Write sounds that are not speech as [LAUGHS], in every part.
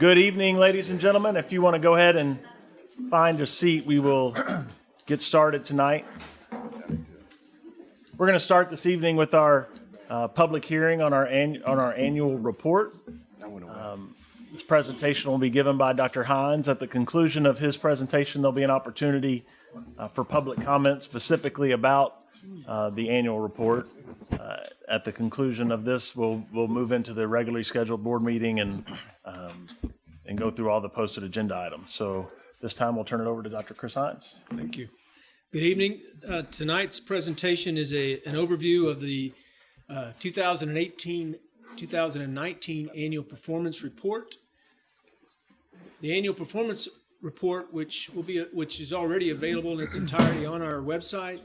Good evening, ladies and gentlemen. If you want to go ahead and find a seat, we will [CLEARS THROAT] get started tonight. We're going to start this evening with our uh, public hearing on our on our annual report. Um, This presentation will be given by Dr. Hines. At the conclusion of his presentation, there'll be an opportunity uh, for public comment specifically about uh, the annual report. Uh, At the conclusion of this, we'll, we'll move into the regularly scheduled board meeting and, um, and go through all the posted agenda items. So this time, we'll turn it over to Dr. Chris Hines. Thank you. Good evening. Uh, Tonight's presentation is a, an overview of the uh, 2018, 2019 Annual Performance Report. The annual performance report, which will be, which is already available in its entirety on our website.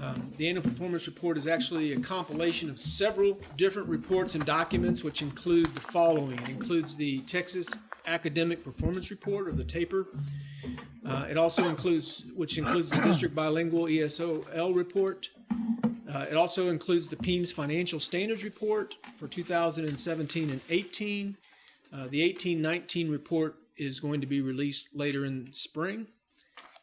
Um, The annual performance report is actually a compilation of several different reports and documents, which include the following. It includes the Texas Academic Performance Report, or the TAPER. Uh, It also includes, which includes the District Bilingual ESOL report. Uh, It also includes the PEIMS Financial Standards Report for 2017 and 18. Uh, The 18-19 report is going to be released later in spring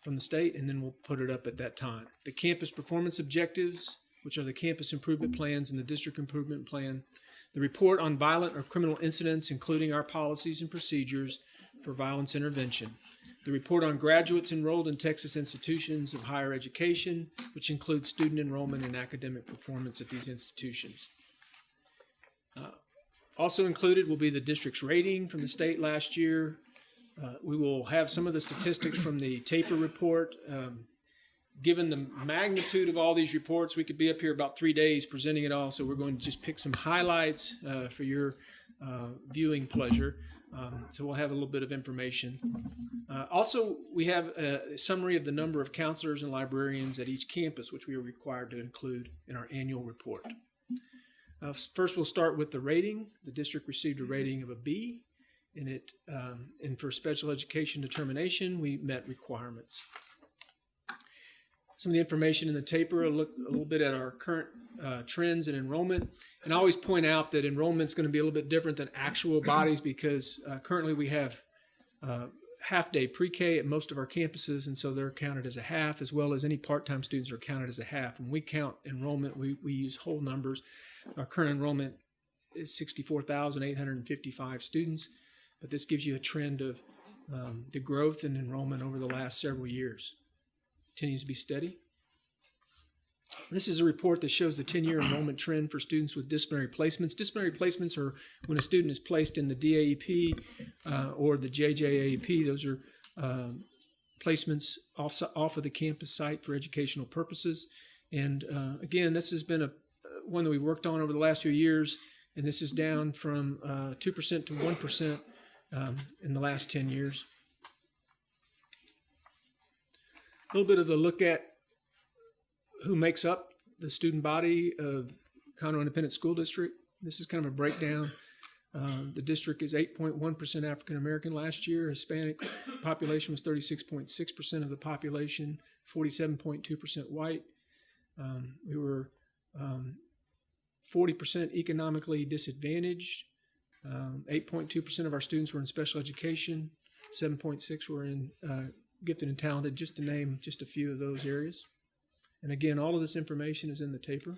from the state, and then we'll put it up at that time. The campus performance objectives, which are the campus improvement plans and the district improvement plan. The report on violent or criminal incidents, including our policies and procedures for violence intervention. The report on graduates enrolled in Texas institutions of higher education, which includes student enrollment and academic performance at these institutions. Uh, Also included will be the district's rating from the state last year. Uh, We will have some of the statistics from the TAPER report. Um, Given the magnitude of all these reports, we could be up here about three days presenting it all, so we're going to just pick some highlights uh, for your uh, viewing pleasure. Um, So we'll have a little bit of information. Uh, Also, we have a summary of the number of counselors and librarians at each campus, which we are required to include in our annual report. Uh, First, we'll start with the rating. The district received a rating of a B, and it, um, and for special education determination, we met requirements. Some of the information in the taper, a look a little bit at our current uh, trends in enrollment. And I always point out that enrollment is going to be a little bit different than actual [CLEARS THROAT] bodies because uh, currently we have uh, half-day pre-K at most of our campuses, and so they're counted as a half, as well as any part-time students are counted as a half. When we count enrollment, we, we use whole numbers. Our current enrollment is 64,855 students, but this gives you a trend of um, the growth in enrollment over the last several years. Continues to be steady. This is a report that shows the 10-year enrollment trend for students with disciplinary placements. Disciplinary placements are when a student is placed in the DAEP uh, or the JJAEP. Those are um, placements off, off of the campus site for educational purposes. And uh, again, this has been a one that we worked on over the last few years, and this is down from uh, 2% to 1% um, in the last 10 years. A little bit of a look at who makes up the student body of Conroe Independent School District. This is kind of a breakdown. Um, the district is 8.1% African American last year. Hispanic population was 36.6% of the population, 47.2% white. Um, we were um, 40% economically disadvantaged. Um, 8.2% of our students were in special education. 7.6 were in uh, gifted and talented, just to name just a few of those areas. And again, all of this information is in the taper.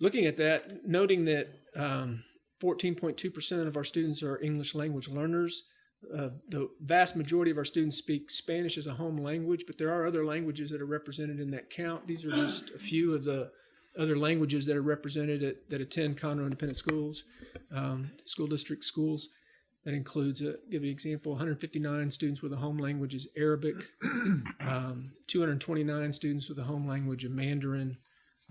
Looking at that, noting that um, 14.2% of our students are English language learners. Uh, the vast majority of our students speak Spanish as a home language, but there are other languages that are represented in that count. These are just a few of the other languages that are represented at, that attend Conroe Independent Schools, um, school district schools. That includes, uh, give an example, 159 students with a home language is Arabic, [CLEARS THROAT] um, 229 students with a home language of Mandarin.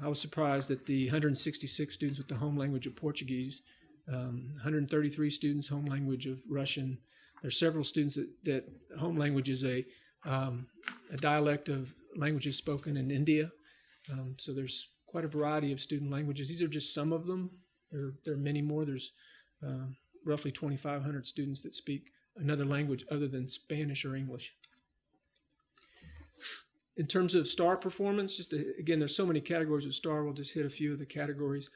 I was surprised that the 166 students with the home language of Portuguese, um, 133 students home language of Russian. There's several students that, that home language is a, um, a dialect of languages spoken in India. Um, so there's quite a variety of student languages. These are just some of them. There, there are many more. There's um, roughly 2,500 students that speak another language other than Spanish or English. In terms of STAAR performance, just to, again, there's so many categories of STAAR. We'll just hit a few of the categories.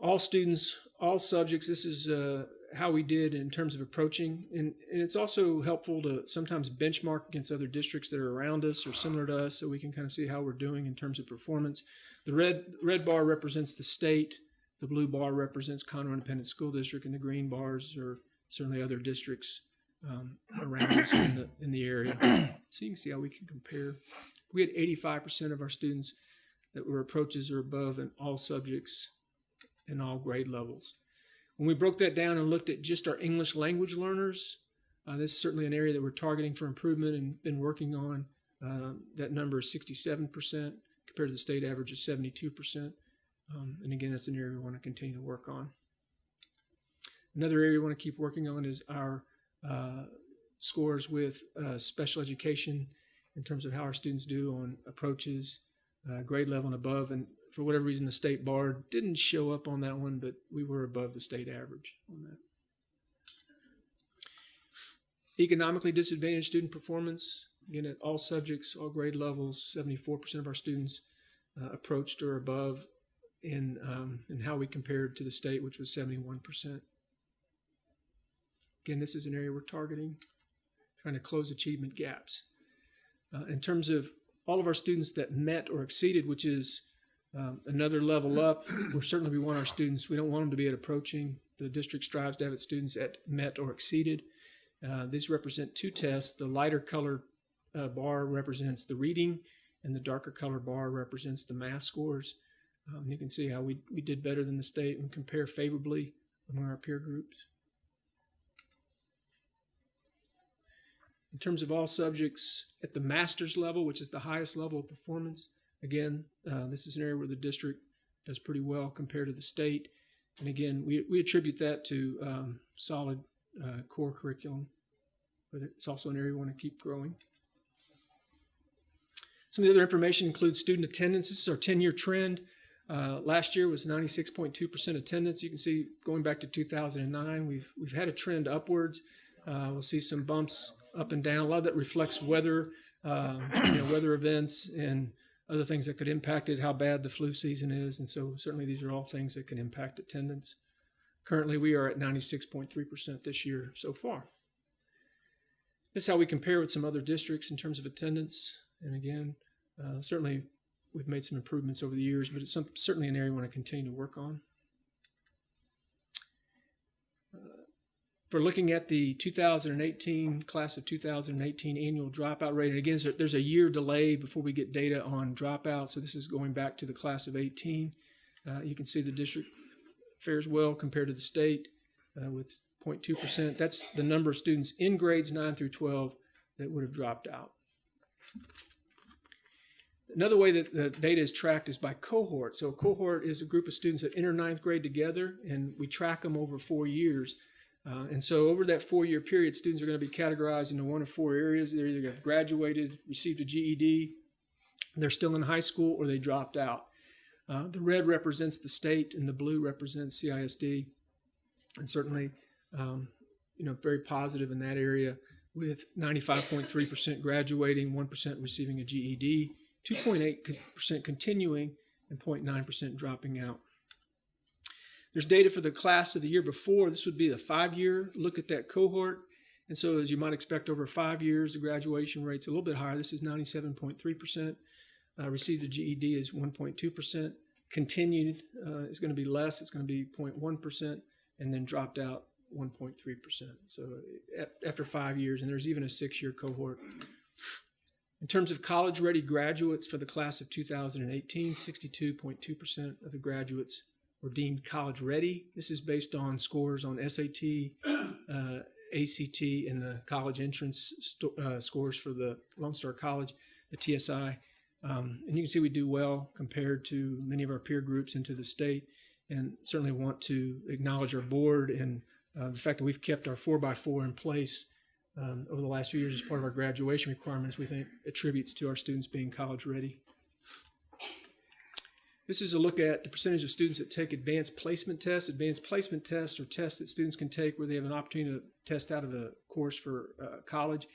All students, all subjects. This is uh, how we did in terms of approaching, and, and it's also helpful to sometimes benchmark against other districts that are around us or similar to us, so we can kind of see how we're doing in terms of performance. The red red bar represents the state, the blue bar represents Conroe Independent School District, and the green bars are certainly other districts um, around us in the in the area. [CLEARS THROAT] So you can see how we can compare. We had 85% of our students that were approaches or above in all subjects in all grade levels. When we broke that down and looked at just our English language learners, uh, this is certainly an area that we're targeting for improvement and been working on. Uh, that number is 67% compared to the state average of 72%. Um, and again, that's an area we want to continue to work on. Another area we want to keep working on is our uh, scores with uh, special education in terms of how our students do on approaches, uh, grade level and above. And for whatever reason, the state bar didn't show up on that one, but we were above the state average on that. Economically disadvantaged student performance, again, at all subjects, all grade levels, 74% of our students uh, approached or above in, um, in how we compared to the state, which was 71%. Again, this is an area we're targeting, trying to close achievement gaps. Uh, in terms of all of our students that met or exceeded, which is um, another level up, we're certainly we want our students. We don't want them to be at approaching. The district strives to have its students at met or exceeded. Uh, these represent two tests. The lighter colored uh, bar represents the reading, and the darker color bar represents the math scores. Um, you can see how we, we did better than the state and compare favorably among our peer groups. In terms of all subjects at the master's level, which is the highest level of performance, again, uh, this is an area where the district does pretty well compared to the state. And again, we, we attribute that to um, solid uh, core curriculum, but it's also an area we want to keep growing. Some of the other information includes student attendance. This is our 10-year trend. Uh, last year was 96.2% attendance. You can see going back to 2009, we've we've had a trend upwards. Uh, we'll see some bumps up and down. A lot of that reflects weather, uh, you know, weather events and other things that could impact it, how bad the flu season is. And so certainly these are all things that can impact attendance. Currently, we are at 96.3% this year so far. This is how we compare with some other districts in terms of attendance. And again, uh, certainly we've made some improvements over the years, but it's some, certainly an area we want to continue to work on. For looking at the 2018 class of 2018 annual dropout rate. And again, there's a year delay before we get data on dropout. So this is going back to the class of 18. Uh, you can see the district fares well compared to the state uh, with 0.2%. That's the number of students in grades 9 through 12 that would have dropped out. Another way that the data is tracked is by cohort. So a cohort is a group of students that enter ninth grade together, and we track them over four years. Uh, and so over that four-year period, students are going to be categorized into one of four areas. They're either graduated, received a GED, they're still in high school, or they dropped out. Uh, the red represents the state, and the blue represents CISD. And certainly, um, you know, very positive in that area with 95.3% graduating, 1% receiving a GED, 2.8% continuing, and 0.9% dropping out. There's data for the class of the year before. This would be the five-year look at that cohort. And so as you might expect over five years, the graduation rate's a little bit higher. This is 97.3%. Uh, received a GED is 1.2%. Continued uh, is going to be less. It's going to be 0.1%. And then dropped out 1.3%. So after five years, and there's even a six-year cohort. In terms of college-ready graduates for the class of 2018, 62.2% of the graduates were deemed college ready. This is based on scores on SAT, uh, ACT, and the college entrance uh, scores for the Lone Star College, the TSI. Um, and you can see we do well compared to many of our peer groups into the state, and certainly want to acknowledge our board and uh, the fact that we've kept our 4x4 in place um, over the last few years as part of our graduation requirements, we think attributes to our students being college ready. This is a look at the percentage of students that take advanced placement tests. Advanced placement tests are tests that students can take where they have an opportunity to test out of a course for uh, college.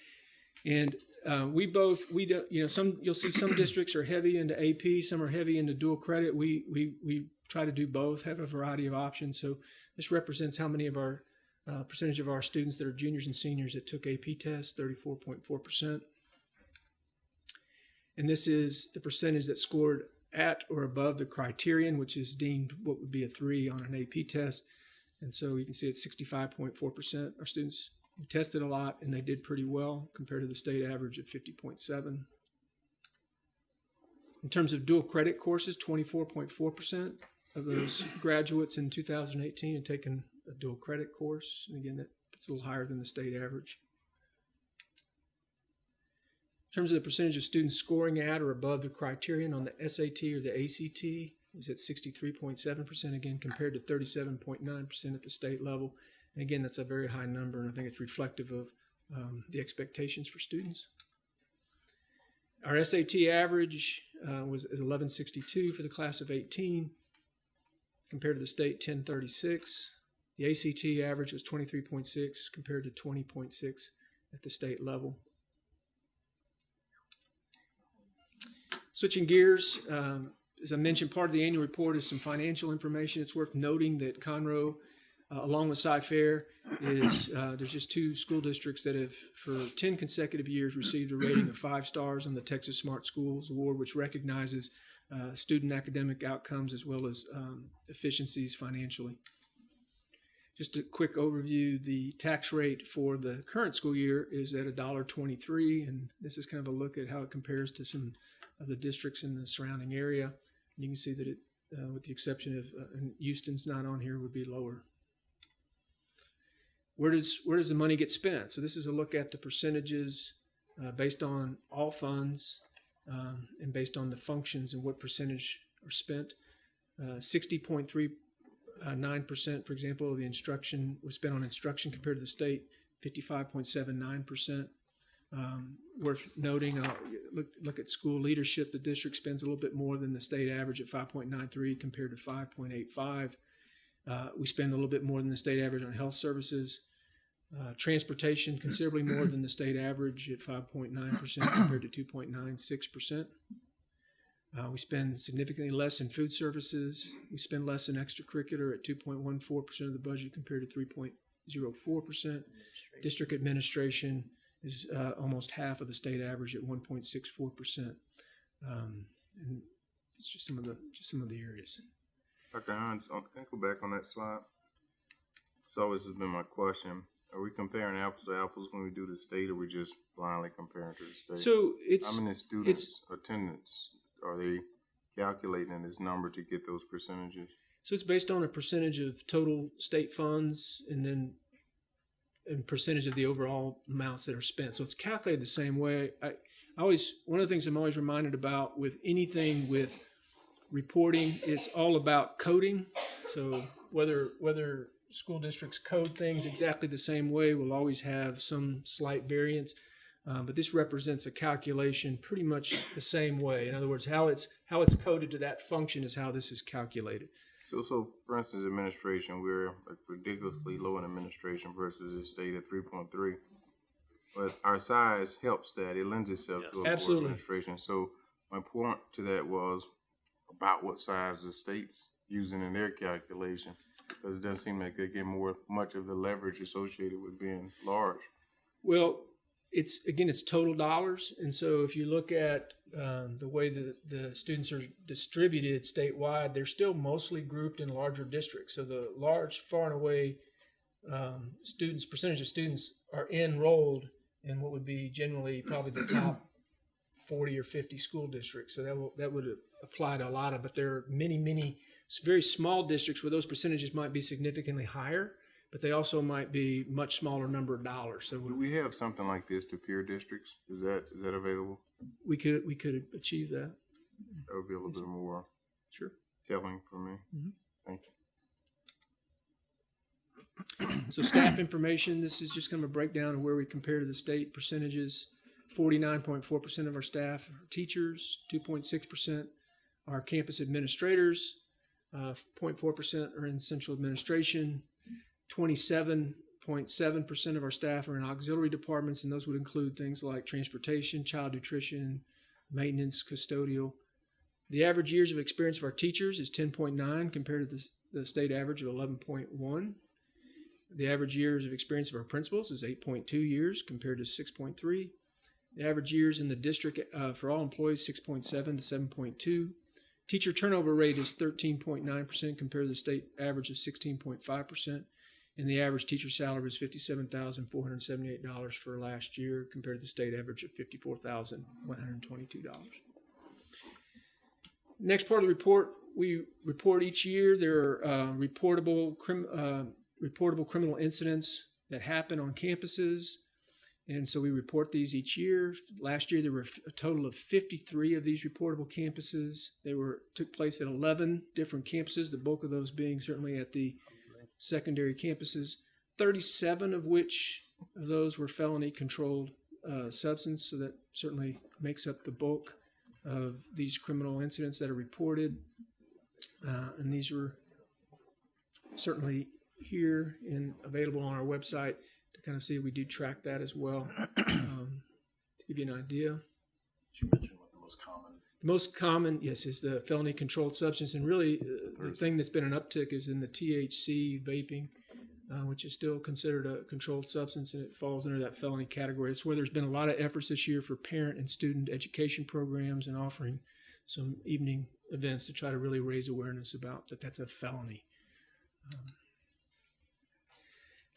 And uh, we both, we do, you know, some you'll see some districts are heavy into AP, some are heavy into dual credit. We we we try to do both, have a variety of options. So this represents how many of our Uh, percentage of our students that are juniors and seniors that took AP tests, 34.4%. And this is the percentage that scored at or above the criterion, which is deemed what would be a three on an AP test. And so you can see it's 65.4%. Our students tested a lot and they did pretty well compared to the state average of 50.7. In terms of dual credit courses, 24.4% of those [CLEARS THROAT] graduates in 2018 had taken a dual credit course. And again, that, that's a little higher than the state average. In terms of the percentage of students scoring at or above the criterion on the SAT or the ACT, is at 63.7% again compared to 37.9% at the state level. And again, that's a very high number, and I think it's reflective of um, the expectations for students. Our SAT average uh, was 1162 for the class of 18, compared to the state 1036. The ACT average was 23.6 compared to 20.6 at the state level. Switching gears, um, as I mentioned, part of the annual report is some financial information. It's worth noting that Conroe, uh, along with Cy-Fair, is uh, there's just two school districts that have, for 10 consecutive years, received a rating of five stars on the Texas Smart Schools Award, which recognizes uh, student academic outcomes as well as um, efficiencies financially. Just a quick overview, the tax rate for the current school year is at $1.23, and this is kind of a look at how it compares to some of the districts in the surrounding area. And you can see that it, uh, with the exception of uh, Houston's not on here, would be lower. Where does where does the money get spent? So this is a look at the percentages uh, based on all funds um, and based on the functions and what percentage are spent. Uh, 60.39%, uh, for example, the instruction was spent on instruction compared to the state, 55.79%. Um, worth noting, uh, look, look at school leadership. The district spends a little bit more than the state average at 5.93 compared to 5.85. Uh, we spend a little bit more than the state average on health services. Uh, transportation considerably more than the state average at 5.9% compared to 2.96%. Uh, we spend significantly less in food services. We spend less in extracurricular at 2.14% of the budget compared to 3.04%. District administration is uh, almost half of the state average at 1.64 percent. Um, and it's just some of the just some of the areas. Dr. Hines, um, can I go back on that slide? It's always has been my question. Are we comparing apples to apples when we do the state, or we just blindly comparing to the state? So it's How many students attendance are they calculating in this number to get those percentages? so it's based on a percentage of total state funds and then and percentage of the overall amounts that are spent. So it's calculated the same way. I, I always one of the things I'm always reminded about with anything with reporting, it's all about coding. So whether whether school districts code things exactly the same way will always have some slight variance. Um, but this represents a calculation pretty much the same way. In other words, how it's how it's coded to that function is how this is calculated. So, so for instance, administration, we're like ridiculously low in administration versus the state at three point three. But our size helps that; it lends itself to a lower Absolutely. administration. So, my point to that was about what size the state's using in their calculation, because it doesn't seem like they get more much of the leverage associated with being large. Well, it's again, it's total dollars, and so if you look at um, the way that the students are distributed statewide, they're still mostly grouped in larger districts. So the large, far and away um, students, percentage of students are enrolled in what would be generally probably the [CLEARS THROAT] top 40 or 50 school districts. So that will, that would apply to a lot of, but there are many, many very small districts where those percentages might be significantly higher, but they also might be much smaller number of dollars. So Do we have something like this to peer districts? Is that is that available? We could we could achieve that. That would be a little bit more Sure. telling for me. Mhm. Thank you. [CLEARS THROAT] So staff information. This is just kind of a breakdown of where we compare to the state percentages. Forty-nine point four percent of our staff are teachers. Two point six percent are campus administrators. Uh, 0.4 percent are in central administration. Twenty-seven point seven percent of our staff are in auxiliary departments, and those would include things like transportation, child nutrition, maintenance, custodial. The average years of experience of our teachers is 10.9 compared to the, the state average of 11.1. The average years of experience of our principals is 8.2 years compared to 6.3. The average years in the district uh, for all employees 6.7 to 7.2. Teacher turnover rate is 13.9% compared to the state average of 16.5%. And the average teacher salary was $57,478 for last year compared to the state average of $54,122. Next part of the report, we report each year. There are uh, reportable, crim, uh, reportable criminal incidents that happen on campuses. And so we report these each year. Last year, there were a total of 53 of these reportable campuses. They were took place at 11 different campuses, the bulk of those being certainly at the secondary campuses, 37 of which of those were felony controlled uh, substance. So that certainly makes up the bulk of these criminal incidents that are reported. Uh, and these were certainly here and available on our website to kind of see we do track that as well. [CLEARS THROAT] Um, to give you an idea, You mentioned what the most common. the most common, yes, is the felony controlled substance, and really uh, the thing that's been an uptick is in the THC vaping, uh, which is still considered a controlled substance, and it falls under that felony category. It's where there's been a lot of efforts this year for parent and student education programs and offering some evening events to try to really raise awareness about that that's a felony. Um, in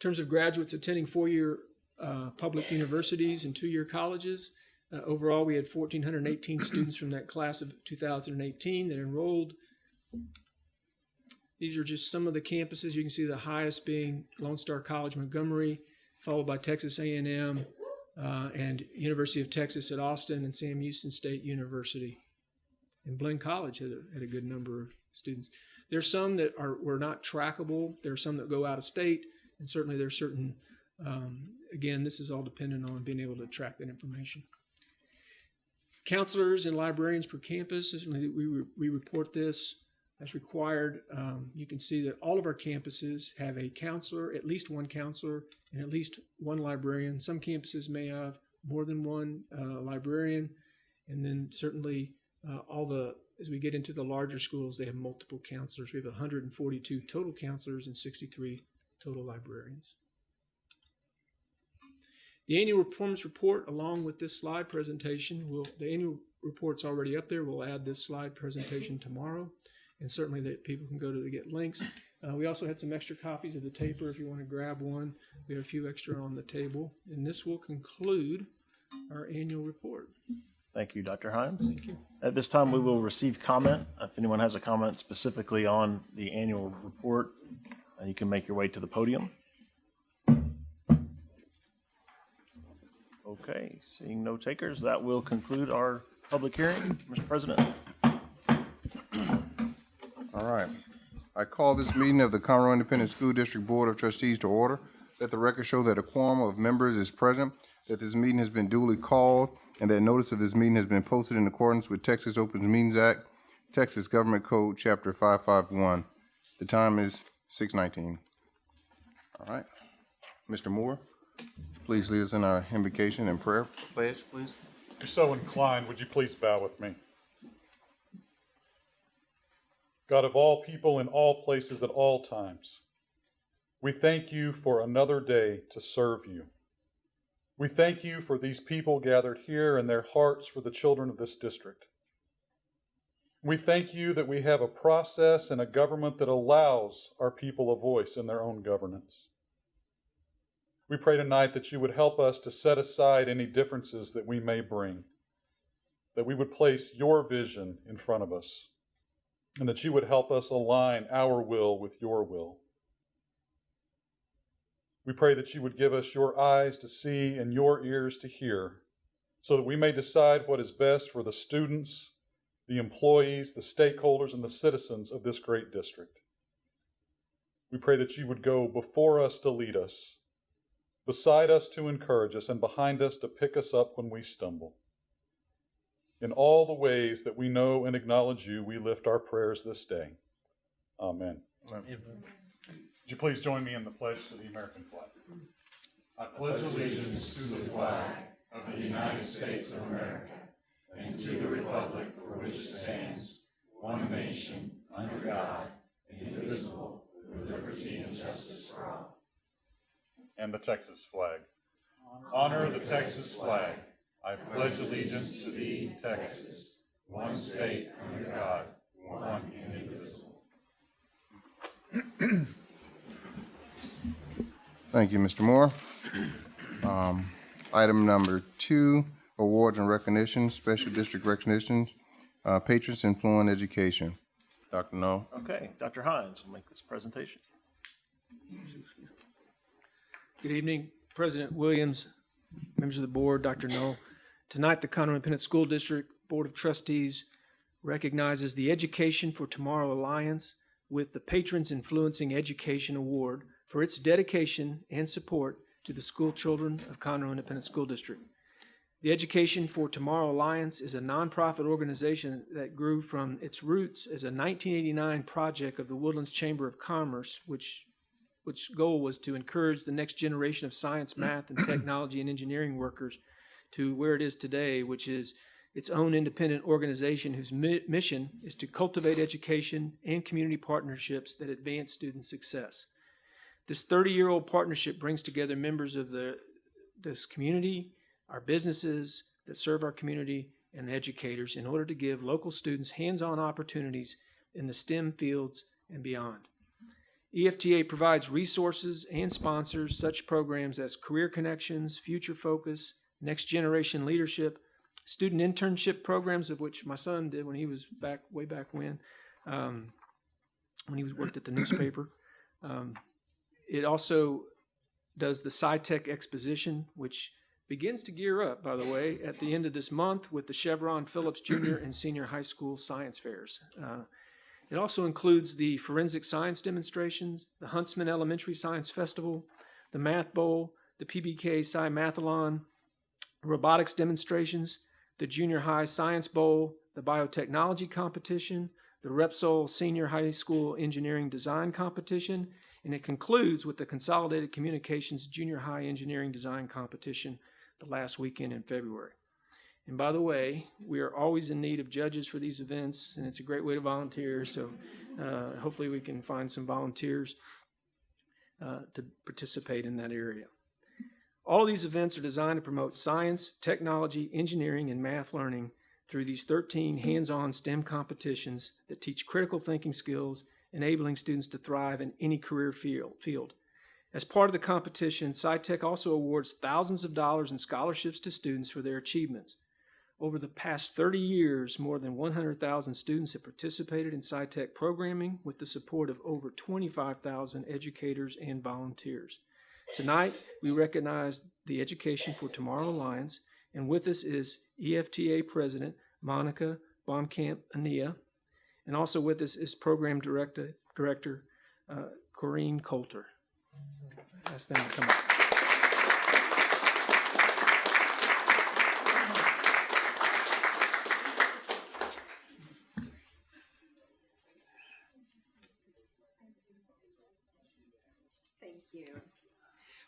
terms of graduates attending four-year uh, public universities and two-year colleges, uh, overall, we had 1,418 students from that class of 2018 that enrolled. These are just some of the campuses. You can see the highest being Lone Star College Montgomery, followed by Texas A&M uh, and University of Texas at Austin and Sam Houston State University. And Blinn College had a, had a good number of students. There's some that are were not trackable. There are some that go out of state, and certainly there's certain. Um, again, this is all dependent on being able to track that information counselors and librarians per campus. We, re- we report this as required. Um, you can see that all of our campuses have a counselor, at least one counselor, and at least one librarian. Some campuses may have more than one uh, librarian, and then certainly uh, all the as we get into the larger schools, they have multiple counselors. We have 142 total counselors and 63 total librarians. The annual performance report, along with this slide presentation, will the annual report's already up there. We'll add this slide presentation [LAUGHS] tomorrow, and certainly that people can go to the get links. Uh, we also had some extra copies of the taper if you want to grab one. We have a few extra on the table, and this will conclude our annual report. Thank you, Dr. Hines. Thank you. At this time, we will receive comment. If anyone has a comment specifically on the annual report, uh, you can make your way to the podium. Okay, seeing no takers, that will conclude our public hearing. Mr. President. All right. I call this meeting of the Conroe Independent School District Board of Trustees to order. Let the record show that a quorum of members is present, that this meeting has been duly called, and that notice of this meeting has been posted in accordance with Texas Open Meetings Act, Texas Government Code, Chapter 551. The time is 6:19. All right. Mr. Moore, please lead us in our invocation and prayer pledge, please. If you're so inclined, would you please bow with me? God of all people in all places at all times, we thank you for another day to serve you. We thank you for these people gathered here and their hearts for the children of this district. We thank you that we have a process and a government that allows our people a voice in their own governance. We pray tonight that you would help us to set aside any differences that we may bring, that we would place your vision in front of us, and that you would help us align our will with your will. We pray that you would give us your eyes to see and your ears to hear, so that we may decide what is best for the students, the employees, the stakeholders, and the citizens of this great district. We pray that you would go before us to lead us beside us to encourage us, and behind us to pick us up when we stumble. In all the ways that we know and acknowledge you, we lift our prayers this day. Amen. Would you please join me in the pledge to the American flag? I pledge allegiance to the flag of the United States of America and to the republic for which it stands, one nation, under God, indivisible, with liberty and justice for all. And the Texas flag. Honor the Texas flag. I pledge allegiance to thee, Texas, one state under God, one indivisible. Thank you, Mr. Moore. Um, Item number two, awards and recognition, special district recognitions, uh, patrons influence education. Dr. Null. Okay, Dr. Hines will make this presentation. Good evening, President Williams, members of the board, Dr. Null. Tonight, the Conroe Independent School District Board of Trustees recognizes the Education for Tomorrow Alliance with the Patrons Influencing Education Award for its dedication and support to the school children of Conroe Independent School District. The Education for Tomorrow Alliance is a nonprofit organization that grew from its roots as a 1989 project of the Woodlands Chamber of Commerce, which which goal was to encourage the next generation of science, [CLEARS THROAT] math, and technology and engineering workers to where it is today, which is its own independent organization whose mi- mission is to cultivate education and community partnerships that advance student success. This 30 year old partnership brings together members of the, this community, our businesses that serve our community, and educators in order to give local students hands on opportunities in the STEM fields and beyond. EFTA provides resources and sponsors such programs as Career Connections, Future Focus, Next Generation Leadership, student internship programs, of which my son did when he was back way back when, um, when he was worked at the newspaper. Um, it also does the SciTech Exposition, which begins to gear up, by the way, at the end of this month with the Chevron Phillips Junior and Senior High School Science Fairs. Uh, it also includes the forensic science demonstrations, the Huntsman Elementary Science Festival, the Math Bowl, the PBK Sci Mathalon, robotics demonstrations, the Junior High Science Bowl, the Biotechnology Competition, the Repsol Senior High School Engineering Design Competition, and it concludes with the Consolidated Communications Junior High Engineering Design Competition the last weekend in February. And by the way, we are always in need of judges for these events, and it's a great way to volunteer. So uh, hopefully, we can find some volunteers uh, to participate in that area. All of these events are designed to promote science, technology, engineering, and math learning through these 13 hands on STEM competitions that teach critical thinking skills, enabling students to thrive in any career field. As part of the competition, SciTech also awards thousands of dollars in scholarships to students for their achievements. Over the past 30 years, more than 100,000 students have participated in SciTech programming with the support of over 25,000 educators and volunteers. Tonight, we recognize the Education for Tomorrow Alliance, and with us is EFTA President Monica Baumkamp Ania, and also with us is Program Director, Director uh, Corrine Coulter. Ask them to come up. You.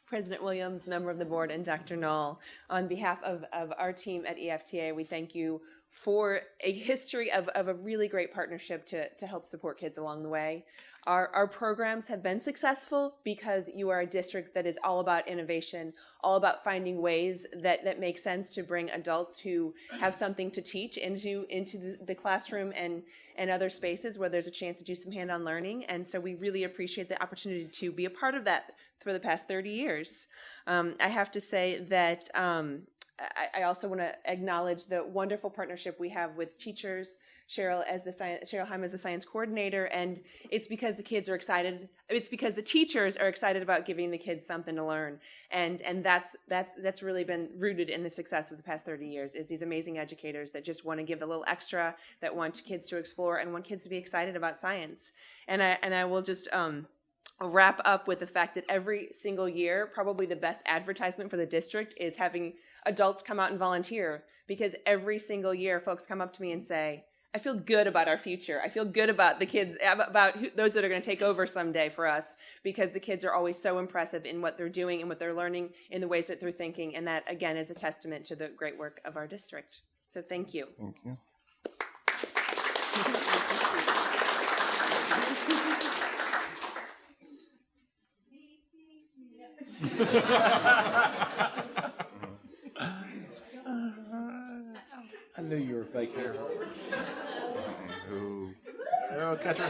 President Williams, member of the board, and Dr. Null, on behalf of, of our team at EFTA, we thank you for a history of, of a really great partnership to, to help support kids along the way. Our, our programs have been successful because you are a district that is all about innovation, all about finding ways that, that make sense to bring adults who have something to teach into, into the, classroom and, and other spaces where there's a chance to do some hand-on learning. And so we really appreciate the opportunity to be a part of that for the past 30 years. Um, I have to say that um, I, I also want to acknowledge the wonderful partnership we have with teachers. Cheryl as the science, Cheryl Heim as the science coordinator, and it's because the kids are excited. It's because the teachers are excited about giving the kids something to learn, and and that's that's that's really been rooted in the success of the past 30 years. Is these amazing educators that just want to give a little extra, that want kids to explore, and want kids to be excited about science. And I and I will just um, wrap up with the fact that every single year, probably the best advertisement for the district is having adults come out and volunteer because every single year folks come up to me and say, I feel good about our future. I feel good about the kids, about who, those that are going to take over someday for us because the kids are always so impressive in what they're doing and what they're learning in the ways that they're thinking. And that, again, is a testament to the great work of our district. So thank you. Thank you. [LAUGHS] I knew you were fake hair. Who? Arrow catcher.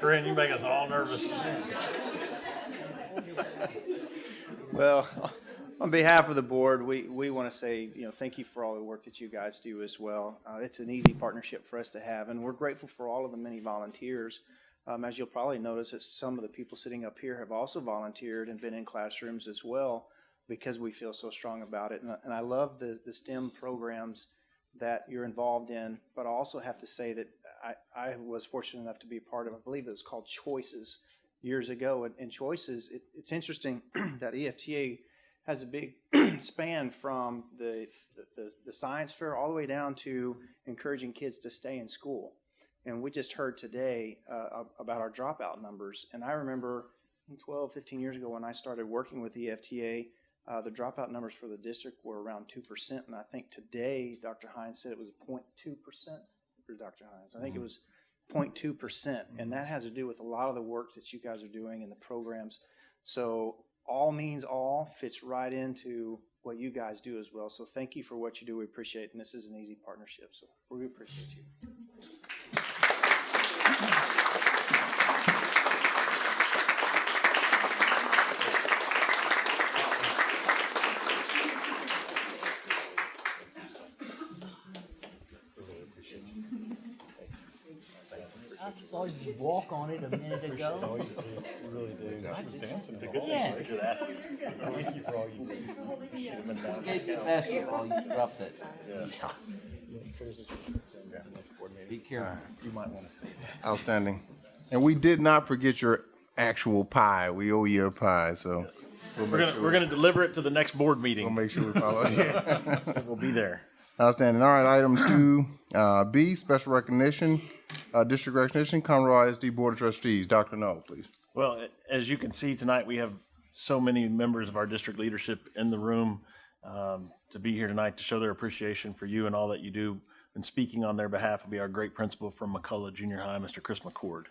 Corinne, you make us all nervous. Well, on behalf of the board, we, we want to say, you know, thank you for all the work that you guys do as well. Uh, it's an easy partnership for us to have, and we're grateful for all of the many volunteers. Um, as you'll probably notice, that some of the people sitting up here have also volunteered and been in classrooms as well because we feel so strong about it. And, I- and I love the, the STEM programs that you're involved in, but I also have to say that I, I was fortunate enough to be a part of, I believe it was called Choices years ago. And, and Choices, it, it's interesting [CLEARS THROAT] that EFTA has a big [CLEARS THROAT] span from the, the, the science fair all the way down to encouraging kids to stay in school. And we just heard today uh, about our dropout numbers. And I remember 12, 15 years ago when I started working with EFTA, uh, the dropout numbers for the district were around 2%. And I think today, Dr. Hines said it was 0.2% for Dr. Hines. I think it was 0.2%. And that has to do with a lot of the work that you guys are doing and the programs. So all means all fits right into what you guys do as well. So thank you for what you do. We appreciate it. And this is an easy partnership. So we appreciate you. I saw you walk on it a minute ago. It's a good Yeah. thing. He's a good athlete. Thank you for all you do. Get your basketball, you dropped it. Be careful. You might want to see that. Outstanding. And we did not forget your actual pie. We owe you a pie, so we'll We're make gonna, sure, we're gonna deliver it to the next board meeting. we'll meeting. make sure we follow. [LAUGHS] Yeah. [LAUGHS] We'll be there. Outstanding. All right, item two, uh, B, special recognition, uh, district recognition, Conroe ISD Board of Trustees. Dr. Null, please. Well, as you can see tonight, we have so many members of our district leadership in the room um, to be here tonight to show their appreciation for you and all that you do. And speaking on their behalf will be our great principal from McCullough Junior High, Mr. Chris McCord.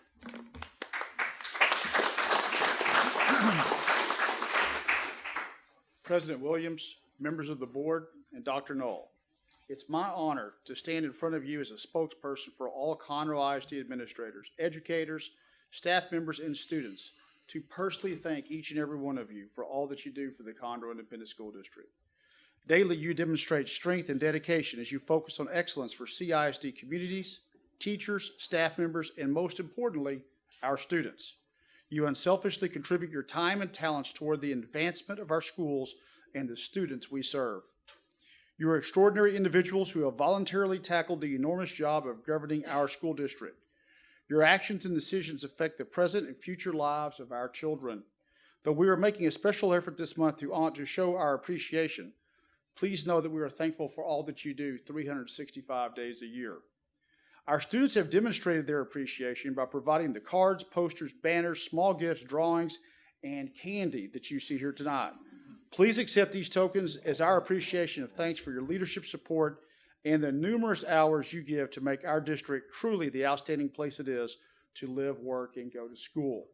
President Williams, members of the board, and Dr. Null. It's my honor to stand in front of you as a spokesperson for all Conroe ISD administrators, educators, staff members, and students to personally thank each and every one of you for all that you do for the Conroe Independent School District. Daily, you demonstrate strength and dedication as you focus on excellence for CISD communities, teachers, staff members, and most importantly, our students. You unselfishly contribute your time and talents toward the advancement of our schools and the students we serve. You are extraordinary individuals who have voluntarily tackled the enormous job of governing our school district. Your actions and decisions affect the present and future lives of our children. Though we are making a special effort this month to, hon- to show our appreciation, please know that we are thankful for all that you do 365 days a year. Our students have demonstrated their appreciation by providing the cards, posters, banners, small gifts, drawings, and candy that you see here tonight. Please accept these tokens as our appreciation of thanks for your leadership support and the numerous hours you give to make our district truly the outstanding place it is to live, work, and go to school.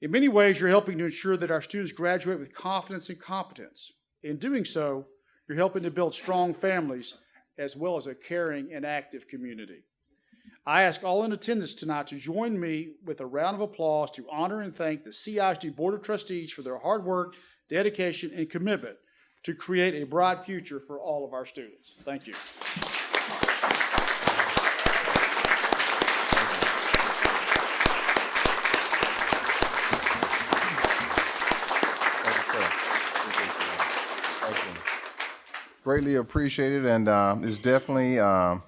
In many ways, you're helping to ensure that our students graduate with confidence and competence. In doing so, you're helping to build strong families as well as a caring and active community. I ask all in attendance tonight to join me with a round of applause to honor and thank the CISD Board of Trustees for their hard work, dedication, and commitment to create a bright future for all of our students. Thank you. Thank you, sir. Appreciate you. Thank you. Greatly appreciated, and uh, it's definitely, um,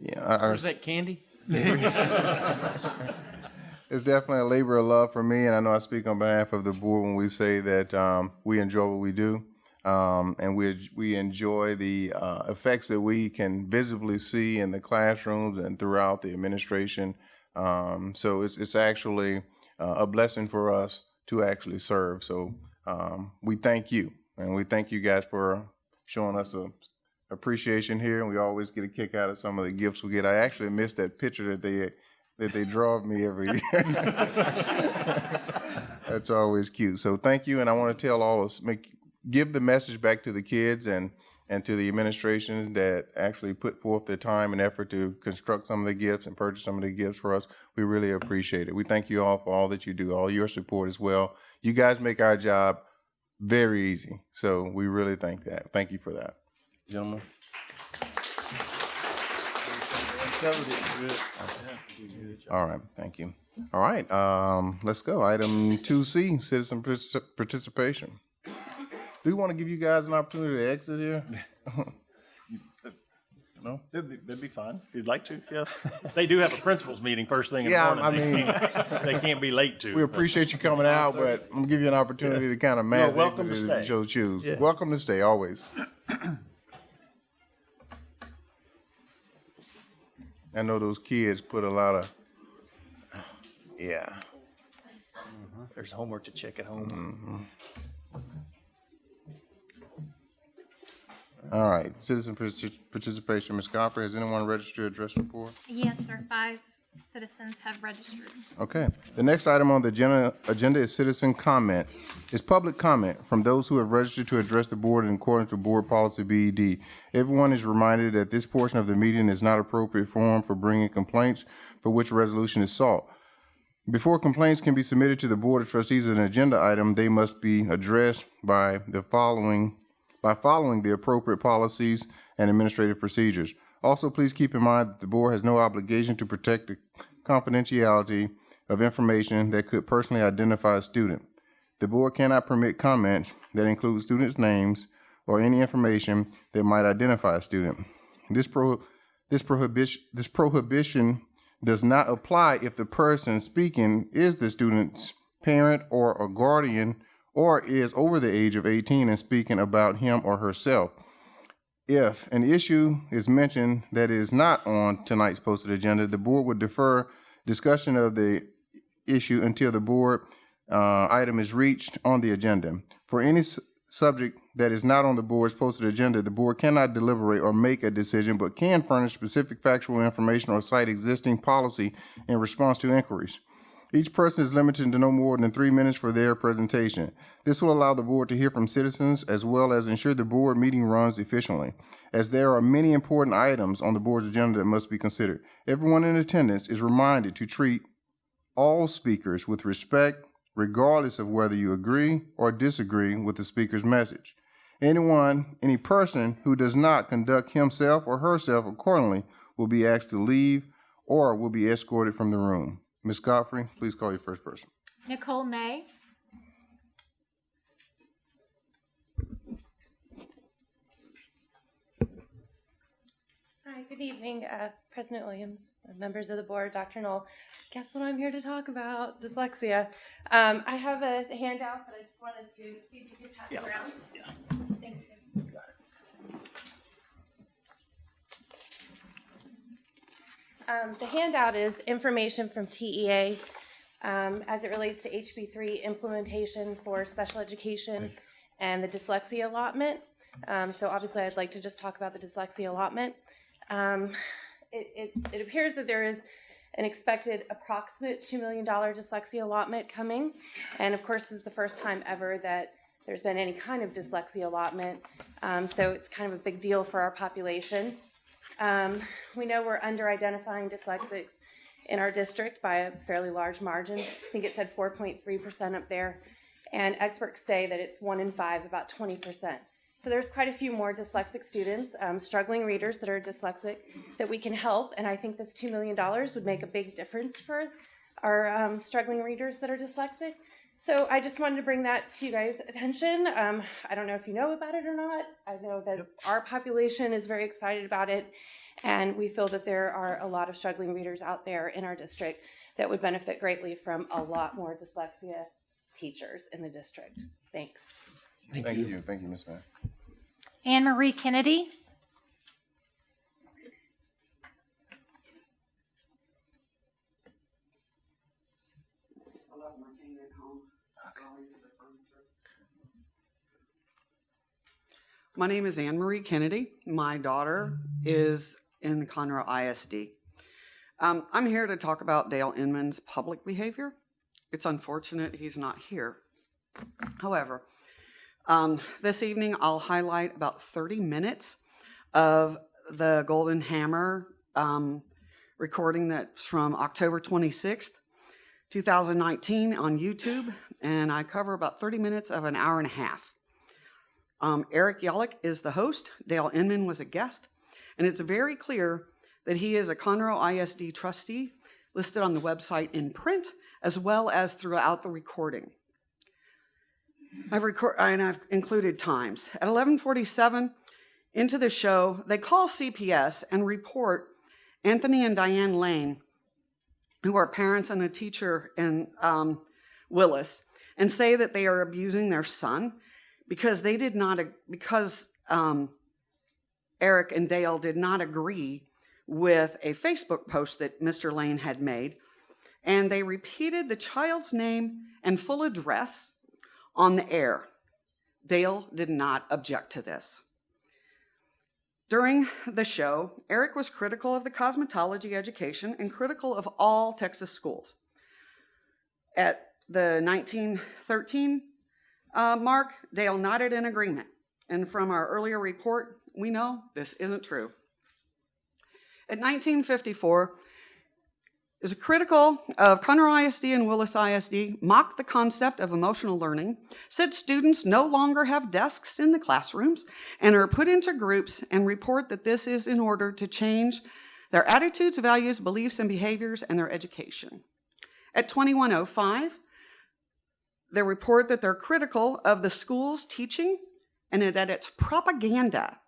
yeah, our- Where's that candy? [LAUGHS] it's definitely a labor of love for me, and I know I speak on behalf of the board when we say that um, we enjoy what we do, um, and we we enjoy the uh, effects that we can visibly see in the classrooms and throughout the administration. Um, so it's it's actually uh, a blessing for us to actually serve. So um, we thank you, and we thank you guys for showing us a appreciation here, and we always get a kick out of some of the gifts we get. I actually missed that picture that they that they draw of me every year. [LAUGHS] That's always cute. So thank you, and I want to tell all us make give the message back to the kids and and to the administrations that actually put forth their time and effort to construct some of the gifts and purchase some of the gifts for us. We really appreciate it. We thank you all for all that you do, all your support as well. You guys make our job very easy. So we really thank that. Thank you for that. Gentlemen. All right, thank you. All right, um, let's go. Item two C, citizen particip- participation. Do we want to give you guys an opportunity to exit here? [LAUGHS] No? That'd be, that'd be fine, if you'd like to, yes. They do have a principals meeting first thing in the Yeah, morning. I They mean- can't- They can't be late to. We appreciate you coming out, but I'm gonna give you an opportunity to kind of mass welcome exit to if you stay. so choose. Welcome to stay, always. I know those kids put a lot of, yeah. There's homework to check at home. Mm-hmm. All right, citizen partici- participation, Ms. Godfrey, has anyone registered to address report? Yes, sir. Five citizens have registered. Okay. The next item on the agenda, agenda is citizen comment. Is public comment from those who have registered to address the board in accordance with board policy BED. Everyone is reminded that this portion of the meeting is not appropriate forum for bringing complaints for which resolution is sought. Before complaints can be submitted to the Board of Trustees as an agenda item, they must be addressed by the following, by following the appropriate policies and administrative procedures. Also, please keep in mind that the board has no obligation to protect the confidentiality of information that could personally identify a student. The board cannot permit comments that include students' names or any information that might identify a student. This pro, this prohibition, this prohibition does not apply if the person speaking is the student's parent or a guardian or is over the age of 18 and speaking about him or herself. If an issue is mentioned that is not on tonight's posted agenda, the board would defer discussion of the issue until the board uh, item is reached on the agenda. For any subject that is not on the board's posted agenda, the board cannot deliberate or make a decision, but can furnish specific factual information or cite existing policy in response to inquiries. Each person is limited to no more than three minutes for their presentation. This will allow the board to hear from citizens as well as ensure the board meeting runs efficiently, as there are many important items on the board's agenda that must be considered. Everyone in attendance is reminded to treat all speakers with respect, regardless of whether you agree or disagree with the speaker's message. Anyone, any person who does not conduct himself or herself accordingly will be asked to leave or will be escorted from the room. Ms. Godfrey, please call your first person. Nicole May. Hi, good evening, uh, President Williams, members of the board, Dr. Null. Guess what I'm here to talk about? Dyslexia. Um, I have a handout, but I just wanted to see if you could pass it around. Thank Um, the handout is information from TEA um, as it relates to HB3 implementation for special education and the dyslexia allotment. Um, so obviously, I'd like to just talk about the dyslexia allotment. Um, it, it, it appears that there is an expected approximate $2 million dyslexia allotment coming. And of course, this is the first time ever that there's been any kind of dyslexia allotment. Um, so it's kind of a big deal for our population. Um, we know we're under identifying dyslexics in our district by a fairly large margin. I think it said 4.3% up there. And experts say that it's one in five, about 20%. So there's quite a few more dyslexic students, um, struggling readers that are dyslexic that we can help. And I think this $2 million would make a big difference for our um, struggling readers that are dyslexic. So I just wanted to bring that to you guys' attention. Um, I don't know if you know about it or not. I know that our population is very excited about it. And we feel that there are a lot of struggling readers out there in our district that would benefit greatly from a lot more dyslexia teachers in the district. Thanks. Thank you. Thank you, Ms. Mann. Anne Marie Kennedy. My name is Anne Marie Kennedy. My daughter is in Conroe ISD. Um, I'm here to talk about Dale Inman's public behavior. It's unfortunate he's not here. However, um, this evening I'll highlight about 30 minutes of the Golden Hammer um, recording that's from October 26th, 2019 on YouTube, and I cover about 30 minutes of an hour and a half. Um, Eric Yollick is the host. Dale Inman was a guest. And it's very clear that he is a Conroe ISD trustee listed on the website in print as well as throughout the recording. I've, record, and I've included times. At 1147, into the show, they call CPS and report Anthony and Diane Lane, who are parents and a teacher in um, Willis, and say that they are abusing their son because they did not, because um, Eric and Dale did not agree with a Facebook post that Mr. Lane had made. And they repeated the child's name and full address on the air. Dale did not object to this. During the show, Eric was critical of the cosmetology education and critical of all Texas schools. At the 1913 uh, mark, Dale nodded in agreement. And from our earlier report, we know this isn't true. At 1954, is a critical of Conroe ISD and Willis ISD, mocked the concept of emotional learning, said students no longer have desks in the classrooms and are put into groups and report that this is in order to change their attitudes, values, beliefs, and behaviors and their education. At 2105, they report that they're critical of the school's teaching and that it's propaganda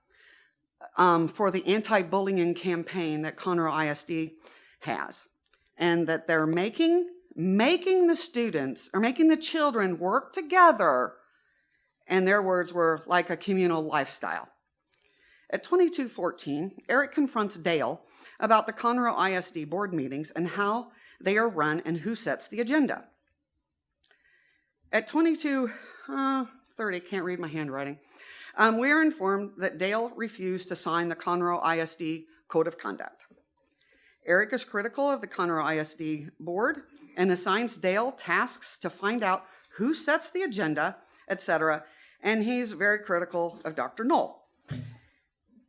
um, for the anti-bullying campaign that Conroe ISD has and that they're making making the students or making the children work together and their words were like a communal lifestyle. At 2214, Eric confronts Dale about the Conroe ISD board meetings and how they are run and who sets the agenda. At 2230, uh, can't read my handwriting, um, we are informed that Dale refused to sign the Conroe ISD Code of Conduct. Eric is critical of the Conroe ISD board and assigns Dale tasks to find out who sets the agenda, etc. And he's very critical of Dr. Null.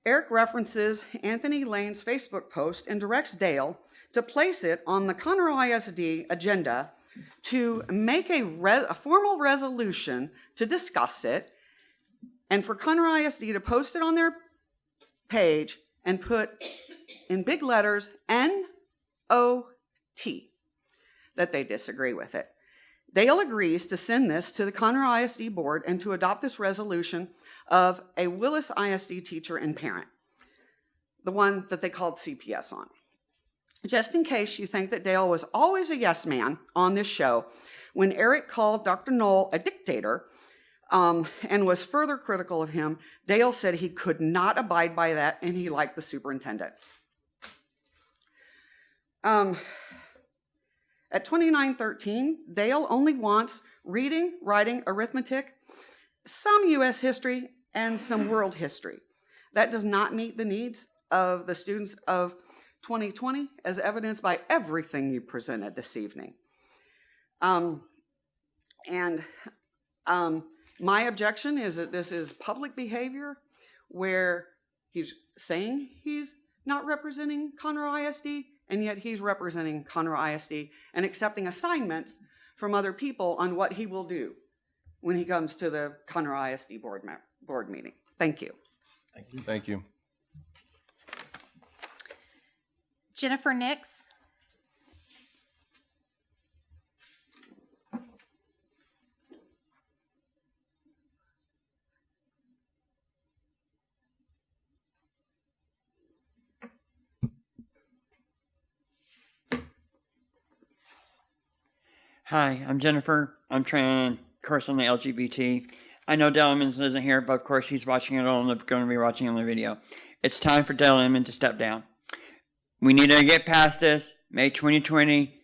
Eric references Anthony Lane's Facebook post and directs Dale to place it on the Conroe ISD agenda to make a, a formal resolution to discuss it and for Conroe ISD to post it on their page and put in big letters N-O-T that they disagree with it. Dale agrees to send this to the Conroe ISD board and to adopt this resolution of a Willis ISD teacher and parent, the one that they called CPS on. Just in case you think that Dale was always a yes man on this show, when Eric called Dr. Null a dictator um, and was further critical of him, Dale said he could not abide by that and he liked the superintendent. Um, at 2913, Dale only wants reading, writing, arithmetic, some US history, and some world history. That does not meet the needs of the students of 2020 as evidenced by everything you presented this evening. Um, and um, my objection is that this is public behavior where he's saying he's not representing Conroe ISD and yet he's representing Conroe ISD and accepting assignments from other people on what he will do when he comes to the Conroe ISD board, board meeting. Thank you. Thank you. Thank you. Jennifer Nix. Hi, I'm Jennifer. I'm trans, of course, on the LGBT. I know Dale Inman isn't here, but of course he's watching it all and going to be watching on the video. It's time for Dale Inman to step down. We need to get past this. Make 2020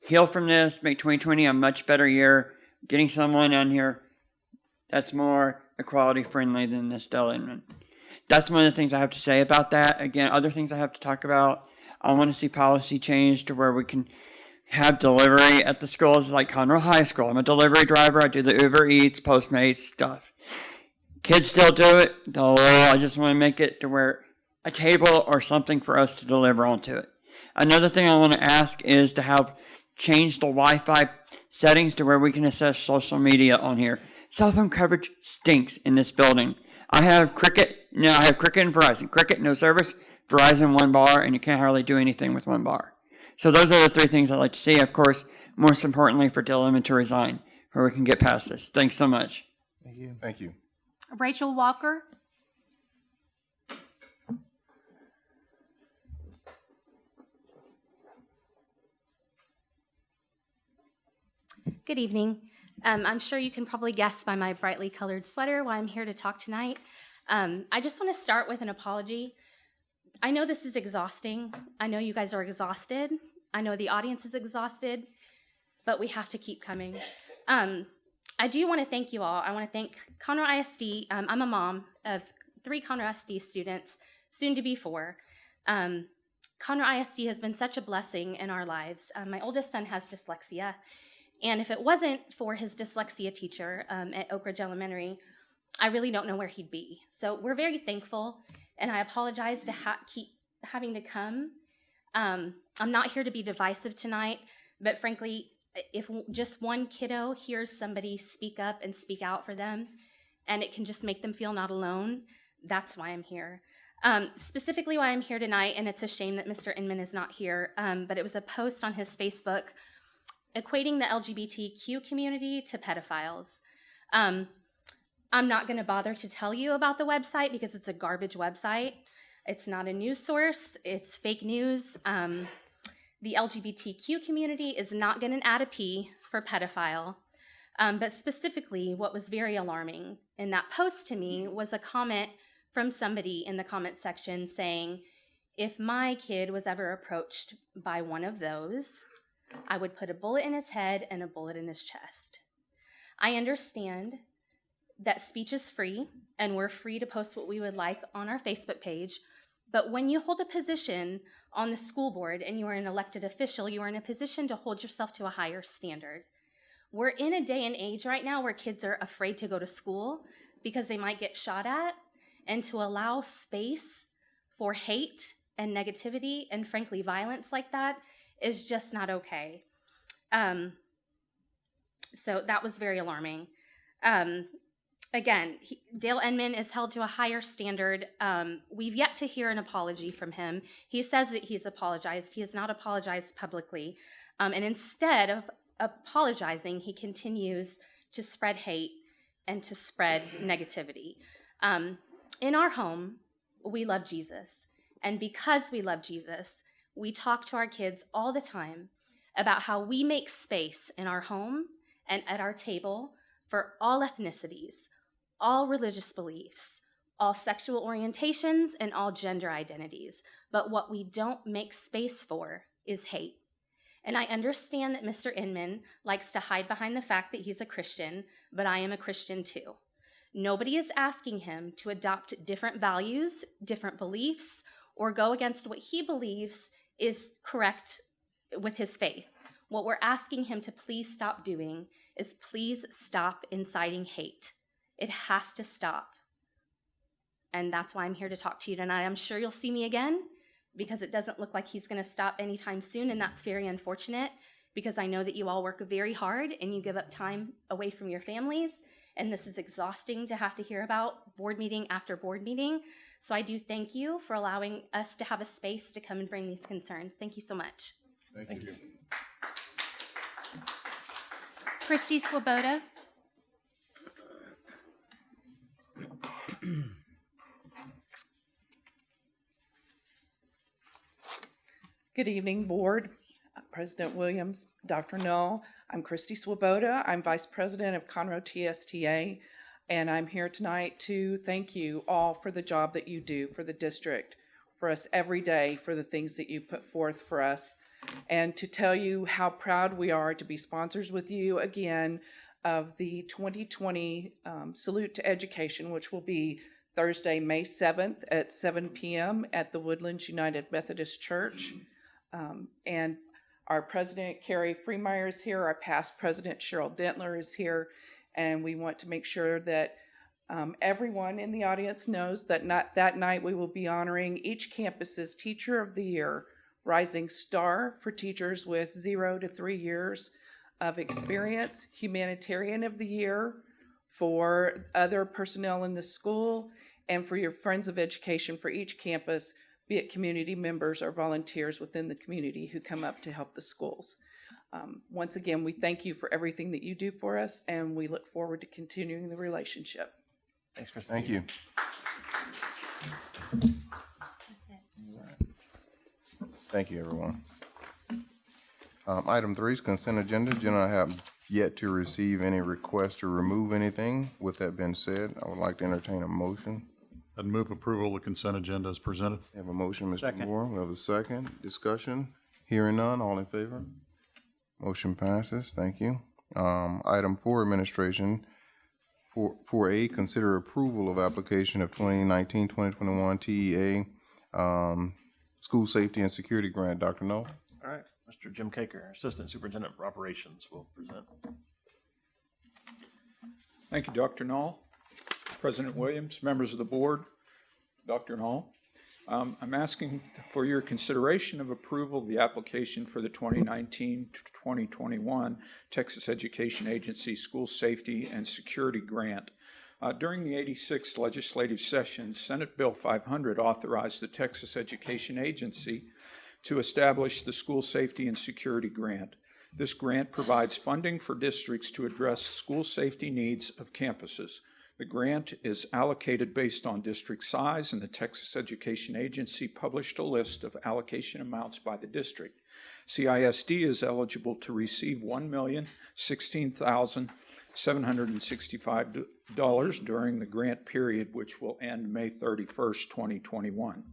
heal from this. Make 2020 a much better year. Getting someone on here that's more equality friendly than this Dale Inman. That's one of the things I have to say about that. Again, other things I have to talk about. I want to see policy change to where we can have delivery at the schools like Conroe High School. I'm a delivery driver. I do the Uber Eats, Postmates stuff. Kids still do it. I just want to make it to where a table or something for us to deliver onto it. Another thing I want to ask is to have changed the Wi-Fi settings to where we can assess social media on here. Cell phone coverage stinks in this building. I have Cricket. No, I have Cricket and Verizon. Cricket no service. Verizon one bar, and you can't hardly do anything with one bar. So those are the three things I'd like to see. Of course, most importantly for Dylan to resign, where we can get past this. Thanks so much. Thank you. Thank you. Rachel Walker. Good evening. Um, I'm sure you can probably guess by my brightly colored sweater why I'm here to talk tonight. Um, I just want to start with an apology. I know this is exhausting. I know you guys are exhausted. I know the audience is exhausted, but we have to keep coming. Um, I do want to thank you all. I want to thank Conroe ISD. Um, I'm a mom of three Conroe ISD students, soon to be four. Um, Conroe ISD has been such a blessing in our lives. Um, my oldest son has dyslexia, and if it wasn't for his dyslexia teacher um, at Oak Ridge Elementary, I really don't know where he'd be. So we're very thankful, and I apologize to ha- keep having to come. Um, I'm not here to be divisive tonight, but frankly, if just one kiddo hears somebody speak up and speak out for them, and it can just make them feel not alone, that's why I'm here. Um, specifically, why I'm here tonight, and it's a shame that Mr. Inman is not here, um, but it was a post on his Facebook equating the LGBTQ community to pedophiles. Um, I'm not going to bother to tell you about the website because it's a garbage website. It's not a news source, it's fake news. Um, the LGBTQ community is not going to add a P for pedophile. Um, but specifically, what was very alarming in that post to me was a comment from somebody in the comment section saying, if my kid was ever approached by one of those, I would put a bullet in his head and a bullet in his chest. I understand that speech is free and we're free to post what we would like on our Facebook page. But when you hold a position on the school board and you are an elected official, you are in a position to hold yourself to a higher standard. We're in a day and age right now where kids are afraid to go to school because they might get shot at, and to allow space for hate and negativity and, frankly, violence like that is just not okay. Um, so that was very alarming. Um, again, he, Dale Inman is held to a higher standard. Um, we've yet to hear an apology from him. He says that he's apologized. He has not apologized publicly. Um, and instead of apologizing, he continues to spread hate and to spread [LAUGHS] negativity. Um, in our home, we love Jesus. And because we love Jesus, we talk to our kids all the time about how we make space in our home and at our table for all ethnicities, all religious beliefs, all sexual orientations, and all gender identities. But what we don't make space for is hate. And I understand that Mr. Inman likes to hide behind the fact that he's a Christian, but I am a Christian too. Nobody is asking him to adopt different values, different beliefs, or go against what he believes is correct with his faith. What we're asking him to please stop doing is please stop inciting hate. It has to stop. And that's why I'm here to talk to you tonight. I'm sure you'll see me again because it doesn't look like he's going to stop anytime soon. And that's very unfortunate because I know that you all work very hard and you give up time away from your families. And this is exhausting to have to hear about board meeting after board meeting. So I do thank you for allowing us to have a space to come and bring these concerns. Thank you so much. Thank you. Christy Swoboda. Good evening, Board, President Williams, Dr. Null. I'm Christy Swoboda. I'm Vice President of Conroe TSTA, and I'm here tonight to thank you all for the job that you do for the district, for us every day, for the things that you put forth for us, and to tell you how proud we are to be sponsors with you again of the 2020 um, Salute to Education, which will be Thursday, May 7th at 7 p.m. at the Woodlands United Methodist Church. Um, and our president, Carrie Freemeyer, is here. Our past president, Cheryl Dentler, is here. And we want to make sure that um, everyone in the audience knows that not, that night we will be honoring each campus's Teacher of the Year, Rising Star for teachers with zero to three years of experience, Humanitarian of the Year for other personnel in the school, and for your Friends of Education for each campus, be it community members or volunteers within the community who come up to help the schools. Um, once again, we thank you for everything that you do for us, and we look forward to continuing the relationship. Thanks, Chris. Thank you. Thank you, everyone. Um, item three is consent agenda. Agenda I have yet to receive any request to remove anything. With that being said, I would like to entertain a motion. I'd move approval of the consent agenda as presented. We Have a motion, Mr. Moore. We have a second. Discussion. Hearing none. All in favor? Motion passes. Thank you. Um, item four, administration. Four, four A, consider approval of application of 2019-2021 TEA, um, School Safety and Security Grant. Dr. Null? All right, Mr. Jim Caker, Assistant Superintendent for Operations, will present. Thank you, Dr. Null. President Williams, members of the board, Dr. Hall. Um, I'm asking for your consideration of approval of the application for the 2019-2021 Texas Education Agency School Safety and Security Grant. Uh, during the 86th legislative session, Senate Bill 500 authorized the Texas Education Agency to establish the School Safety and Security Grant. This grant provides funding for districts to address school safety needs of campuses. The grant is allocated based on district size, and the Texas Education Agency published a list of allocation amounts by the district. CISD is eligible to receive $1,016,765 during the grant period, which will end May 31st, 2021.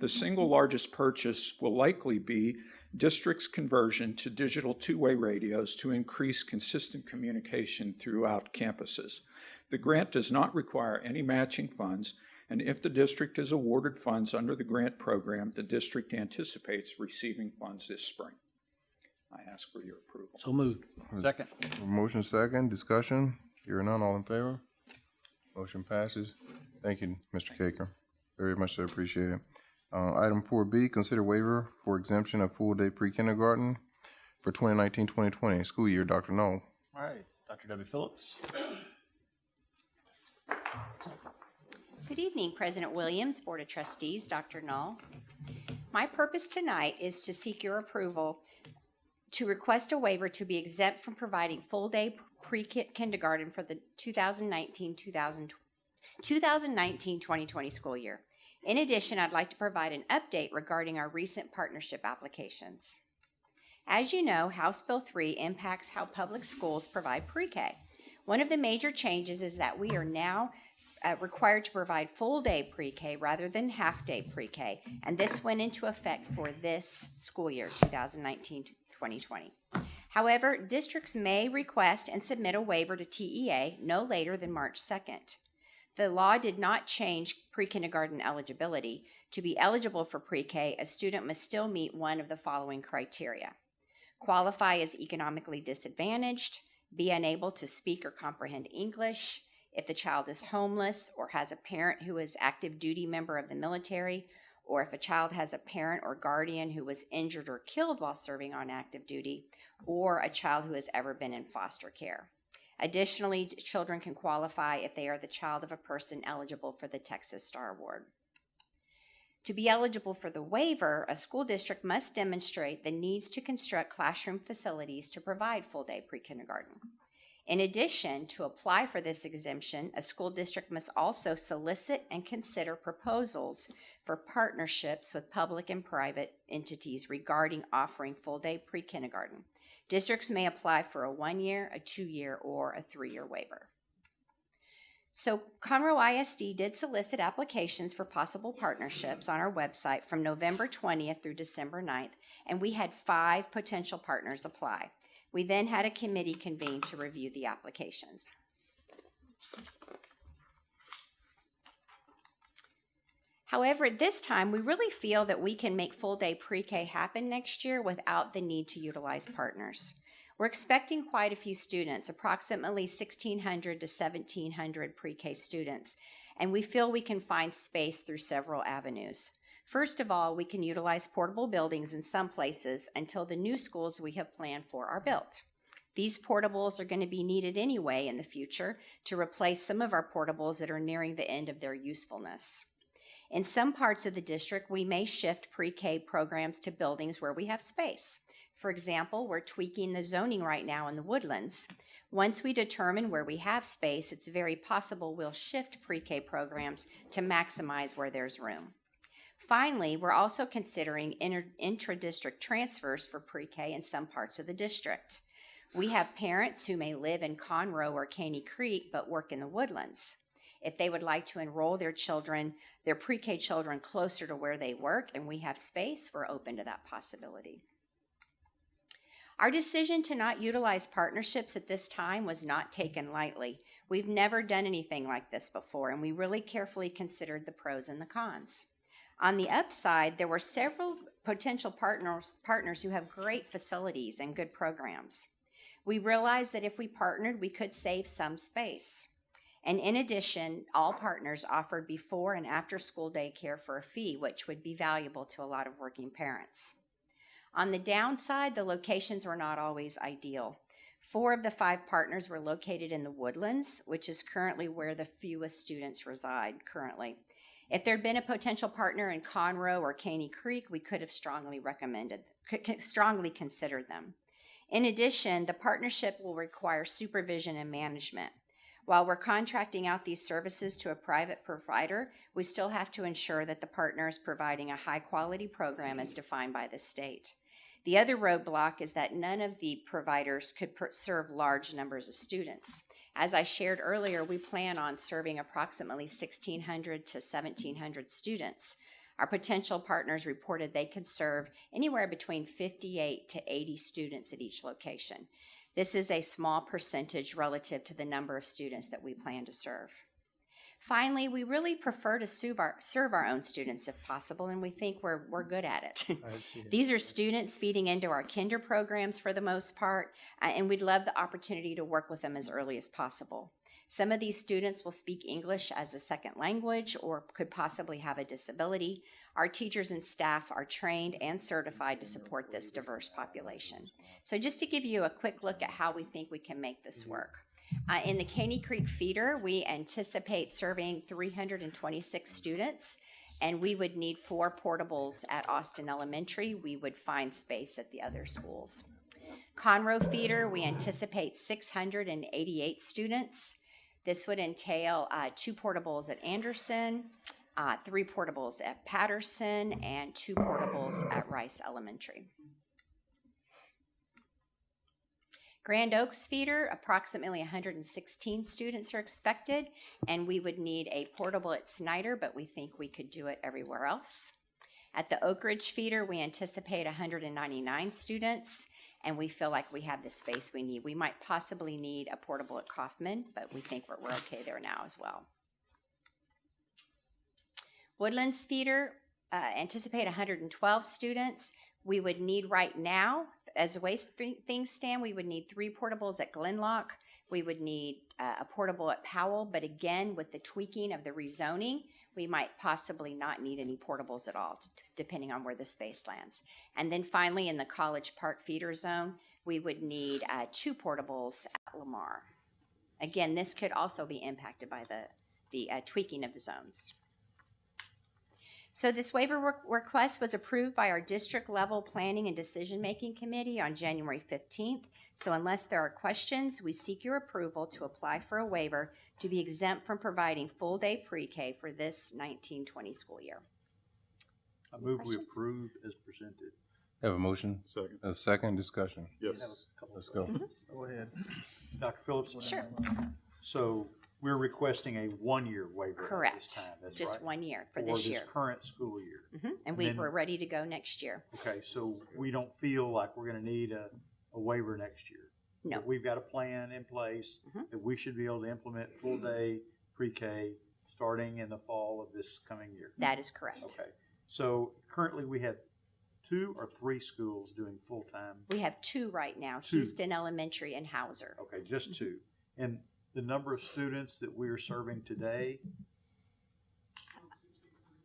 The single largest purchase will likely be district's conversion to digital two-way radios to increase consistent communication throughout campuses. The grant does not require any matching funds, and if the district is awarded funds under the grant program, the district anticipates receiving funds this spring. I ask for your approval. So moved. Second. Motion second, discussion. Hearing none. All in favor? Motion passes. Thank you, Mr. Caker. Very much so appreciated. Uh, item four B, consider waiver for exemption of full-day pre-kindergarten for 2019-2020 school year. Dr. Null? All right, Dr. W. Phillips. Good evening, President Williams, Board of Trustees, Dr. Null. My purpose tonight is to seek your approval to request a waiver to be exempt from providing full-day pre-kindergarten for the 2019-2020 school year. In addition, I'd like to provide an update regarding our recent partnership applications. As you know, House Bill 3 impacts how public schools provide pre-K. One of the major changes is that we are now uh, required to provide full day pre K rather than half day pre K, and this went into effect for this school year, 2019 2020. However, districts may request and submit a waiver to TEA no later than March 2nd. The law did not change pre kindergarten eligibility. To be eligible for pre K, a student must still meet one of the following criteria qualify as economically disadvantaged, be unable to speak or comprehend English, if the child is homeless or has a parent who is active duty member of the military, or if a child has a parent or guardian who was injured or killed while serving on active duty, or a child who has ever been in foster care. Additionally, children can qualify if they are the child of a person eligible for the Texas Star Award. To be eligible for the waiver, a school district must demonstrate the needs to construct classroom facilities to provide full day pre kindergarten. In addition, to apply for this exemption, a school district must also solicit and consider proposals for partnerships with public and private entities regarding offering full day pre kindergarten. Districts may apply for a one year, a two year, or a three year waiver. So, Conroe ISD did solicit applications for possible partnerships on our website from November 20th through December 9th, and we had five potential partners apply. We then had a committee convene to review the applications. However, at this time, we really feel that we can make full day pre K happen next year without the need to utilize partners. We're expecting quite a few students, approximately 1,600 to 1,700 pre K students, and we feel we can find space through several avenues. First of all, we can utilize portable buildings in some places until the new schools we have planned for are built. These portables are going to be needed anyway in the future to replace some of our portables that are nearing the end of their usefulness. In some parts of the district, we may shift pre K programs to buildings where we have space. For example, we're tweaking the zoning right now in the woodlands. Once we determine where we have space, it's very possible we'll shift pre K programs to maximize where there's room. Finally, we're also considering intra-district transfers for pre-K in some parts of the district. We have parents who may live in Conroe or Caney Creek but work in the woodlands. If they would like to enroll their children, their pre-K children closer to where they work and we have space, we're open to that possibility. Our decision to not utilize partnerships at this time was not taken lightly. We've never done anything like this before, and we really carefully considered the pros and the cons. On the upside, there were several potential partners, partners who have great facilities and good programs. We realized that if we partnered, we could save some space. And in addition, all partners offered before and after school day care for a fee, which would be valuable to a lot of working parents. On the downside, the locations were not always ideal. Four of the five partners were located in the woodlands, which is currently where the fewest students reside currently. If there'd been a potential partner in Conroe or Caney Creek, we could have strongly recommended, strongly considered them. In addition, the partnership will require supervision and management. While we're contracting out these services to a private provider, we still have to ensure that the partner is providing a high quality program as defined by the state. The other roadblock is that none of the providers could serve large numbers of students. As I shared earlier, we plan on serving approximately 1,600 to 1,700 students. Our potential partners reported they could serve anywhere between 58 to 80 students at each location. This is a small percentage relative to the number of students that we plan to serve. Finally, we really prefer to serve our, serve our own students if possible, and we think we're, we're good at it. [LAUGHS] These are students feeding into our kinder programs for the most part, uh, and we'd love the opportunity to work with them as early as possible. Some of these students will speak English as a second language or could possibly have a disability. Our teachers and staff are trained and certified to support this diverse population. So, just to give you a quick look at how we think we can make this work. Uh, in the Caney Creek feeder, we anticipate serving 326 students, and we would need four portables at Austin Elementary. We would find space at the other schools. Conroe feeder, we anticipate 688 students. This would entail uh, two portables at Anderson, uh, three portables at Patterson, and two portables at Rice Elementary. Grand Oaks feeder, approximately 116 students are expected, and we would need a portable at Snyder, but we think we could do it everywhere else. At the Oak Ridge feeder, we anticipate 199 students, and we feel like we have the space we need. We might possibly need a portable at Kaufman, but we think we're, we're okay there now as well. Woodlands feeder, uh, anticipate 112 students. We would need right now, as the way things stand, we would need three portables at Glen Loch. We would need uh, a portable at Powell, but again, with the tweaking of the rezoning, we might possibly not need any portables at all, t- depending on where the space lands. And then finally, in the College Park feeder zone, we would need uh, two portables at Lamar. Again, this could also be impacted by the, the uh, tweaking of the zones. So this waiver re- request was approved by our district level planning and decision making committee on January 15th. So unless there are questions, we seek your approval to apply for a waiver to be exempt from providing full day pre-K for this 1920 school year. I move we approve as presented. Have a motion? Second. A second discussion. Yes. Let's go. Mm-hmm. Go ahead. Dr. Phillips? Sure. So we're requesting a one-year waiver at this Correct. time, that's Just right? one year for this year. this current school year. Mhm. And we then- were ready to go next year. Okay, so we don't feel like we're gonna need a, a waiver next year. No. But We've got a plan in place Mhm. that we should be able to implement full-day pre-K starting in the fall of this coming year. That is correct. Okay, so currently we have two or three schools doing full-time, We have two right now, Two. Houston Elementary and Houser. okay, just two. And the number of students that we are serving today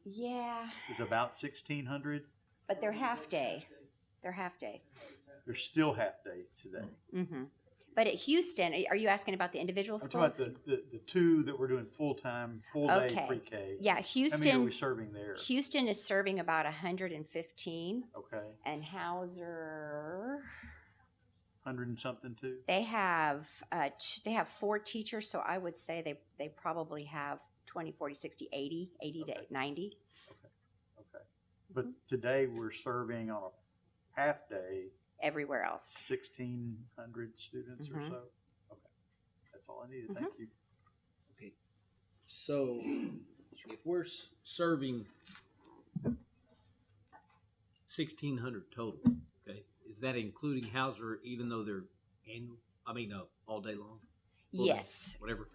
Yeah, is about sixteen hundred. but they're half day. They're half day. They're still half-day today. hmm But at Houston, are you asking about the individual I'm talking about schools? the, the, the two that we're doing full-time, full-day Okay. pre-K. Yeah, How many are Houston- we serving there? Houston is serving about 115, Okay, and Houser hundred and something too? they have uh, t- they have four teachers, so I would say they they probably have 20, 40, 60, 80, 80 to 90. Okay. okay. But today we're serving on a half-day, Everywhere else. sixteen hundred students or Mhm. so? Okay, that's all I needed, thank you. Okay, so if we're serving sixteen hundred total, okay, is that including Houser even though they're annual, I mean, uh, all day long? Full day, Yes. Whatever.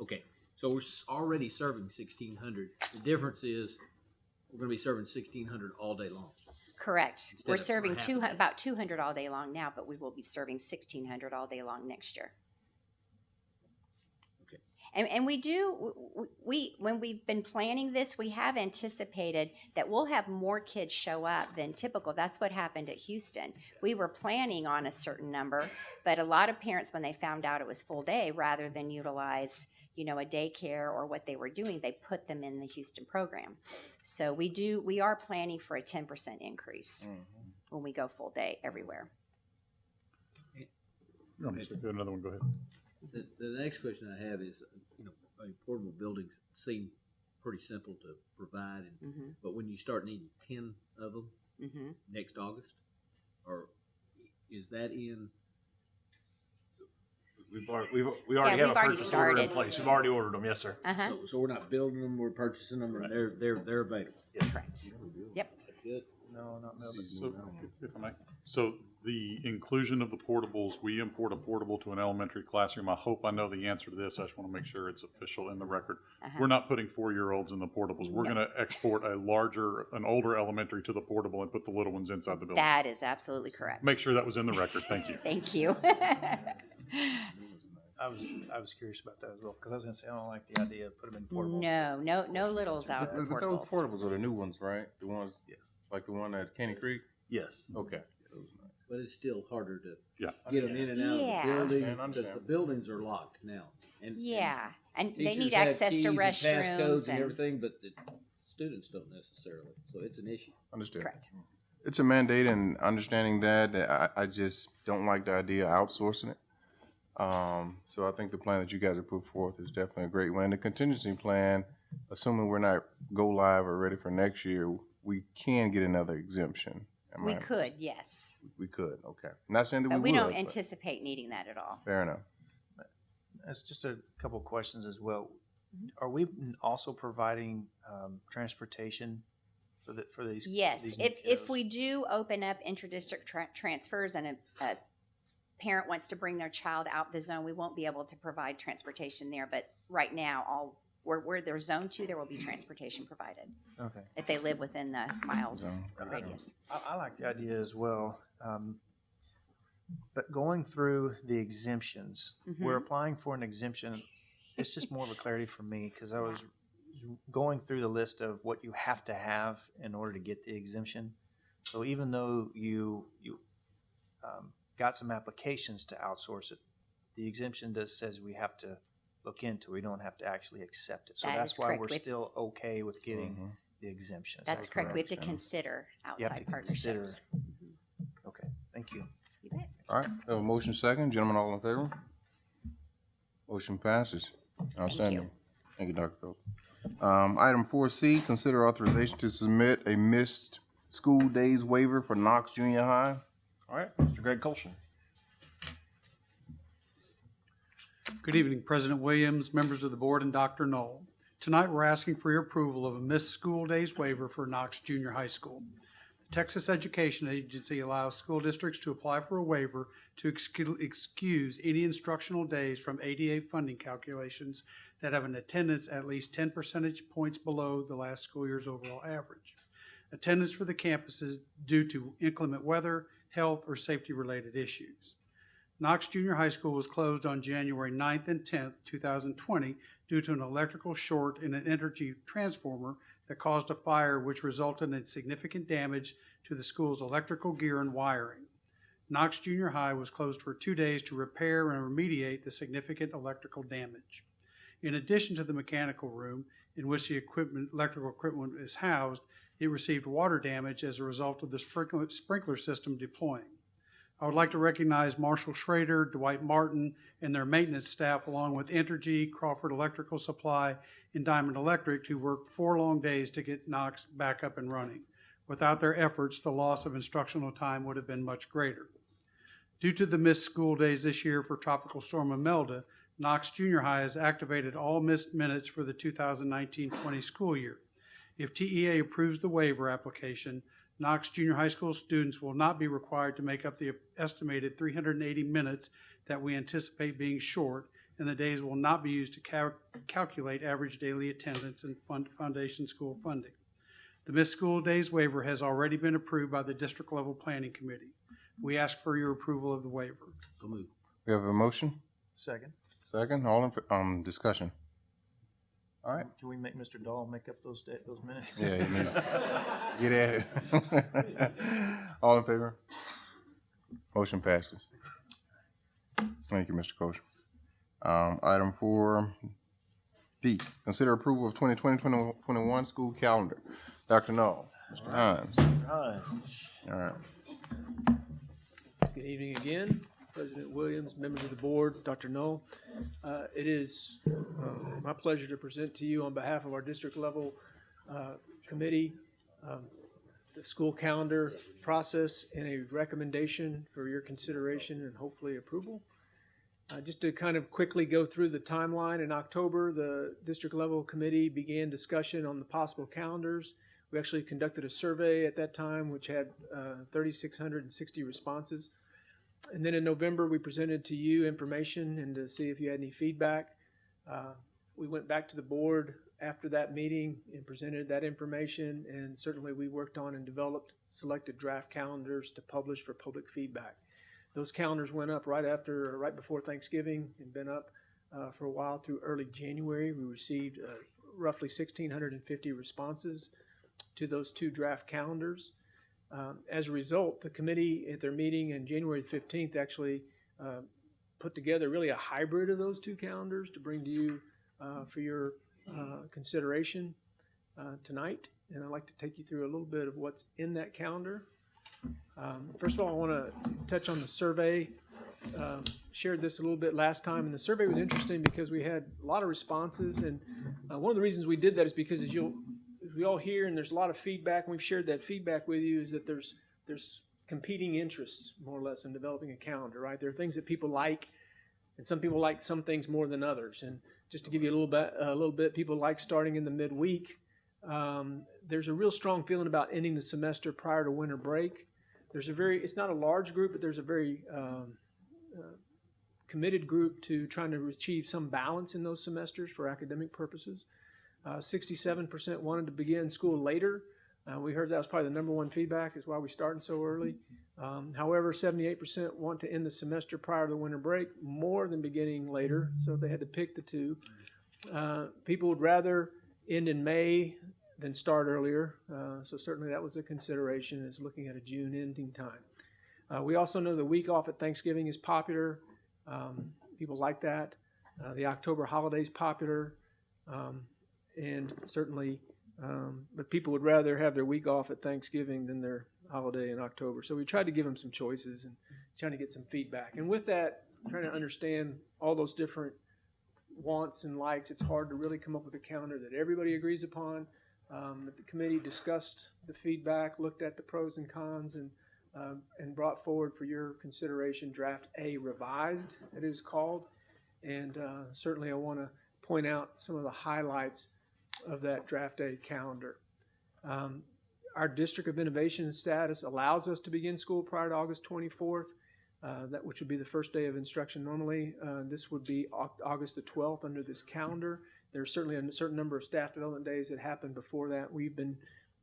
Okay, so we're s- already serving sixteen hundred. The difference is we're gonna be serving sixteen hundred all day long. Correct. Instead We're of for serving half a two, day. about 200 all day long now, but we will be serving 1600 all day long next year. Okay. And, and we do, w- w- we, when we've been planning this, we have anticipated that we'll have more kids show up than typical. That's what happened at Houston. We were planning on a certain number, but a lot of parents, when they found out it was full day, rather than utilize, you know, a daycare or what they were doing, they put them in the Houston program. So we do, we are planning for a 10% increase mm-hmm. when we go full day everywhere. You want me to do another one? Go ahead. The, the next question I have is, you I mean, portable buildings seem pretty simple to provide, and, Mhm. but when you start needing ten of them Mhm. next August, or is that in? We've already, we've, we already Yeah, have we've a already purchase order in started. place. We've already ordered them. Yes, sir. Uh-huh. So, so we're not building them, we're purchasing them, and they're, they're, they're available. Correct. Yep. Good. No, not So, if I may, so the inclusion of the portables, we import a portable to an elementary classroom. I hope I know the answer to this. I just want to make sure it's official in the record. Uh-huh. We're not putting four-year-olds in the portables. We're No. going to export a larger, an older elementary to the portable and put the little ones inside the building. That is absolutely correct. Make sure that was in the record. Thank you. [LAUGHS] Thank you. [LAUGHS] I was, I was curious about that as well, because I was gonna say, I don't like the idea of putting them in portables. No, no, no littles out But of but those portables. portables are the new ones, right? The ones, yes, like the one at Caney Creek? Yes. Okay. But it's still harder to Yeah. get them in and out Yeah. of the building, Understand, because understand. the buildings are locked now. And- and Yeah, and they teachers need have access to keys and restrooms passcodes and- and everything, but the students don't necessarily, so it's an issue. Understood. Correct. It's a mandate and understanding that, that I, I just don't like the idea of outsourcing it. Um, so I think the plan that you guys have put forth is definitely a great one. And the contingency plan, assuming we're not go live or ready for next year, we can get another exemption. Am We I- could, yes. We could, okay. Not saying that we But would. we don't but- anticipate needing that at all. Fair enough. That's just a couple questions as well. Are we also providing, um, transportation for the, for these? Yes, these if, if kiddos? we do open up intradistrict tra- transfers and a, a s- parent wants to bring their child out the zone, we won't be able to provide transportation there. But right now, all, where, where they're zone two, there will be transportation provided. Okay. If they live within the miles Zone. radius. I, I like the idea as well. Um, but going through the exemptions, we're Mhm. applying for an exemption. It's just more of a clarity for me because I was going through the list of what you have to have in order to get the exemption. So even though you you um, got some applications to outsource it, the exemption does says we have to look into. it. We don't have to actually accept it. So That that's is why correct. we're We- still okay with getting Mm-hmm. the exemption. Is That's that correct. We have to Yeah. consider You have outside to consider. partnerships. Okay, thank you. You bet. All right, we have a motion second. Gentlemen, all in favor? Motion passes. Outstanding. Thank you, Dr. Phillips. Um, item four C, consider authorization to submit a missed school days waiver for Knox Junior High. All right, Mr. Greg Colson. Good evening, President Williams, members of the board, and Dr. Null. Tonight, we're asking for your approval of a missed school days waiver for Knox Junior High School. The Texas Education Agency allows school districts to apply for a waiver to excuse any instructional days from ADA funding calculations that have an attendance at least ten percentage points below the last school year's overall average. Attendance for the campuses due to inclement weather, health, or safety-related issues. Knox Junior High School was closed on January 9th and tenth, two thousand twenty, due to an electrical short in an energy transformer that caused a fire which resulted in significant damage to the school's electrical gear and wiring. Knox Junior High was closed for two days to repair and remediate the significant electrical damage. In addition to the mechanical room in which the equipment, electrical equipment is housed, it received water damage as a result of the sprinkler, system deploying. I would like to recognize Marshall Schrader, Dwight Martin, and their maintenance staff, along with Entergy, Crawford Electrical Supply, and Diamond Electric, who worked four long days to get Knox back up and running. Without their efforts, the loss of instructional time would have been much greater. Due to the missed school days this year for Tropical Storm Imelda, Knox Junior High has activated all missed minutes for the 2019-20 school year. If TEA approves the waiver application, Knox Junior High School students will not be required to make up the estimated 380 minutes that we anticipate being short, and the days will not be used to cal- calculate average daily attendance and fund- foundation school funding. The missed school days waiver has already been approved by the district level planning committee. We ask for your approval of the waiver. So moved. We have a motion? Second. Second, all in, fa- um, discussion. All right. Can we make Mr. Dahl make up those, those minutes? Yeah, he needs, [LAUGHS] get at it. [LAUGHS] All in favor? Motion passes. Thank you, Mr. Coach. Um, item four D, consider approval of 2020-2021 school calendar. Dr. Null, Mr. Hines. Hines. All right. Good evening again, President Williams, members of the board, Dr. Null. Uh, It is uh, my pleasure to present to you on behalf of our district level uh, committee, um, the school calendar process and a recommendation for your consideration and hopefully approval. Uh, Just to kind of quickly go through the timeline, in October, the district level committee began discussion on the possible calendars. We actually conducted a survey at that time, which had uh, 3,660 responses. And then in November, we presented to you information and to see if you had any feedback. Uh, We went back to the board after that meeting and presented that information, and certainly we worked on and developed selected draft calendars to publish for public feedback. Those calendars went up right after, right before Thanksgiving, and been up uh, for a while through early January. We received uh, roughly 1,650 responses to those two draft calendars. Um, As a result, the committee at their meeting on January 15th actually uh, put together really a hybrid of those two calendars to bring to you uh, for your uh, consideration uh, tonight. And I'd like to take you through a little bit of what's in that calendar. Um, First of all, I want to touch on the survey. Um, Shared this a little bit last time, and the survey was interesting because we had a lot of responses. And uh, one of the reasons we did that is because as you'll, we all hear, and there's a lot of feedback, and we've shared that feedback with you, is that there's, there's competing interests, more or less, in developing a calendar, right? There are things that people like, and some people like some things more than others. And just to give you a little bit, a little bit, people like starting in the midweek. Um, there's a real strong feeling about ending the semester prior to winter break. There's a very, it's not a large group, but there's a very um, uh, committed group to trying to achieve some balance in those semesters for academic purposes. Uh, 67% wanted to begin school later. Uh, we heard that was probably the number one feedback, is why we starting so early. Um, however, 78% want to end the semester prior to the winter break more than beginning later, so they had to pick the two. Uh, people would rather end in May than start earlier, uh, so certainly that was a consideration, is looking at a June ending time. Uh, we also know the week off at Thanksgiving is popular. Um, people like that. Uh, the October holiday is popular, um, and certainly, um, but people would rather have their week off at Thanksgiving than their holiday in October. So we tried to give them some choices and trying to get some feedback. And with that, trying to understand all those different wants and likes, it's hard to really come up with a calendar that everybody agrees upon. Um, the committee discussed the feedback, looked at the pros and cons, and um, and brought forward for your consideration draft A revised, it is called. And uh, certainly I want to point out some of the highlights of that draft A calendar. Um, our District of Innovation status allows us to begin school prior to August 24th, uh, that, which would be the first day of instruction normally. Uh, This would be August the 12th under this calendar. There's certainly a certain number of staff development days that happened before that. We've been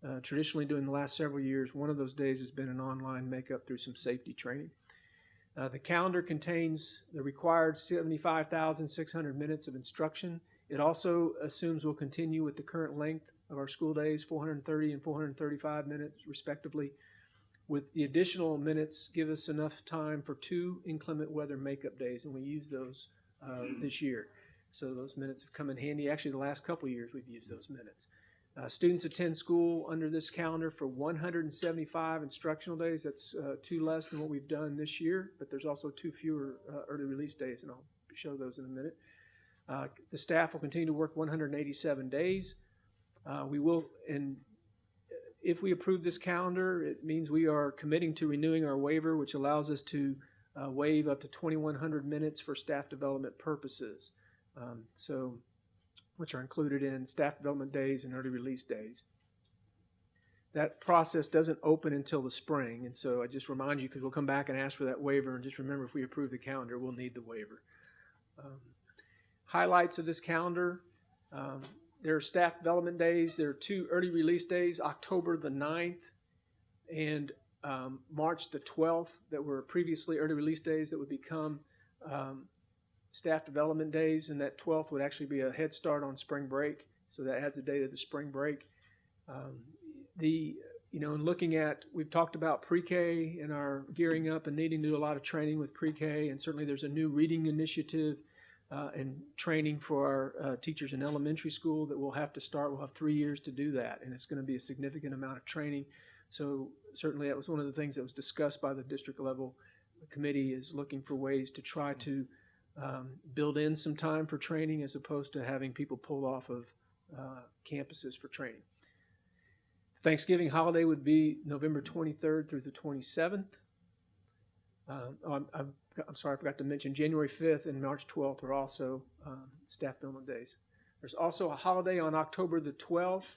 uh, traditionally doing the last several years. One of those days has been an online makeup through some safety training. Uh, The calendar contains the required 75,600 minutes of instruction. It also assumes we'll continue with the current length of our school days, 430 and 435 minutes respectively, with the additional minutes give us enough time for two inclement weather makeup days, and we use those uh, this year. So those minutes have come in handy. Actually, the last couple years, we've used those minutes. Uh, Students attend school under this calendar for 175 instructional days. That's uh, two less than what we've done this year, but there's also two fewer uh, early release days, and I'll show those in a minute. Uh, The staff will continue to work 187 days. Uh, We will, and if we approve this calendar, it means we are committing to renewing our waiver, which allows us to uh, waive up to 2,100 minutes for staff development purposes. Um, So, which are included in staff development days and early release days. That process doesn't open until the spring, and so I just remind you, because we'll come back and ask for that waiver, and just remember, if we approve the calendar, we'll need the waiver. Um, Highlights of this calendar, um, there are staff development days, there are two early release days, October the 9th and um, March the 12th, that were previously early release days that would become um, staff development days, and that 12th would actually be a head start on spring break, so that adds a day to the spring break. Um, the, you know, in looking at, we've talked about pre-K and our gearing up and needing to do a lot of training with pre-K, and certainly there's a new reading initiative uh, and training for our uh, teachers in elementary school that we'll have to start. We'll have three years to do that, and it's going to be a significant amount of training. So certainly that was one of the things that was discussed by the district level committee is looking for ways to try to um, build in some time for training as opposed to having people pulled off of uh, campuses for training. Thanksgiving holiday would be November 23rd through the 27th. Um, oh, I'm, I'm, sorry, I forgot to mention January 5th and March 12th are also um, staff development days. There's also a holiday on October the 12th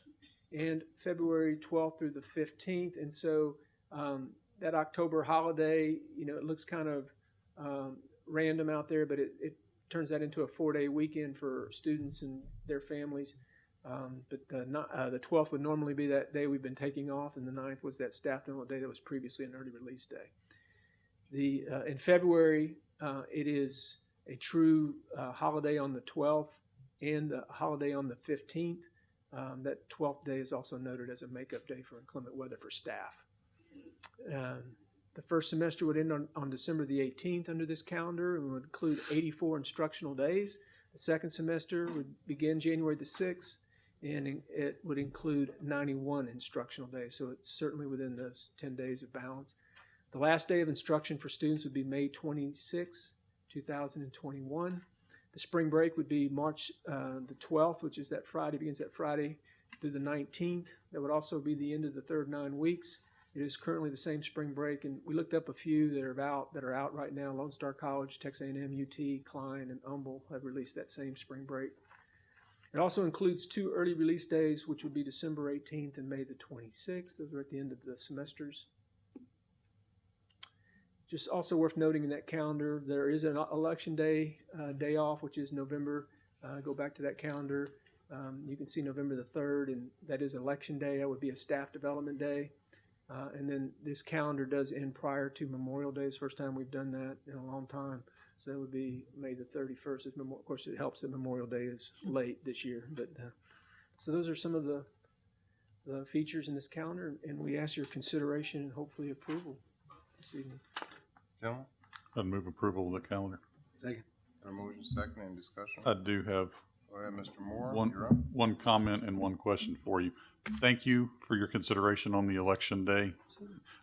and February 12th through the 15th. And so um, that October holiday, you know, it looks kind of um, random out there, but it, it turns that into a four day weekend for students and their families. Um, but the, uh, the 12th would normally be that day we've been taking off, and the 9th was that staff development day that was previously an early release day. The, uh, in February, uh, it is a true uh, holiday on the 12th and a holiday on the 15th. Um, that 12th day is also noted as a makeup day for inclement weather for staff. Um, the first semester would end on, on December the 18th under this calendar and would include 84 instructional days. The second semester would begin January the 6th and it would include 91 instructional days. So it's certainly within those 10 days of balance. The last day of instruction for students would be May 26, 2021. The spring break would be March uh, the 12th, which is that Friday, begins that Friday through the 19th. That would also be the end of the third nine weeks. It is currently the same spring break, and we looked up a few that are out that are out right now. Lone Star College, Texas A&M, UT, Klein, and Humble have released that same spring break. It also includes two early release days, which would be December 18th and May the 26th. Those are at the end of the semesters. Just also worth noting in that calendar, there is an election day, uh, day off, which is November. Uh, go back to that calendar. Um, you can see November the 3rd, and that is election day. That would be a staff development day. Uh, and then this calendar does end prior to Memorial Day. It's the first time we've done that in a long time. So that would be May the 31st. Of course, it helps that Memorial Day is late this year. But uh, so those are some of the, the features in this calendar, and we ask your consideration and hopefully approval this evening. Gentlemen, I'd move approval of the calendar. Second. got a motion second and discussion? I do have Go ahead, Mr. Moore, one, you're up. one comment and one question for you. Thank you for your consideration on the election day.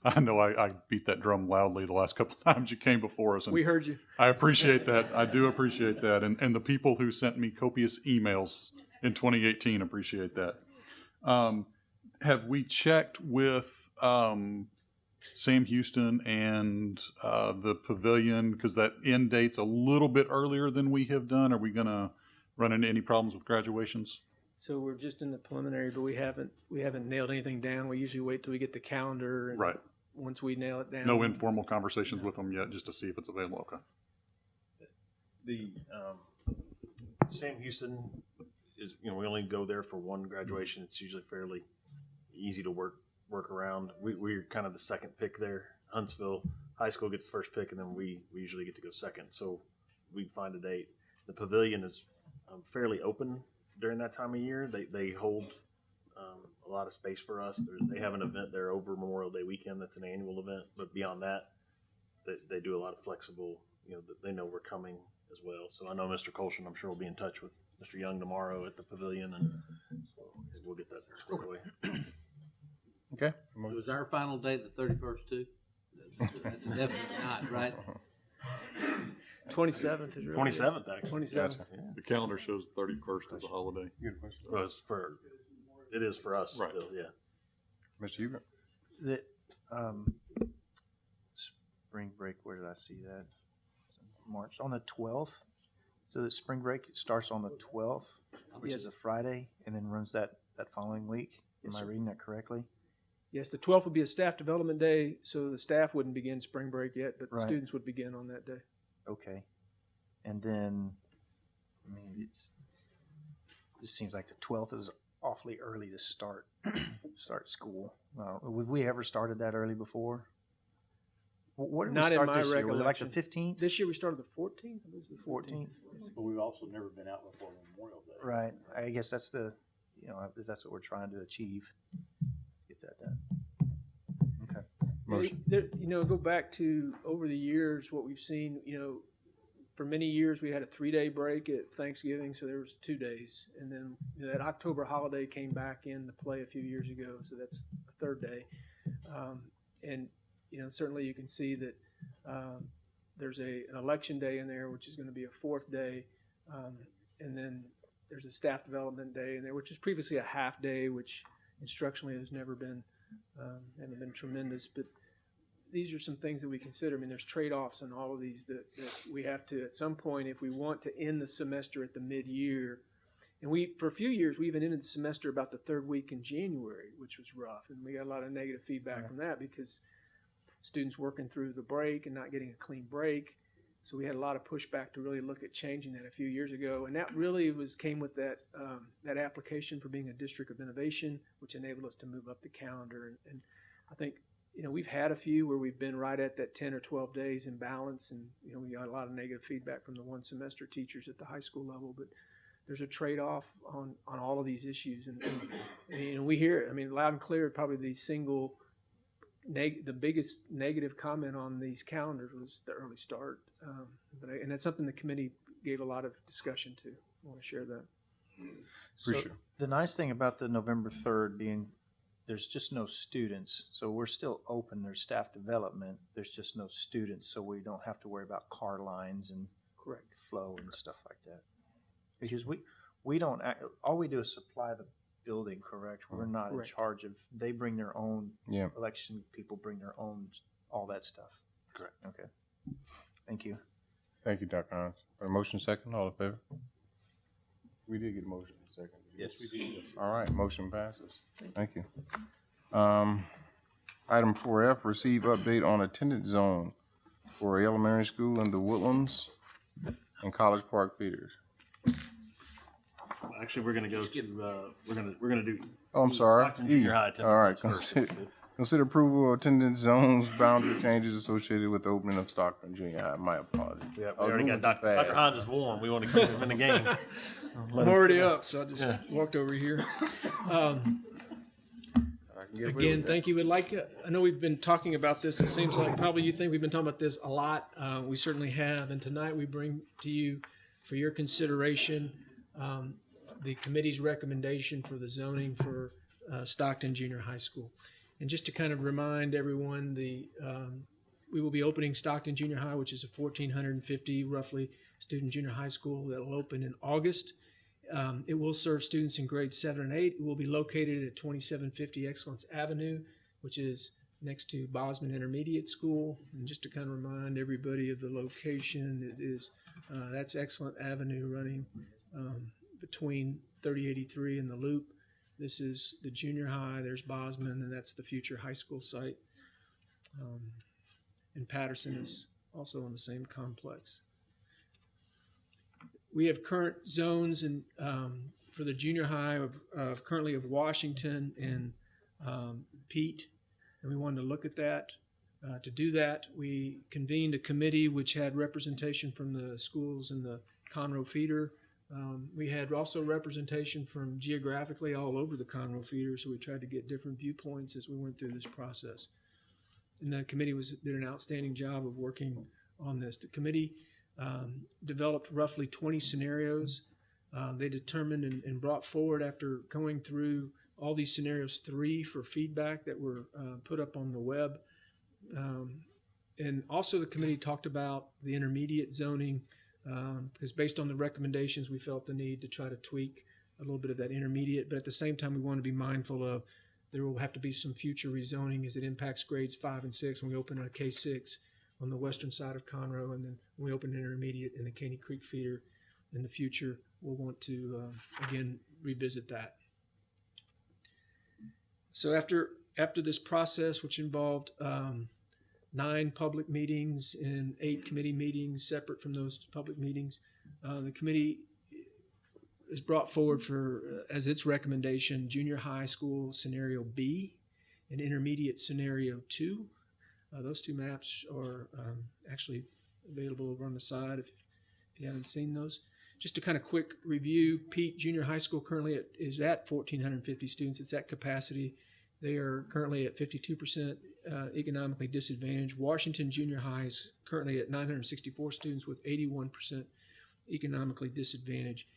I know I, I beat that drum loudly the last couple of [LAUGHS] times you came before us. and We heard you. I appreciate that. I do appreciate that. And, and the people who sent me copious emails in 2018 appreciate that. Um, have we checked with um, Sam Houston and uh, the pavilion? Because that end date's a little bit earlier than we have done. Are we going to run into any problems with graduations? So we're just in the preliminary, but we haven't, we haven't nailed anything down. We usually wait till we get the calendar. and Right. Once we nail it down. No informal conversations with them yet, just to see if it's available, okay? The um, Sam Houston is, you know, we only go there for one graduation. It's usually fairly easy to work work around. We, we're kind of the second pick there. Huntsville High School gets the first pick, and then we, we usually get to go second. So we find a date. The pavilion is um, fairly open during that time of year. They they hold um, a lot of space for us. They're, they have an event there over Memorial Day weekend. That's an annual event, but beyond that, they, they do a lot of flexible. You know, they know we're coming as well. So I know Mr. Colson. I'm sure will be in touch with Mr. Young tomorrow at the pavilion, and so we'll get that squared away. [CLEARS THROAT] Okay. So is our final day the thirty-first too? That's a definite [LAUGHS] not, right? Twenty-seventh is really. 27th, actually. Twenty-seventh. The calendar shows the thirty-first as a holiday. Well, it's for it is for us Right. still, yeah. Mr. Hubert? The, um, spring break, where did I see that? March, on the twelfth? So the spring break starts on the twelfth, which is a Friday, and then runs that, that following week? Am Yes, I reading that correctly? Yes, the twelfth would be a staff development day, so the staff wouldn't begin spring break yet, but the Right. students would begin on that day. Okay. And then, I mean, it's, it seems like the twelfth is awfully early to start, [CLEARS THROAT] start school. Uh, have we ever started that early before? Wh- What did we Not in start my this year? Was it like the recollection. fifteenth? This year we started the fourteenth, it was the Fourteenth? fourteenth. But we've also never been out before Memorial Day. Right. I guess that's the, you know, if that's what we're trying to achieve. Get that done. Motion. There, you know, go back to over the years, what we've seen, you know, for many years, we had a three-day break at Thanksgiving, so there was two days. And then you know, that October holiday came back into play a few years ago, so that's a third day. Um, and, you know, certainly you can see that um, there's a, an election day in there, which is going to be a fourth day. Um, and then there's a staff development day in there, which is previously a half day, which instructionally has never been, um, haven't been tremendous. But these are some things that we consider. I mean, there's trade-offs in all of these that, that we have to, at some point, if we want to end the semester at the mid-year, and we, for a few years, we even ended the semester about the third week in January, which was rough, and we got a lot of negative feedback from that because students working through the break and not getting a clean break. So we had a lot of pushback to really look at changing that a few years ago, and that really was came with that um, that application for being a district of innovation, which enabled us to move up the calendar. And, and I think you know we've had a few where we've been right at that ten or twelve days in balance, and you know we got a lot of negative feedback from the one semester teachers at the high school level, but there's a trade-off on, on all of these issues, and, and, and we hear it. I mean, loud and clear. Probably the single, neg- the biggest negative comment on these calendars was the early start. Um, but I, and that's something the committee gave a lot of discussion to. I want to share that. So Appreciate the nice thing about the November third being, there's just no students, so we're still open. There's staff development. There's just no students, so we don't have to worry about car lines and Correct. flow and stuff like that. Because we we don't act, all we do is supply the building. Correct. We're not Correct. in charge of. They bring their own. Yeah. Election people bring their own all that stuff. Correct. Okay. Thank you. Thank you, Dr. Hines. A motion second, all in favor? We did get a motion second. Yes, we did. All right, motion passes. Thank you. Um, item four F, receive update on attendance zone for elementary school in the Woodlands and College Park feeders. Actually, we're gonna go to uh, we're gonna we're gonna do. Oh, I'm sorry. Stockton E. Junior High All right, first. consider, consider approval of attendance zones boundary changes associated with the opening of Stockton Junior High. My apologies. Yeah, we already got Dr. Dr. fast. Hines is warm. We want to keep him in the game. [LAUGHS] I'm Let him- already up, so I just Yeah. walked over here. [LAUGHS] Um, I can get away Again, thank you. Would like, uh, I know we've been talking about this. It seems like probably you think we've been talking about this a lot. Uh, we certainly have. And tonight we bring to you for your consideration um, the committee's recommendation for the zoning for uh, Stockton Junior High School. And just to kind of remind everyone, the um, we will be opening Stockton Junior High, which is a 1,450 roughly student junior high school that will open in August. Um, it will serve students in grades seven and eight. It will be located at 2750 Excellence Avenue, which is next to Bozman Intermediate School. And just to kind of remind everybody of the location, it is uh, that's Excellent Avenue running um, between 3083 and the loop. This is the junior high, there's Bozman, and that's the future high school site. Um, and Patterson is also in the same complex. We have current zones and um, for the junior high of, of currently of Washington and um, Peet, and we wanted to look at that. Uh, to do that, we convened a committee which had representation from the schools in the Conroe feeder. Um, we had also representation from geographically all over the Conroe feeder, so we tried to get different viewpoints as we went through this process. And the committee was did an outstanding job of working on this. The committee um, developed roughly 20 scenarios. Uh, they determined and, and brought forward after going through all these scenarios, three for feedback that were uh, put up on the web. Um, and also the committee talked about the intermediate zoning because based on the recommendations, we felt the need to try to tweak a little bit of that intermediate. But at the same time, we want to be mindful of there will have to be some future rezoning as it impacts grades five and six when we open a K six on the western side of Conroe, and then when we open intermediate in the Caney Creek feeder in the future, we'll want to uh, again revisit that. So after after this process, which involved um, nine public meetings and eight committee meetings separate from those public meetings, uh, the committee is brought forward for uh, as its recommendation junior high school scenario B and intermediate scenario two. Uh, those two maps are um, actually available over on the side if, if you haven't seen those. Just a kind of quick review, Peet Junior High School currently at, is at 1,450 students. It's at capacity. They are currently at 52% uh, economically disadvantaged. Washington Junior High is currently at 964 students with 81% economically disadvantaged.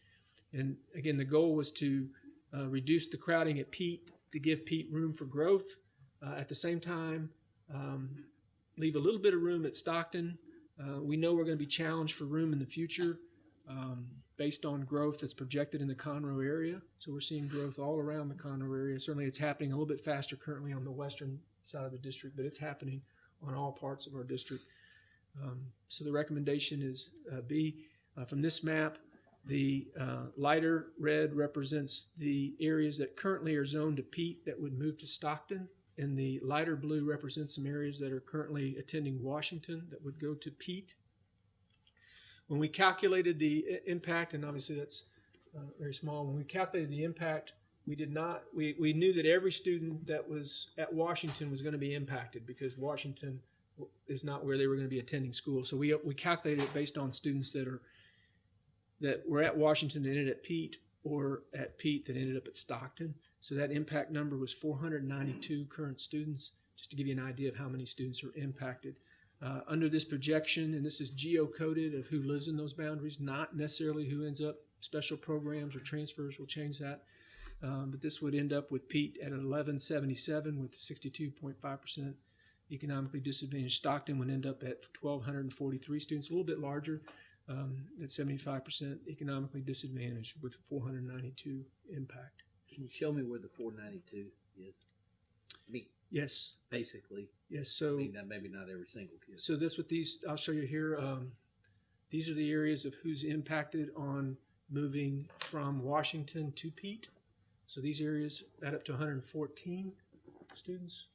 And again, the goal was to uh, reduce the crowding at Peet to give Peet room for growth. Uh, at the same time, um, leave a little bit of room at Stockton. Uh, we know we're going to be challenged for room in the future um, based on growth that's projected in the Conroe area. So we're seeing growth all around the Conroe area. Certainly, it's happening a little bit faster currently on the western side of the district, but it's happening on all parts of our district. Um, so the recommendation is uh, B. Uh, from this map, the uh, lighter red represents the areas that currently are zoned to Peet that would move to Stockton, and the lighter blue represents some areas that are currently attending Washington that would go to Peet. When we calculated the impact, and obviously that's uh, very small, when we calculated the impact, we did not, we, we knew that every student that was at Washington was going to be impacted because Washington is not where they were going to be attending school. So we, we calculated it based on students that are that were at Washington and ended at Peet or at Peet that ended up at Stockton. So that impact number was 492 current students, just to give you an idea of how many students are impacted. Uh, under this projection, and this is geocoded of who lives in those boundaries, not necessarily who ends up special programs or transfers will change that. Um, but this would end up with Peet at 1177 with 62.5% economically disadvantaged. Stockton would end up at 1,243 students, a little bit larger, um, at 75% economically disadvantaged with 492 impact. Can you show me where the four ninety-two is? I mean, Yes. basically. Yes, so- I mean, not- maybe not every single kid. So that's what these, I'll show you here. Um, these are the areas of who's impacted on moving from Washington to Peet. So these areas add up to 114 students.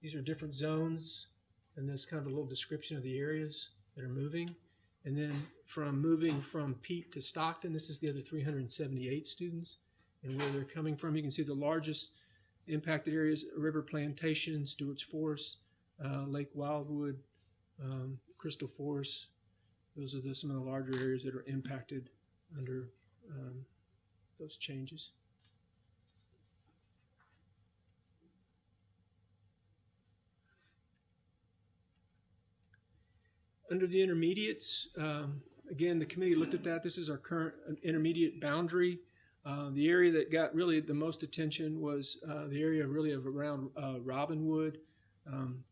These are different zones, and there's kind of a little description of the areas that are moving. And then from moving from Peet to Stockton, this is the other 378 students, and where they're coming from. You can see the largest impacted areas: River Plantation, Stewart's Forest, uh, Lake Wildwood, um, Crystal Forest. Those are the, some of the larger areas that are impacted under um, those changes. Under the intermediates, um, again, the committee looked at that. This is our current uh, intermediate boundary. Uh, the area that got really the most attention was uh, the area really of around uh, Robinwood. Um,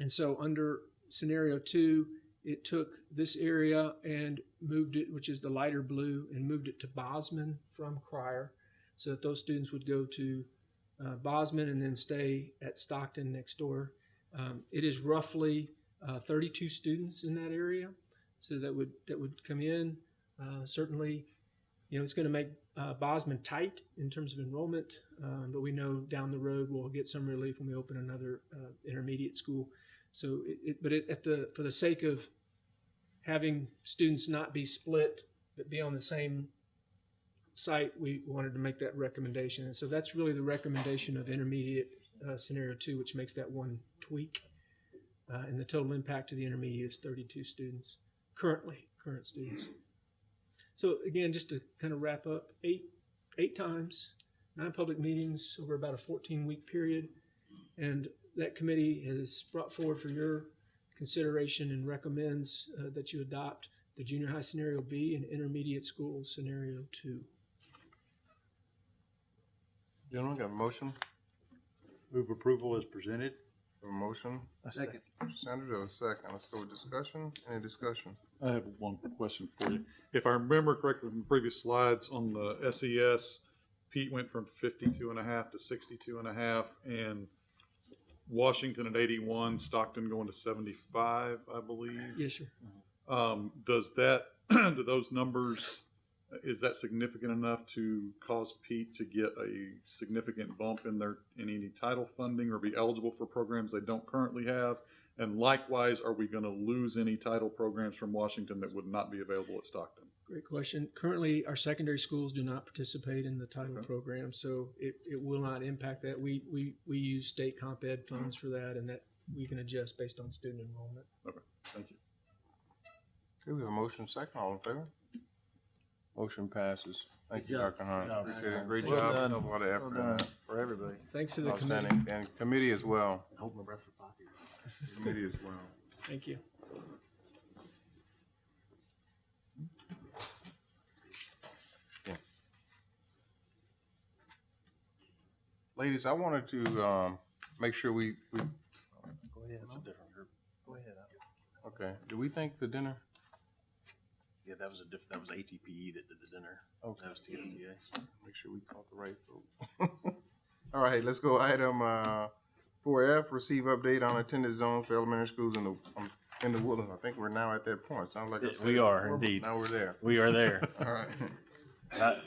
and so under scenario two, it took this area and moved it, which is the lighter blue, and moved it to Bozman from Cryar, so that those students would go to uh, Bozman and then stay at Stockton next door. Um, it is roughly uh, 32 students in that area, so that would that would come in. Uh, certainly, you know, it's going to make uh, Bozman tight in terms of enrollment, um, but we know down the road we'll get some relief when we open another uh, intermediate school. So, it, it, but it, at the for the sake of having students not be split but be on the same site, we wanted to make that recommendation. And so that's really the recommendation of intermediate uh, scenario two, which makes that one tweak. Uh, and the total impact to the intermediate is 32 students currently, current students. So again, just to kind of wrap up, eight eight times, nine public meetings over about a 14 week period, and that committee has brought forward for your consideration and recommends uh, that you adopt the junior high scenario B and intermediate school scenario two. Gentlemen, got a motion? Move approval as presented. A motion? A second. Mr. Sanders, have a second. Let's go with discussion. Any discussion? I have one question for you. If I remember correctly from previous slides on the SES, Peet went from 52 and a half to 62 and a half, and Washington at 81, Stockton going to 75, I believe. Yes, sir. Um, does that, [CLEARS THROAT] do those numbers, is that significant enough to cause Peet to get a significant bump in their, in any title funding or be eligible for programs they don't currently have? And likewise, are we going to lose any title programs from Washington that would not be available at Stockton? Great question. Currently, our secondary schools do not participate in the title program, so it, it will not impact that. We, we, we use state comp ed funds for that, and that we can adjust based on student enrollment. Okay, thank you. Okay, we have a motion second. All in favor? Motion passes. Thank you, job. Dr. Hines. Good job. Appreciate it. Great Well job. done. A lot of effort Well in that. for everybody. Thanks to the Outstanding. committee. And committee as well. Hold my breath for five years. Committee as well. Thank you. Ladies, I wanted to, um, make sure we, we, Go ahead. It's a different group. Go ahead. okay, do we think the dinner? Yeah, that was a diff, that was ATPE that did the dinner. Okay. That was TSTA. Make sure we caught the right folks. [LAUGHS] All right, let's go item, uh, four F, receive update on attendance zones for elementary schools in the, um, in the Woodlands. I think we're now at that point. Sounds like I Yeah, said we it are before, but indeed. Now we're there. We are there. [LAUGHS] All right. That-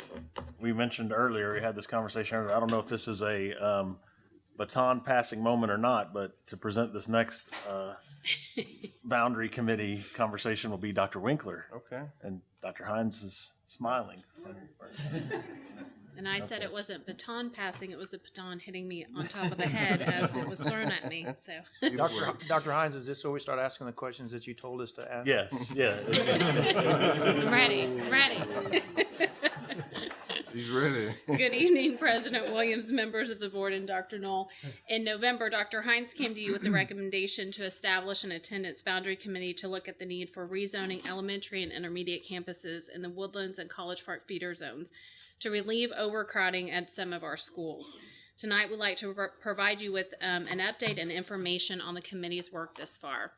we mentioned earlier, we had this conversation earlier. I don't know if this is a um, baton passing moment or not, but to present this next uh, [LAUGHS] boundary committee conversation will be Dr. Winkler. Okay. And Dr. Hines is smiling. And I said it wasn't baton passing, it was the baton hitting me on top of the head as it was thrown at me, so. Dr. Dr. Hines, is this where we start asking the questions that you told us to ask? Yes, yeah. I'm [LAUGHS] ready, I'm ready. [LAUGHS] He's ready. [LAUGHS] Good evening, President Williams, members of the board, and Dr. Null. In November, Dr. Hines came to you with the recommendation to establish an attendance boundary committee to look at the need for rezoning elementary and intermediate campuses in the Woodlands and College Park feeder zones to relieve overcrowding at some of our schools. Tonight, we'd like to pro- provide you with um, an update and information on the committee's work this far.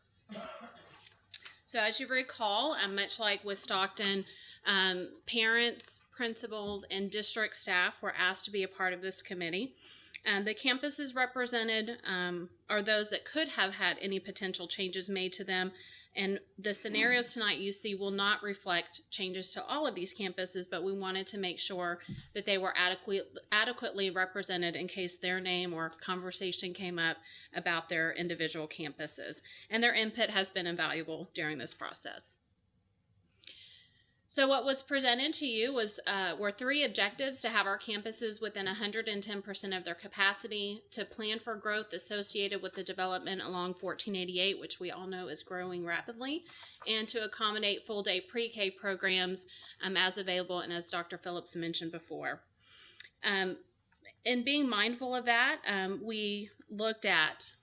So as you recall, um, much like with Stockton, um, parents, principals, and district staff were asked to be a part of this committee. And the campuses represented um, are those that could have had any potential changes made to them. And the scenarios tonight you see will not reflect changes to all of these campuses, but we wanted to make sure that they were adequate, adequately represented in case their name or conversation came up about their individual campuses. And their input has been invaluable during this process. So what was presented to you was uh, were three objectives to have our campuses within 110% of their capacity, to plan for growth associated with the development along 1488, which we all know is growing rapidly, and to accommodate full day pre-K programs um, as available and as Dr. Phillips mentioned before. Um, in being mindful of that, um, we looked at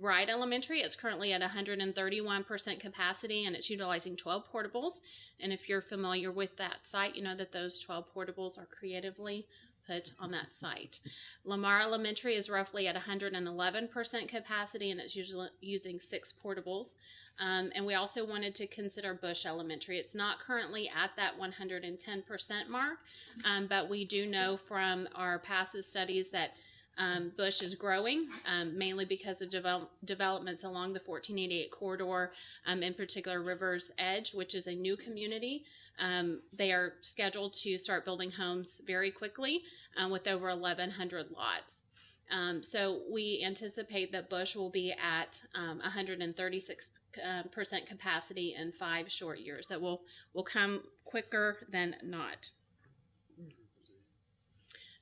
Wright Elementary is currently at 131% capacity and it's utilizing 12 portables. And if you're familiar with that site, you know that those 12 portables are creatively put on that site. Lamar Elementary is roughly at 111% capacity and it's usually using six portables. Um, and we also wanted to consider Bush Elementary. It's not currently at that 110% mark, um, but we do know from our past studies that Um, Bush is growing um, mainly because of develop, developments along the 1488 corridor, um, in particular Rivers Edge, which is a new community. Um, they are scheduled to start building homes very quickly um, with over 1,100 lots. Um, so we anticipate that Bush will be at um, 136 uh, percent capacity in five short years. That will will come quicker than not.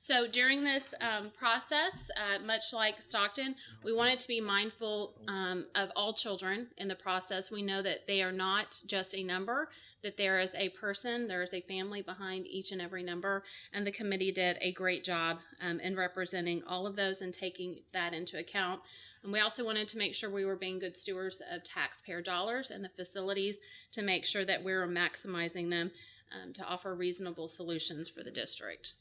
So during this um, process, uh, much like Stockton, we wanted to be mindful um, of all children in the process. We know that they are not just a number, that there is a person, there is a family behind each and every number, and the committee did a great job um, in representing all of those and taking that into account. And we also wanted to make sure we were being good stewards of taxpayer dollars and the facilities to make sure that we were maximizing them um, to offer reasonable solutions for the district.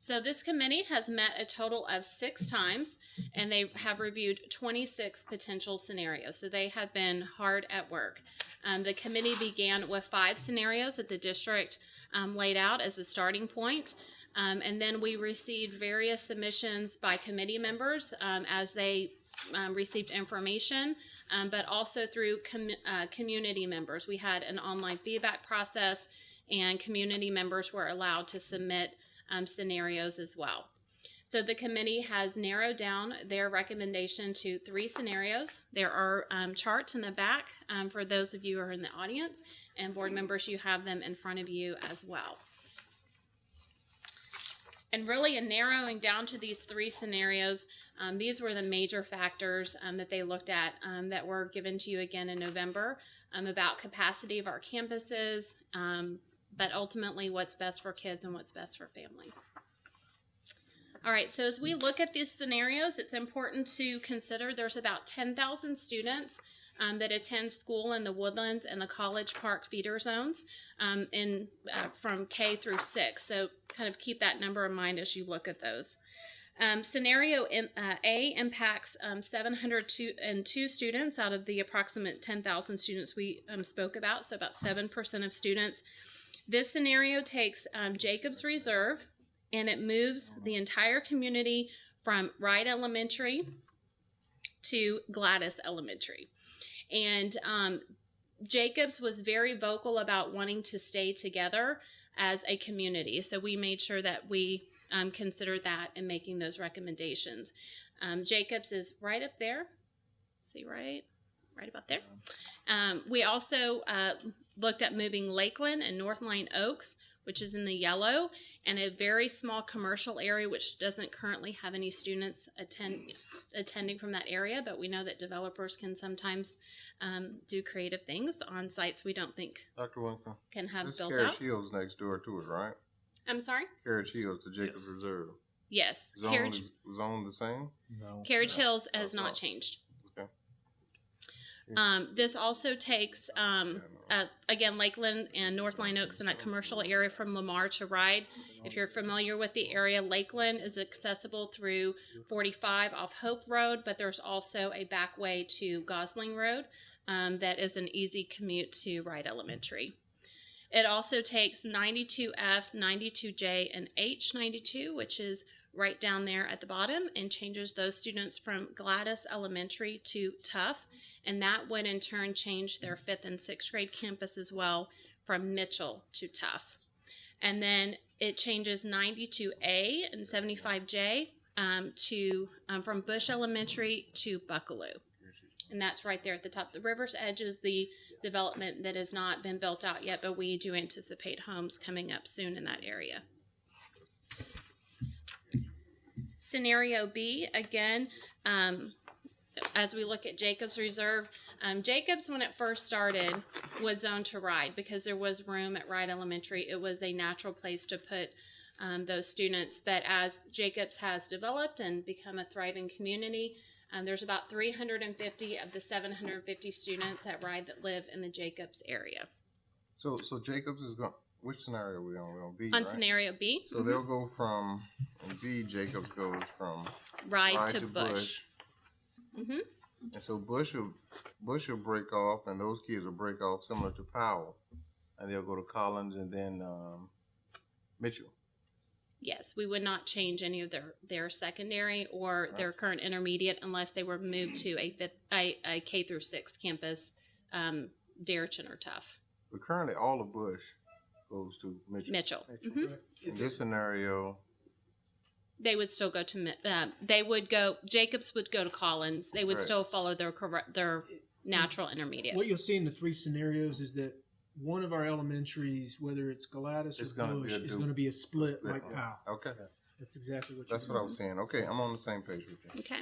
So this committee has met a total of six times and they have reviewed 26 potential scenarios. So they have been hard at work. Um, the committee began with five scenarios that the district um, laid out as a starting point. Um, and then we received various submissions by committee members um, as they um, received information, um, but also through com- uh, community members. We had an online feedback process, and community members were allowed to submit um, scenarios as well. So the committee has narrowed down their recommendation to three scenarios. There are um, charts in the back um, for those of you who are in the audience, and board members, you have them in front of you as well. And really, in narrowing down to these three scenarios, um, these were the major factors um, that they looked at um, that were given to you again in November um, about capacity of our campuses, um, but ultimately what's best for kids and what's best for families. All right, so as we look at these scenarios, it's important to consider there's about 10,000 students um, that attend school in the Woodlands and the College Park feeder zones um, in uh, from K through six. So kind of keep that number in mind as you look at those. Um, scenario in, uh, A impacts um, 702 students out of the approximate 10,000 students we um, spoke about, so about 7% of students. This scenario takes um, Jacobs Reserve and it moves the entire community from Wright Elementary to Glen Loch Elementary. And um, Jacobs was very vocal about wanting to stay together as a community. So we made sure that we um, considered that in making those recommendations. Um, Jacobs is right up there. See, right? Right about there. Um, we also uh, looked at moving Lakeland and North Line Oaks, which is in the yellow, and a very small commercial area which doesn't currently have any students attend attending from that area. But we know that developers can sometimes um, do creative things on sites we don't think Dr. Winkler. can have This built Carriage out. Hills next door to it, right? I'm sorry. Carriage Hills to Jacobs Reserve. Yes, Zone Carriage is zone the same? No. Carriage Hills has not changed. Okay. Um, this also takes, um, uh, again, Lakeland and North Line Oaks in that commercial area from Lamar to Wright. If you're familiar with the area, Lakeland is accessible through 45 off Hope Road, but there's also a back way to Gosling Road um, that is an easy commute to Wright Elementary. It also takes 92F, 92J, and H92, which is right down there at the bottom, and changes those students from Glen Loch Elementary to Tough. And that would in turn change their fifth and sixth grade campus as well from Mitchell to Tough. And then it changes 92A and 75J um, to um, from Bush Elementary to Buckalew. And that's right there at the top. The river's edge is the development that has not been built out yet, but we do anticipate homes coming up soon in that area. Scenario B, again, um, as we look at Jacobs Reserve, um, Jacobs, when it first started, was zoned to Wright because there was room at Wright Elementary. It was a natural place to put um, those students. But as Jacobs has developed and become a thriving community, um, there's about 350 of the 750 students at Wright that live in the Jacobs area. So, so Jacobs is going, which scenario are we on? We're on B, On right? scenario B, So mhm. they'll go from, B, Jacobs goes from. Wright to Bush. Mhm. And so Bush will, Bush will break off and those kids will break off similar to Powell. And they'll go to Collins and then, um, Mitchell. Yes, we would not change any of their, their secondary or their current intermediate unless they were moved to a fifth, a, a K through six campus, um, Deretchin or Tough. But currently, all of Bush goes to Mitchell. Mitchell. Mhm. In this scenario, They would still go to, Mi- uh, they would go, Jacobs would go to Collins. They would Right. still follow their correct, their natural intermediate. What you'll see in the three scenarios is that one of our elementaries, whether it's Glen Loch It's or gonna be Bush, a is du- going to be a split, split like one. Powell. okay, That's exactly what. that's you're what I was saying. saying. Okay, I'm on the same page with you. Okay.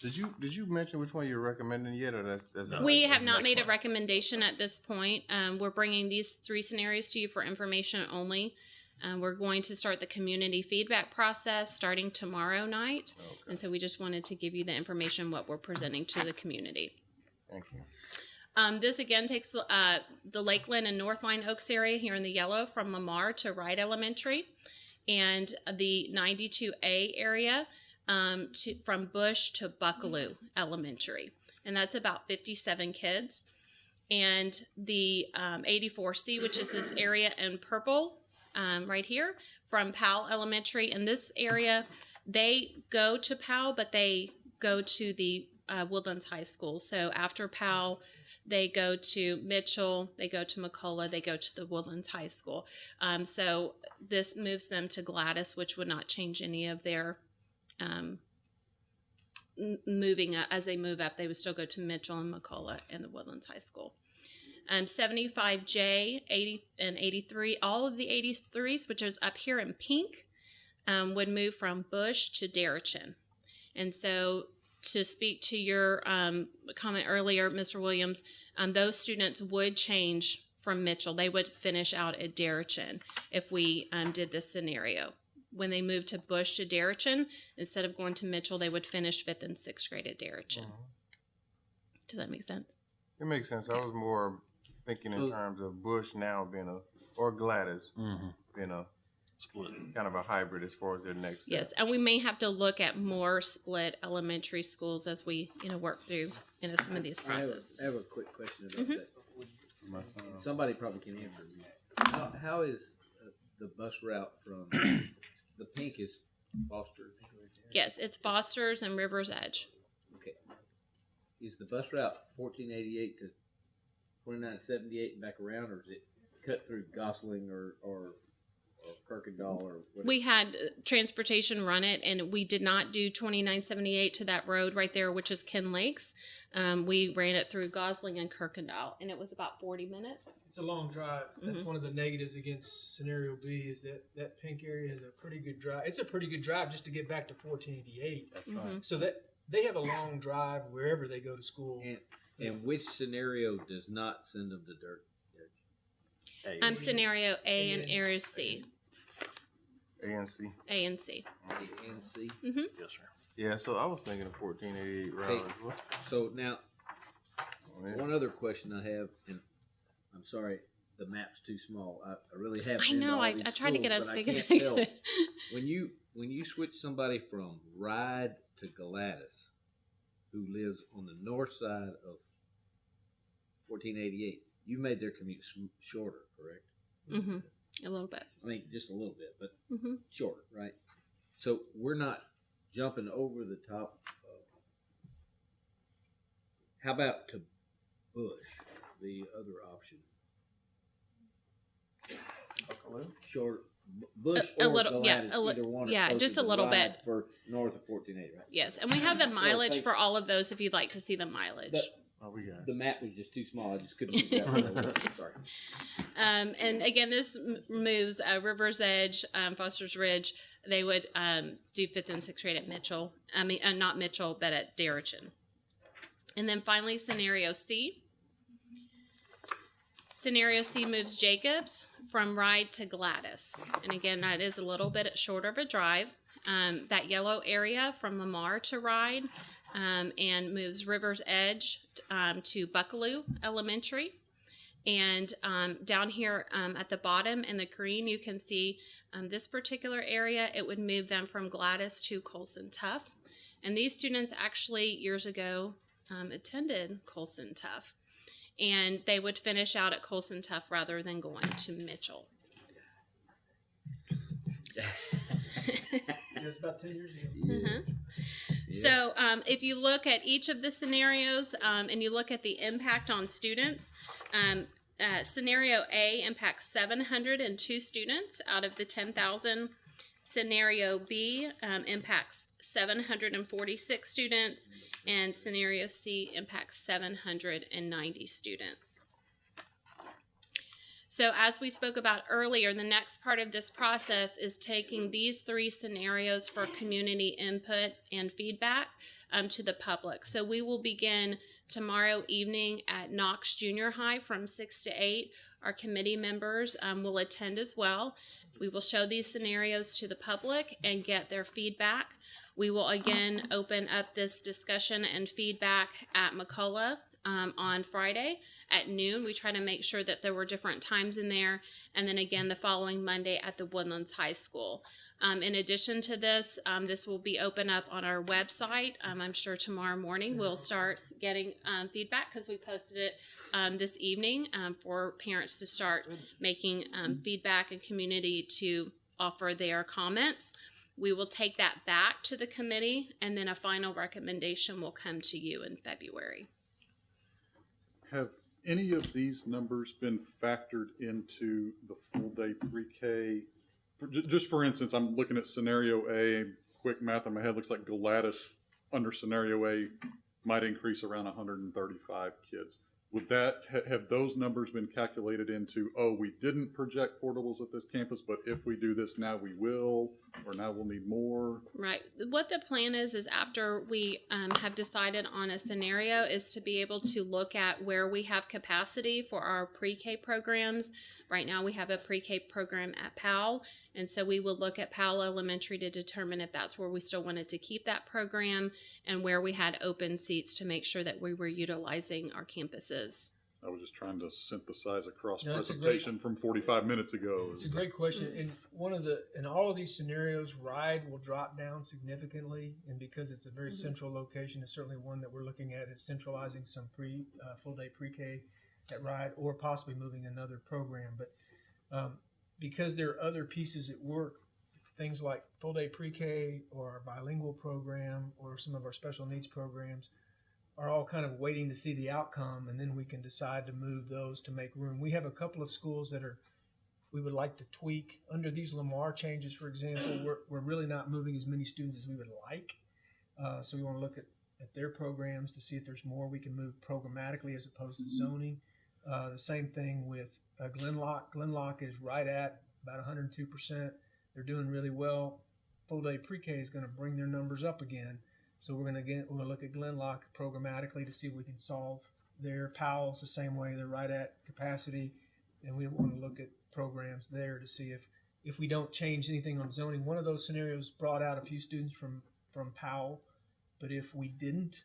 Did you did you mention which one you're recommending yet, or that's that's We have not made a recommendation at this point. Um, we're bringing these three scenarios to you for information only. Um, we're going to start the community feedback process starting tomorrow night. And so we just wanted to give you the information, what we're presenting to the community. Thank you. Um, this again takes uh, the Lakeland and Northline Oaks area here in the yellow from Lamar to Wright Elementary, and the 92A area um, to, from Bush to Buckalew Elementary, and that's about 57 kids. And the um, 84C, which is this area in purple um, right here from Powell Elementary, in this area they go to Powell, but they go to the uh, Woodlands High School. So after Powell, they go to Mitchell, they go to McCullough, they go to the Woodlands High School. Um, so this moves them to Galatas, which would not change any of their um, moving up. As they move up, they would still go to Mitchell and McCullough and the Woodlands High School. Um, 75J, 80 and 83, all of the 83s, which is up here in pink, um, would move from Bush to Deretchin. And so, to speak to your um, comment earlier, Mr. Williams, um, those students would change from Mitchell. They would finish out at Deretchin if we um, did this scenario. When they moved to Bush to Deretchin, instead of going to Mitchell, they would finish fifth and sixth grade at Deretchin. Does that make sense? It makes sense. I was more thinking in terms of Bush now being a or Galatas being a split, kind of a hybrid as far as their next. step. Yes, and we may have to look at more split elementary schools as we, you know, work through, you know, some of these I have processes. I have a quick question about Mhm. that. My son. Somebody probably can answer me. How, how is uh, the bus route from, the pink is Foster's? Yes, it's Foster's and River's Edge. Okay. Is the bus route fourteen eighty-eight to twenty-nine seventy-eight and back around, or is it cut through Gosling or, or Kirkendall or what? We had uh, transportation run it, and we did not do twenty nine seventy eight to that road right there, which is Ken Lakes. Um, we ran it through Gosling and Kirkendall, and it was about forty minutes. It's a long drive. That's Mhm. one of the negatives against scenario B is that that pink area is a pretty good drive. It's a pretty good drive just to get back to 1488. right. Mhm. So that they have a long drive wherever they go to school. And, and which scenario does not send them to dirt? Um, scenario A and area C, A and C. A and C. A and C? Mm-hmm. Yes, sir. Yeah, so I was thinking of fourteen eighty eight route Okay, as well. so now, yeah. one other question I have, and I'm sorry, the map's too small. I, I really have. I know, I- I tried to get as big as I tell. could. [LAUGHS] When you when you switch somebody from Ride to Galatas, who lives on the north side of 1488, you made their commute sm- shorter, correct? Mm-hmm. A little bit. I mean, just a little bit, but Mm-hmm. shorter, right? So we're not jumping over the top. Of, how about to Bush, the other option? Short Bush A- a or little- yeah, Galatas, a li- either one. yeah, closer just a little bit. for north of 1480, right? Yes, and we have the [LAUGHS] mileage thanks. for all of those if you'd like to see the mileage. The, oh, we got the map was just too small. I just couldn't. figure out where. [LAUGHS] Sorry. Um, and again, this m- moves uh, River's Edge, um, Foster's Ridge. They would um, do fifth and sixth grade at Mitchell. I mean, uh, not Mitchell, but at Deretchin. And then finally, scenario C. Scenario C moves Jacobs from Ride to Galatas. And again, that is a little bit shorter of a drive. Um, that yellow area from Lamar to Ride um, and moves River's Edge um, to Buckalew Elementary. And um, down here um, at the bottom in the green, you can see um, this particular area. It would move them from Galatas to Coulson Tough. And these students actually years ago attended Coulson Tough. And they would finish out at Coulson Tough rather than going to Mitchell. [LAUGHS] it's about ten years ago. [LAUGHS] Uh-huh. So, um, if you look at each of the scenarios um, and you look at the impact on students, um, uh, scenario A impacts 702 students out of the 10,000. Scenario B um, impacts 746 students, and scenario C impacts 790 students. So, as we spoke about earlier, the next part of this process is taking these three scenarios for community input and feedback um, to the public. So, we will begin tomorrow evening at Knox Junior High from 6 to 8. Our committee members um, will attend as well. We will show these scenarios to the public and get their feedback. We will again open up this discussion and feedback at McCullough um, on Friday at noon. We try to make sure that there were different times in there, and then again the following Monday at the Woodlands High School. Um, in addition to this, um, this will be open up on our website. Um, I'm sure tomorrow morning we'll start getting um, feedback because we posted it um, this evening um, for parents to start making um, feedback and community to offer their comments. We will take that back to the committee, and then a final recommendation will come to you in February. Have any of these numbers been factored into the full day pre-K? For, just for instance, I'm looking at scenario A, quick math in my head, looks like Galatas under scenario A might increase around hundred and thirty-five kids. Would that, ha- have those numbers been calculated into, oh, we didn't project portables at this campus, but if we do this now, we will, or now we'll need more? Right. What the plan is is after we um, have decided on a scenario, is to be able to look at where we have capacity for our pre-K programs. Right now, we have a pre-K program at Powell, and so we will look at Powell Elementary to determine if that's where we still wanted to keep that program and where we had open seats to make sure that we were utilizing our campuses. I was just trying to synthesize a cross No, that's a great- presentation from forty-five minutes ago. It's a great question, and one of the in all of these scenarios, ride will drop down significantly, and because it's a very Mhm. central location, it's certainly one that we're looking at is centralizing some pre uh, full day pre K at ride, or possibly moving another program. But um, because there are other pieces at work, things like full day pre K or our bilingual program or some of our special needs programs are all kind of waiting to see the outcome, and then we can decide to move those to make room. We have a couple of schools that are we would like to tweak under these Lamar changes, for example. We're, we're really not moving as many students as we would like, uh, so we want to look at, at their programs to see if there's more we can move programmatically as opposed to zoning. Uh, the same thing with uh, Glen Loch. Glenlock is right at about 102 percent. They're doing really well. Full day pre-K is going to bring their numbers up again. So we're going to get we're going to look at Glen Loch programmatically to see if we can solve their Powell's the same way. They're right at capacity, and we want to look at programs there to see if if we don't change anything on zoning. One of those scenarios brought out a few students from from Powell, but if we didn't,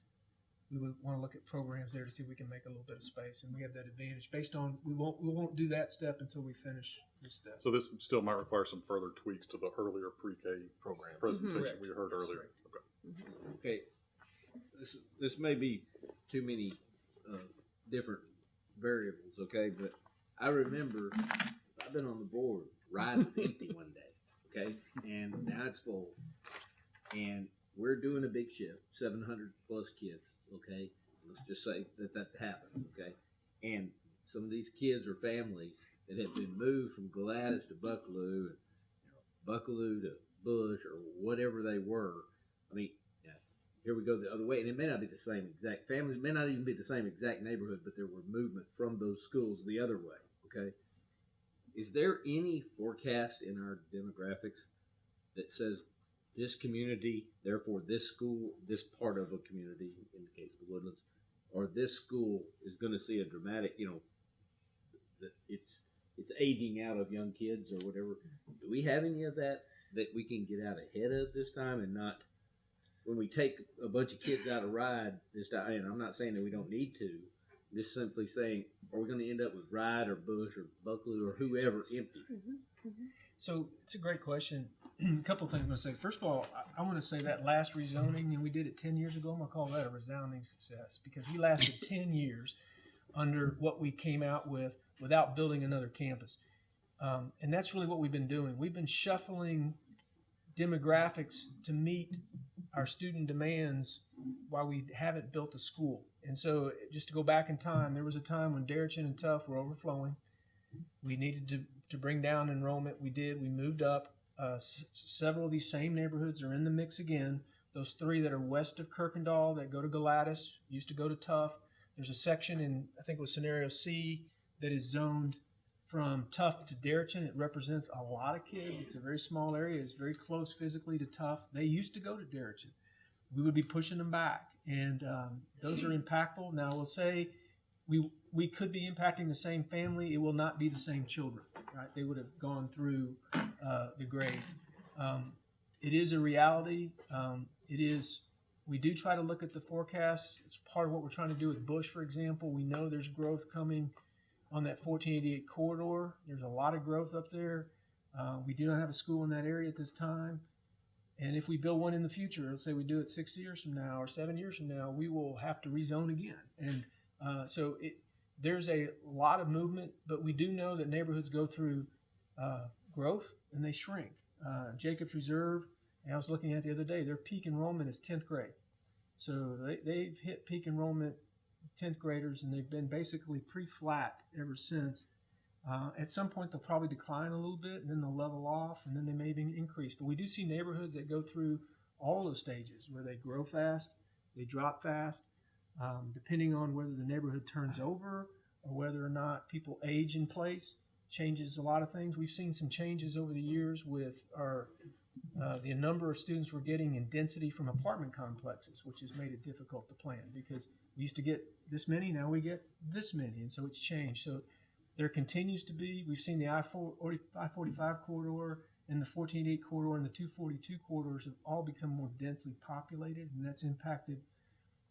we would want to look at programs there to see if we can make a little bit of space, and we have that advantage based on we won't we won't do that step until we finish this step. So this still might require some further tweaks to the earlier pre-K program presentation Correct. we heard earlier. Okay. Okay, this, this may be too many, uh, different variables, okay, but I remember, I've been on the board, ride was empty one day, okay, and now it's full. And we're doing a big shift, seven hundred plus kids, okay, let's just say that that happened, okay? And some of these kids or families that have been moved from Galatas to Buckalew, and Buckalew to Bush, or whatever they were. I mean, here we go the other way, and it may not be the same exact families, may not even be the same exact neighborhood, but there were movement from those schools the other way. Okay, is there any forecast in our demographics that says this community, therefore this school, this part of a community, in the case of Woodlands, or this school is going to see a dramatic, you know, that it's it's aging out of young kids or whatever. Do we have any of that that we can get out ahead of this time and not when we take a bunch of kids out of ride this time? And I'm not saying that we don't need to. I'm just simply saying, are we going to end up with Ride or Bush or Buckalew or whoever empty? Mm-hmm. Mm-hmm. So it's a great question. A [CLEARS THROAT] couple of things I'm going to say. First of all, I, I want to say that last rezoning, and we did it 10 years ago, I'm going to call that a resounding success because we lasted [LAUGHS] 10 years under what we came out with without building another campus. Um, and that's really what we've been doing. We've been shuffling demographics to meet our student demands while we haven't built a school. And so, just to go back in time, there was a time when Deretchin and Tough were overflowing. We needed to, to bring down enrollment. We did. We moved up. Uh, s- several of these same neighborhoods are in the mix again. Those three that are west of Kirkendall that go to Galatas used to go to Tough. There's a section in, I think it was scenario C, that is zoned from Tough to Deretchin. It represents a lot of kids. It's a very small area. It's very close physically to Tough. They used to go to Deretchin. We would be pushing them back, and um, those are impactful. Now, we'll say we we could be impacting the same family. It will not be the same children, right? They would have gone through uh, the grades. Um, it is a reality. Um, it is. We do try to look at the forecasts. It's part of what we're trying to do with Bush, for example. We know there's growth coming on that 1488 corridor. There's a lot of growth up there. Uh, we do not have a school in that area at this time. And if we build one in the future, let's say we do it six years from now or seven years from now, we will have to rezone again. And uh, so it, there's a lot of movement, but we do know that neighborhoods go through uh, growth and they shrink. Uh, Jacobs Reserve, I was looking at the other day, their peak enrollment is 10th grade. So they, they've hit peak enrollment 10th graders and they've been basically pretty flat ever since. Uh, at some point, they'll probably decline a little bit and then they'll level off and then they may even increase. But we do see neighborhoods that go through all those stages where they grow fast, they drop fast, um, depending on whether the neighborhood turns over or whether or not people age in place changes a lot of things. We've seen some changes over the years with our uh, the number of students we're getting in density from apartment complexes, which has made it difficult to plan because we used to get this many, now we get this many, and so it's changed. So there continues to be, we've seen the I-45 corridor and the 1488 corridor and the 242 corridors have all become more densely populated, and that's impacted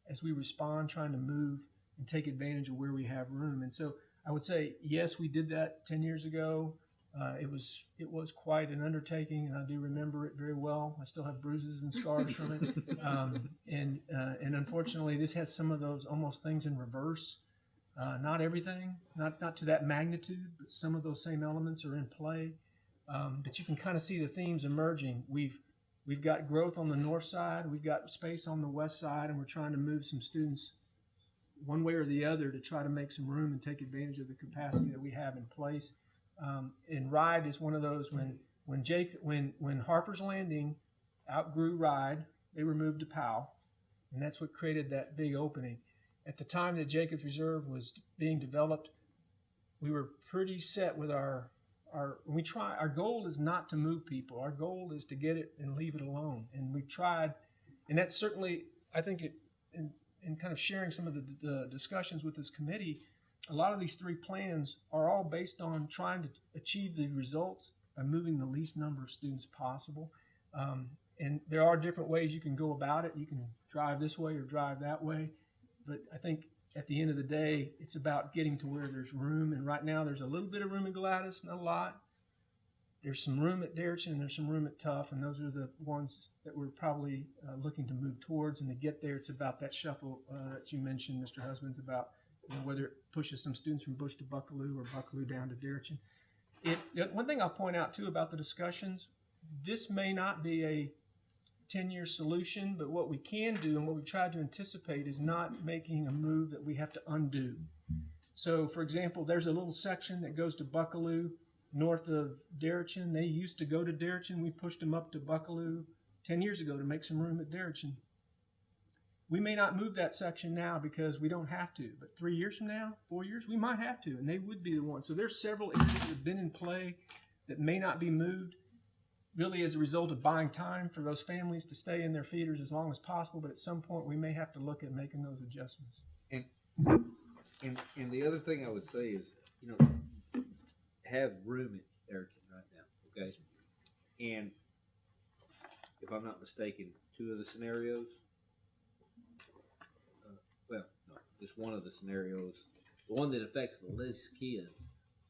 as we respond, trying to move and take advantage of where we have room. And so I would say, yes, we did that 10 years ago. Uh, it was it was quite an undertaking, and I do remember it very well. I still have bruises and scars from it, [LAUGHS] um, and uh, and unfortunately, this has some of those almost things in reverse. Uh, not everything, not not to that magnitude, but some of those same elements are in play. Um, but you can kind of see the themes emerging. We've we've got growth on the north side, we've got space on the west side, and we're trying to move some students one way or the other to try to make some room and take advantage of the capacity that we have in place. Um, and Ride is one of those when when Jake when when Harper's Landing outgrew Ride, they were moved to Powell, and that's what created that big opening. At the time that Jacobs Reserve was being developed, we were pretty set with our our we try our goal is not to move people. Our goal is to get it and leave it alone. And we've tried, and that's certainly I think it in, in kind of sharing some of the, the discussions with this committee, a lot of these three plans are all based on trying to achieve the results by moving the least number of students possible. Um, and there are different ways you can go about it. You can drive this way or drive that way. But I think at the end of the day, it's about getting to where there's room. And right now, there's a little bit of room in Galatas, not a lot. There's some room at Deretchin, and there's some room at Tough, and those are the ones that we're probably uh, looking to move towards. And to get there, it's about that shuffle uh, that you mentioned, Mr. Husbands, about you know, whether it pushes some students from Bush to Buckalew or Buckalew down to. It, it- one thing I'll point out too about the discussions, this may not be a 10-year solution, but what we can do and what we've tried to anticipate is not making a move that we have to undo. So, for example, there's a little section that goes to Buckalew north of Deretchin. They used to go to Deretchin. We pushed them up to Buckalew 10 years ago to make some room at Deretchin. We may not move that section now because we don't have to, but three years from now, four years, we might have to, and they would be the ones. So there's several areas that have been in play that may not be moved, really as a result of buying time for those families to stay in their feeders as long as possible. But at some point, we may have to look at making those adjustments. And and and the other thing I would say is, you know, have room at Erickson right now, okay? And if I'm not mistaken, two of the scenarios, uh, well, no, just one of the scenarios, the one that affects the least kids,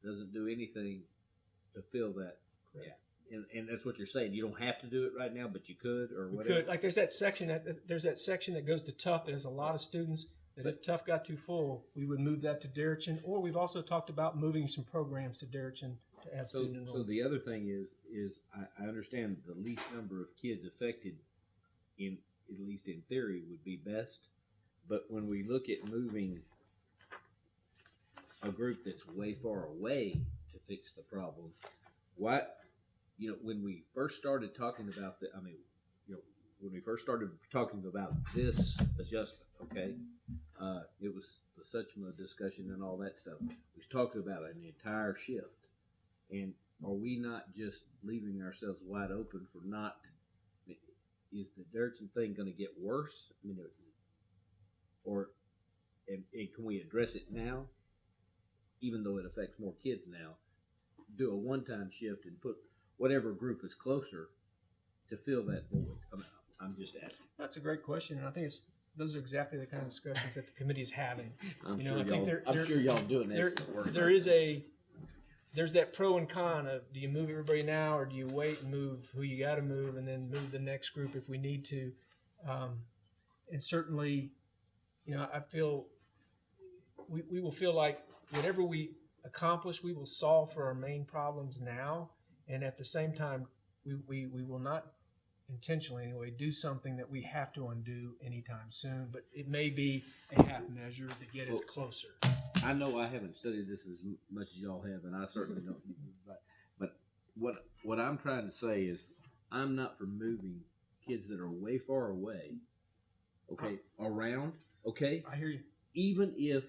doesn't do anything to fill that gap. And, and that's what you're saying. You don't have to do it right now, but you could or whatever. could, like, there's that section that there's that section that goes to Tough that has a lot of students. That if Tough got too full, we would move that to Deretchin. Or we've also talked about moving some programs to Deretchin to have So, student so the other thing is, is I, I understand the least number of kids affected in, at least in theory, would be best. But when we look at moving a group that's way far away to fix the problem, what, you know, when we first started talking about the, I mean, you know, when we first started talking about this adjustment, okay, uh, it was such a discussion and all that stuff. We talking about an entire shift. And are we not just leaving ourselves wide open for not? Is the Dirksen thing going to get worse? I mean, or and, and can we address it now, even though it affects more kids now? Do a one-time shift and put whatever group is closer to fill that void. I'm, I'm just asking. That's a great question, and I think it's those are exactly the kind of discussions that the committee is having. [LAUGHS] I'm you know, sure I think there, I'm there- sure y'all doing there, work. There is a there's that pro and con of do you move everybody now or do you wait and move who you got to move and then move the next group if we need to. Um, and certainly, you know, I feel we, we will feel like whatever we accomplish, we will solve for our main problems now. And at the same time, we, we, we will not intentionally anyway do something that we have to undo anytime soon. But it may be a half measure to get us Well, closer. I know I haven't studied this as m- much as y'all have, and I certainly don't. [LAUGHS] But, but what what I'm trying to say is, I'm not for moving kids that are way far away. Okay, around. Okay, I hear you. Even if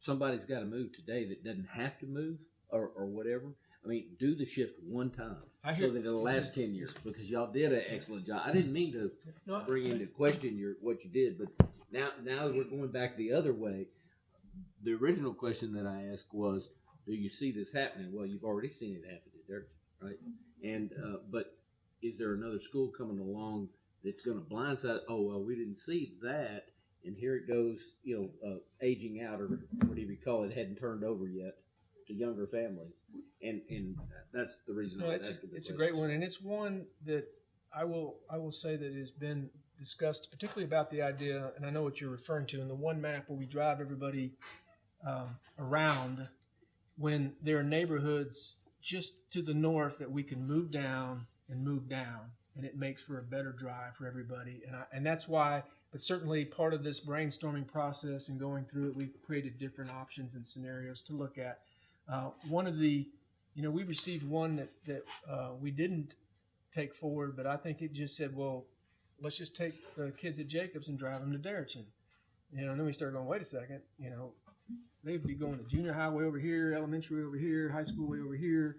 somebody's got to move today that doesn't have to move or, or whatever, I mean, do the shift one time I so hear- that it'll last ten years because y'all did an excellent job. I didn't mean to No, bring into question your what you did, but now now that we're going back the other way. The original question that I asked was, "Do you see this happening?" Well, you've already seen it happen at Dirk, right? And uh, but is there another school coming along that's going to blindside? Oh well, we didn't see that, and here it goes. You know, uh, aging out or whatever you call it hadn't turned over yet to younger families, and and that's the reason No, it's a, it's a great one, and it's one that I will I will say that has been discussed, particularly about the idea, and I know what you're referring to, in the one map where we drive everybody um, around, when there are neighborhoods just to the north that we can move down and move down, and it makes for a better drive for everybody, and I, and that's why. But certainly, part of this brainstorming process and going through it, we've created different options and scenarios to look at. Uh, one of the you know, we received one that that uh, we didn't take forward, but I think it just said, well, let's just take the kids at Jacobs and drive them to Darrington. You know, and then we started going, wait a second, you know, they'd be going to junior high way over here, elementary over here, high school way over here,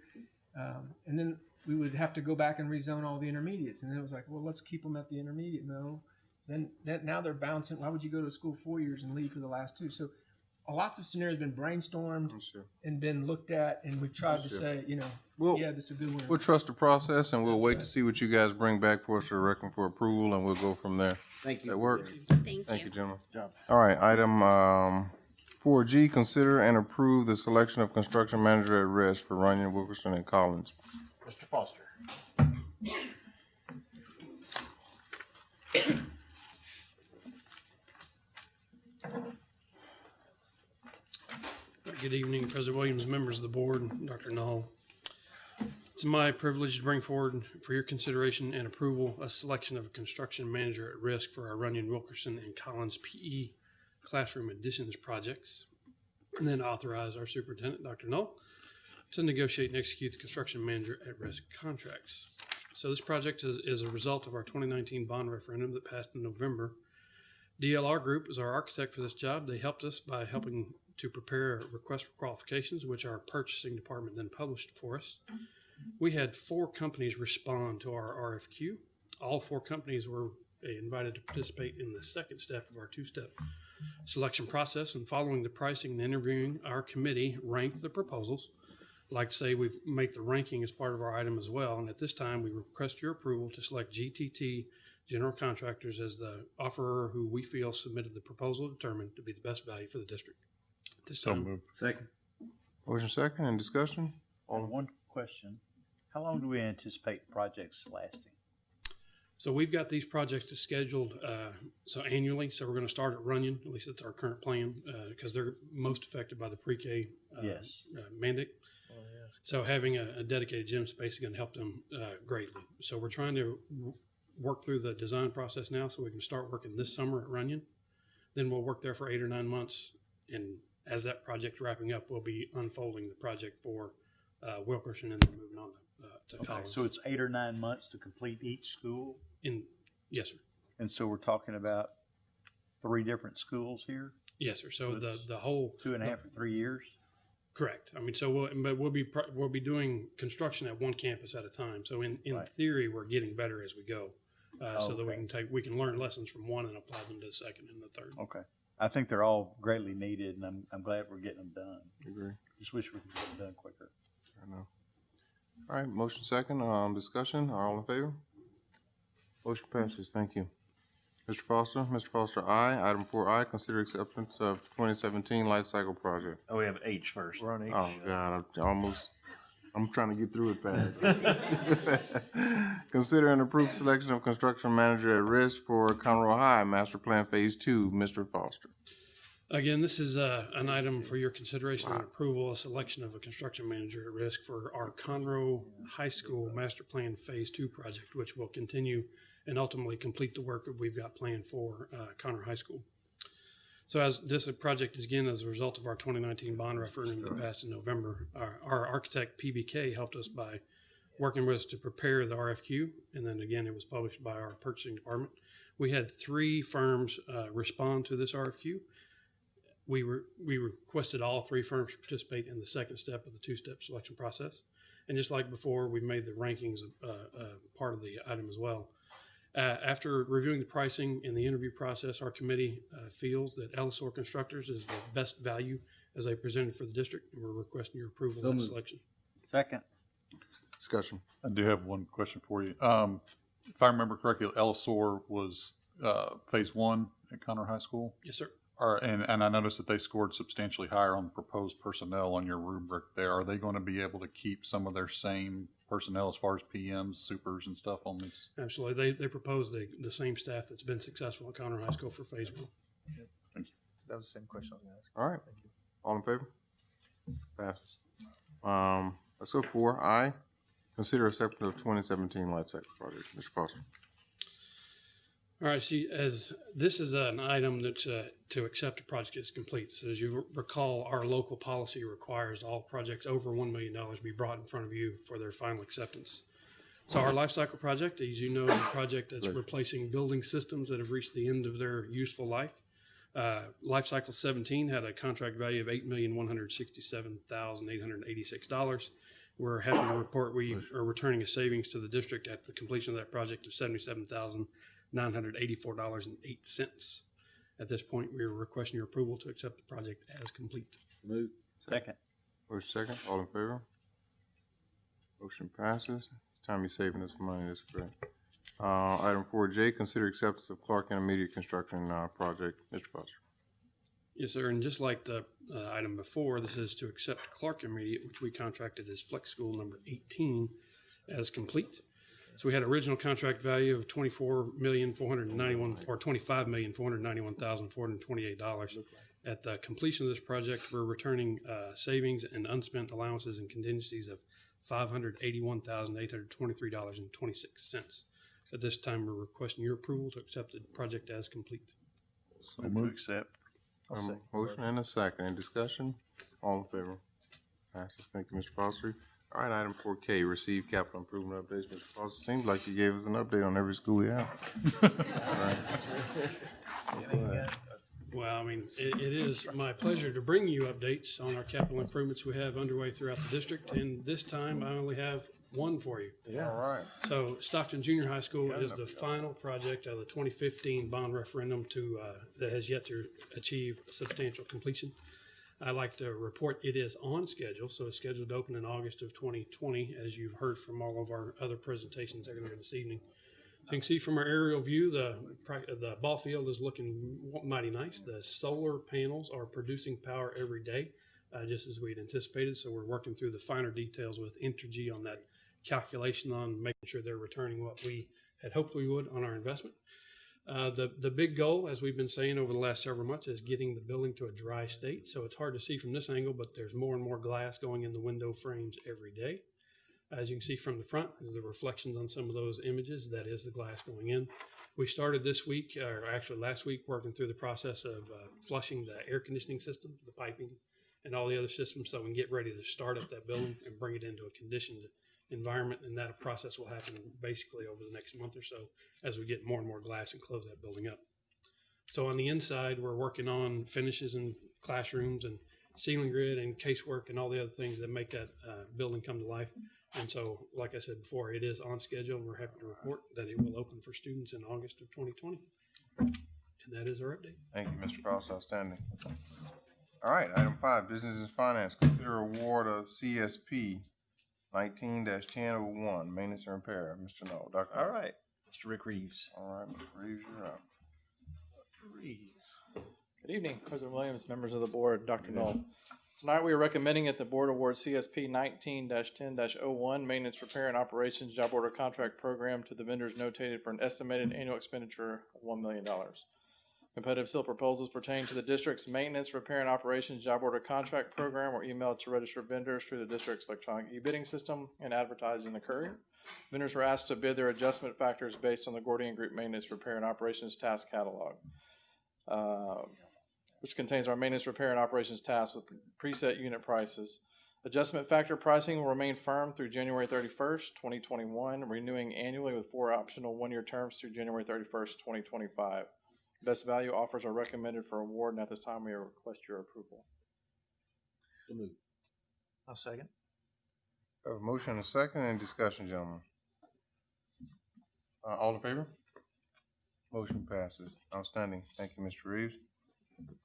um, and then we would have to go back and rezone all the intermediates. And then it was like, well, let's keep them at the intermediate. No, then that now they're bouncing. Why would you go to school four years and leave for the last two? So lots of scenarios been brainstormed and been looked at, and we've tried to say, you know, Well, yeah, this is a good one. We'll trust the process and we'll wait to see what you guys bring back for us to reckon for approval and we'll go from there. Thank you. That work? Thank Thank you. you, gentlemen. All right, item, um, four G, consider and approve the selection of construction manager at risk for Runyon, Wilkerson, and Collins. Mr. Foster. Good evening, President Williams, members of the board, Dr. Null. It's my privilege to bring forward for your consideration and approval a selection of a construction manager at risk for our Runyon, Wilkerson, and Collins PE classroom additions projects. And then authorize our superintendent, Dr. Null, to negotiate and execute the construction manager at risk contracts. So this project is, is a result of our 2019 bond referendum that passed in November. DLR Group is our architect for this job. They helped us by helping to prepare a request for qualifications, which our purchasing department then published for us. We had four companies respond to our RFQ. All four companies were uh, invited to participate in the second step of our two step selection process. And following the pricing and interviewing, our committee ranked the proposals. I'd like to say we've made the ranking as part of our item as well. And at this time, we request your approval to select GTT General Contractors as the offerer who we feel submitted the proposal determined to be the best value for the district. At this So time, moved. Second. Motion second and discussion? All in- One question, how long do we anticipate projects lasting? So we've got these projects scheduled uh, so annually. So we're going to start at Runyon. At least that's our current plan because they're most affected by the pre-K uh, Yes. uh, mandate. So having a, a dedicated gym space is going to help them uh, greatly. So we're trying to w- work through the design process now so we can start working this summer at Runyon. Then we'll work there for eight or nine months. And as that project's wrapping up, we'll be unfolding the project for uh, Wilkerson and then moving on to, uh, to Okay, Collins. so it's eight or nine months to complete each school? In, yes, sir. And so we're talking about three different schools here? Yes, sir. So the, the whole. Two and a half or three years? Correct. I mean, so we'll, but we'll be, pro- we'll be doing construction at one campus at a time. So in, in Right. theory, we're getting better as we go. Uh, so that we Okay. can take, we can learn lessons from one and apply them to the second and the third. Okay. I think they're all greatly needed and I'm, I'm glad we're getting them done. Agree. Just wish we could get them done quicker. I know. All right, motion second, um, discussion, all in favor? Motion passes, thank you. Mr. Foster, Mr. Foster, aye. Item four I, consider acceptance of twenty seventeen life cycle project. Oh, we have H first. We're on H. Oh, God, I'm almost, I'm trying to get through it fast. [LAUGHS] Consider and approve selection of construction manager at risk for Conroe High Master Plan Phase Two, Mr. Foster. Again, this is uh, an item for your consideration and approval, a selection of a construction manager at risk for our Conroe High School Master Plan Phase Two project, which will continue and ultimately complete the work that we've got planned for uh, Conroe High School. So as this project is again as a result of our 2019 bond referendum that passed in November, our, our architect PBK helped us by working with us to prepare the RFQ, and then again it was published by our purchasing department. We had three firms uh, respond to this RFQ. We were we requested all three firms participate in the second step of the two-step selection process, and just like before, we've made the rankings uh, uh, part of the item as well. Uh, after reviewing the pricing and the interview process, our committee uh, feels that Ellisor Constructors is the best value as they presented for the district, and we're requesting your approval So of that moved. selection. Second. Discussion. I do have one question for you. Um, if I remember correctly, Ellisor was, uh, phase one at Conroe High School? Yes, sir. Are, and, and I noticed that they scored substantially higher on the proposed personnel on your rubric there. Are they going to be able to keep some of their same personnel as far as PMs, supers and stuff on this? Absolutely. They, they proposed the, the same staff that's been successful at Conroe High School for phase one. Thank you. That was the same question I was gonna ask. All right, all in favor? Passes. Um, let's go four I, consider acceptance of twenty seventeen life cycle project, Mr. Foster. All right, see, as this is an item that uh, to accept a project is complete. So as you recall, our local policy requires all projects over $1 million be brought in front of you for their final acceptance. So our life cycle project, as you know, is a project that's replacing building systems that have reached the end of their useful life. Uh, life cycle 17 had a contract value of $8,167,886. We're happy to report we are returning a savings to the district at the completion of that project of $77,984.08. At this point, we are requesting your approval to accept the project as complete. Move. Second. Motion second, all in favor? Motion passes. It's time you're saving us money, that's great. Uh, item four J, consider acceptance of Clark Intermediate Construction, uh, project, Mr. Foster. Yes, sir. And just like the uh, item before, this is to accept Clark Intermediate, which we contracted as Flex School number 18 as complete. So we had original contract value of twenty-four million, four hundred and ninety-one, or twenty-five million, four hundred and ninety-one thousand, four hundred and twenty-eight dollars. At the completion of this project, we're returning uh, savings and unspent allowances and contingencies of five hundred eighty-one thousand, eight hundred twenty-three dollars and twenty-six cents. At this time, we're requesting your approval to accept the project as complete. Move to accept. Um, motion and a second, any discussion? All in favor? Passes, thank you, Mr. Foster. All right, item four K, receive capital improvement updates, Mr. Foster. Seems like you gave us an update on every school we have. [LAUGHS] Well, I mean, it, it is my pleasure to bring you updates on our capital improvements we have underway throughout the district, and this time I only have one for you. Yeah. All right. So Stockton Junior High School is the final project of the 2015 bond referendum to, uh, that has yet to achieve substantial completion. I'd like to report it is on schedule, so it's scheduled to open in August of 2020, as you've heard from all of our other presentations earlier this evening. So you can see from our aerial view, the, the ball field is looking mighty nice. The solar panels are producing power every day, uh, just as we'd anticipated. So we're working through the finer details with Entergy on that calculation on making sure they're returning what we had hoped we would on our investment. Uh, the the big goal, as we've been saying over the last several months, is getting the building to a dry state. So it's hard to see from this angle, but there's more and more glass going in the window frames every day. As you can see from the front, the reflections on some of those images, that is the glass going in. We started this week, or actually last week, working through the process of uh, flushing the air conditioning system, the piping, and all the other systems so we can get ready to start up that building and bring it into a conditioned environment. And that process will happen basically over the next month or so as we get more and more glass and close that building up. So on the inside, we're working on finishes and classrooms and ceiling grid and casework and all the other things that make that uh, building come to life. And so, like I said before, it is on schedule, we're happy to report that it will open for students in August of 2020. And that is our update. Thank you, Mr. Cross, outstanding. All right, item five, business and finance, consider award of CSP nineteen ten oh one, maintenance and repair, Mr. Null, Dr. All right, Mr. Rick Reeves. All right, Mr. Reeves, you're up. Reeves. Good evening, President Williams, members of the board, Dr. Null. Tonight, we are recommending that the board award CSP nineteen ten oh one Maintenance, Repair, and Operations Job Order Contract Program to the vendors notated for an estimated annual expenditure of one million dollars. Competitive seal proposals pertaining to the district's Maintenance, Repair, and Operations Job Order Contract Program were emailed to registered vendors through the district's electronic e-bidding system and advertised in the Courier. Vendors were asked to bid their adjustment factors based on the Gordian Group Maintenance, Repair, and Operations Task Catalog. Uh, which contains our maintenance, repair, and operations tasks with preset unit prices. Adjustment factor pricing will remain firm through January thirty-first, twenty twenty-one, renewing annually with four optional one-year terms through January thirty-first, twenty twenty-five. Best value offers are recommended for award, and at this time, we request your approval. I'll second. Have a motion and a second, any discussion, gentlemen? Uh, all in favor? Motion passes. Outstanding. Thank you, Mr. Reeves.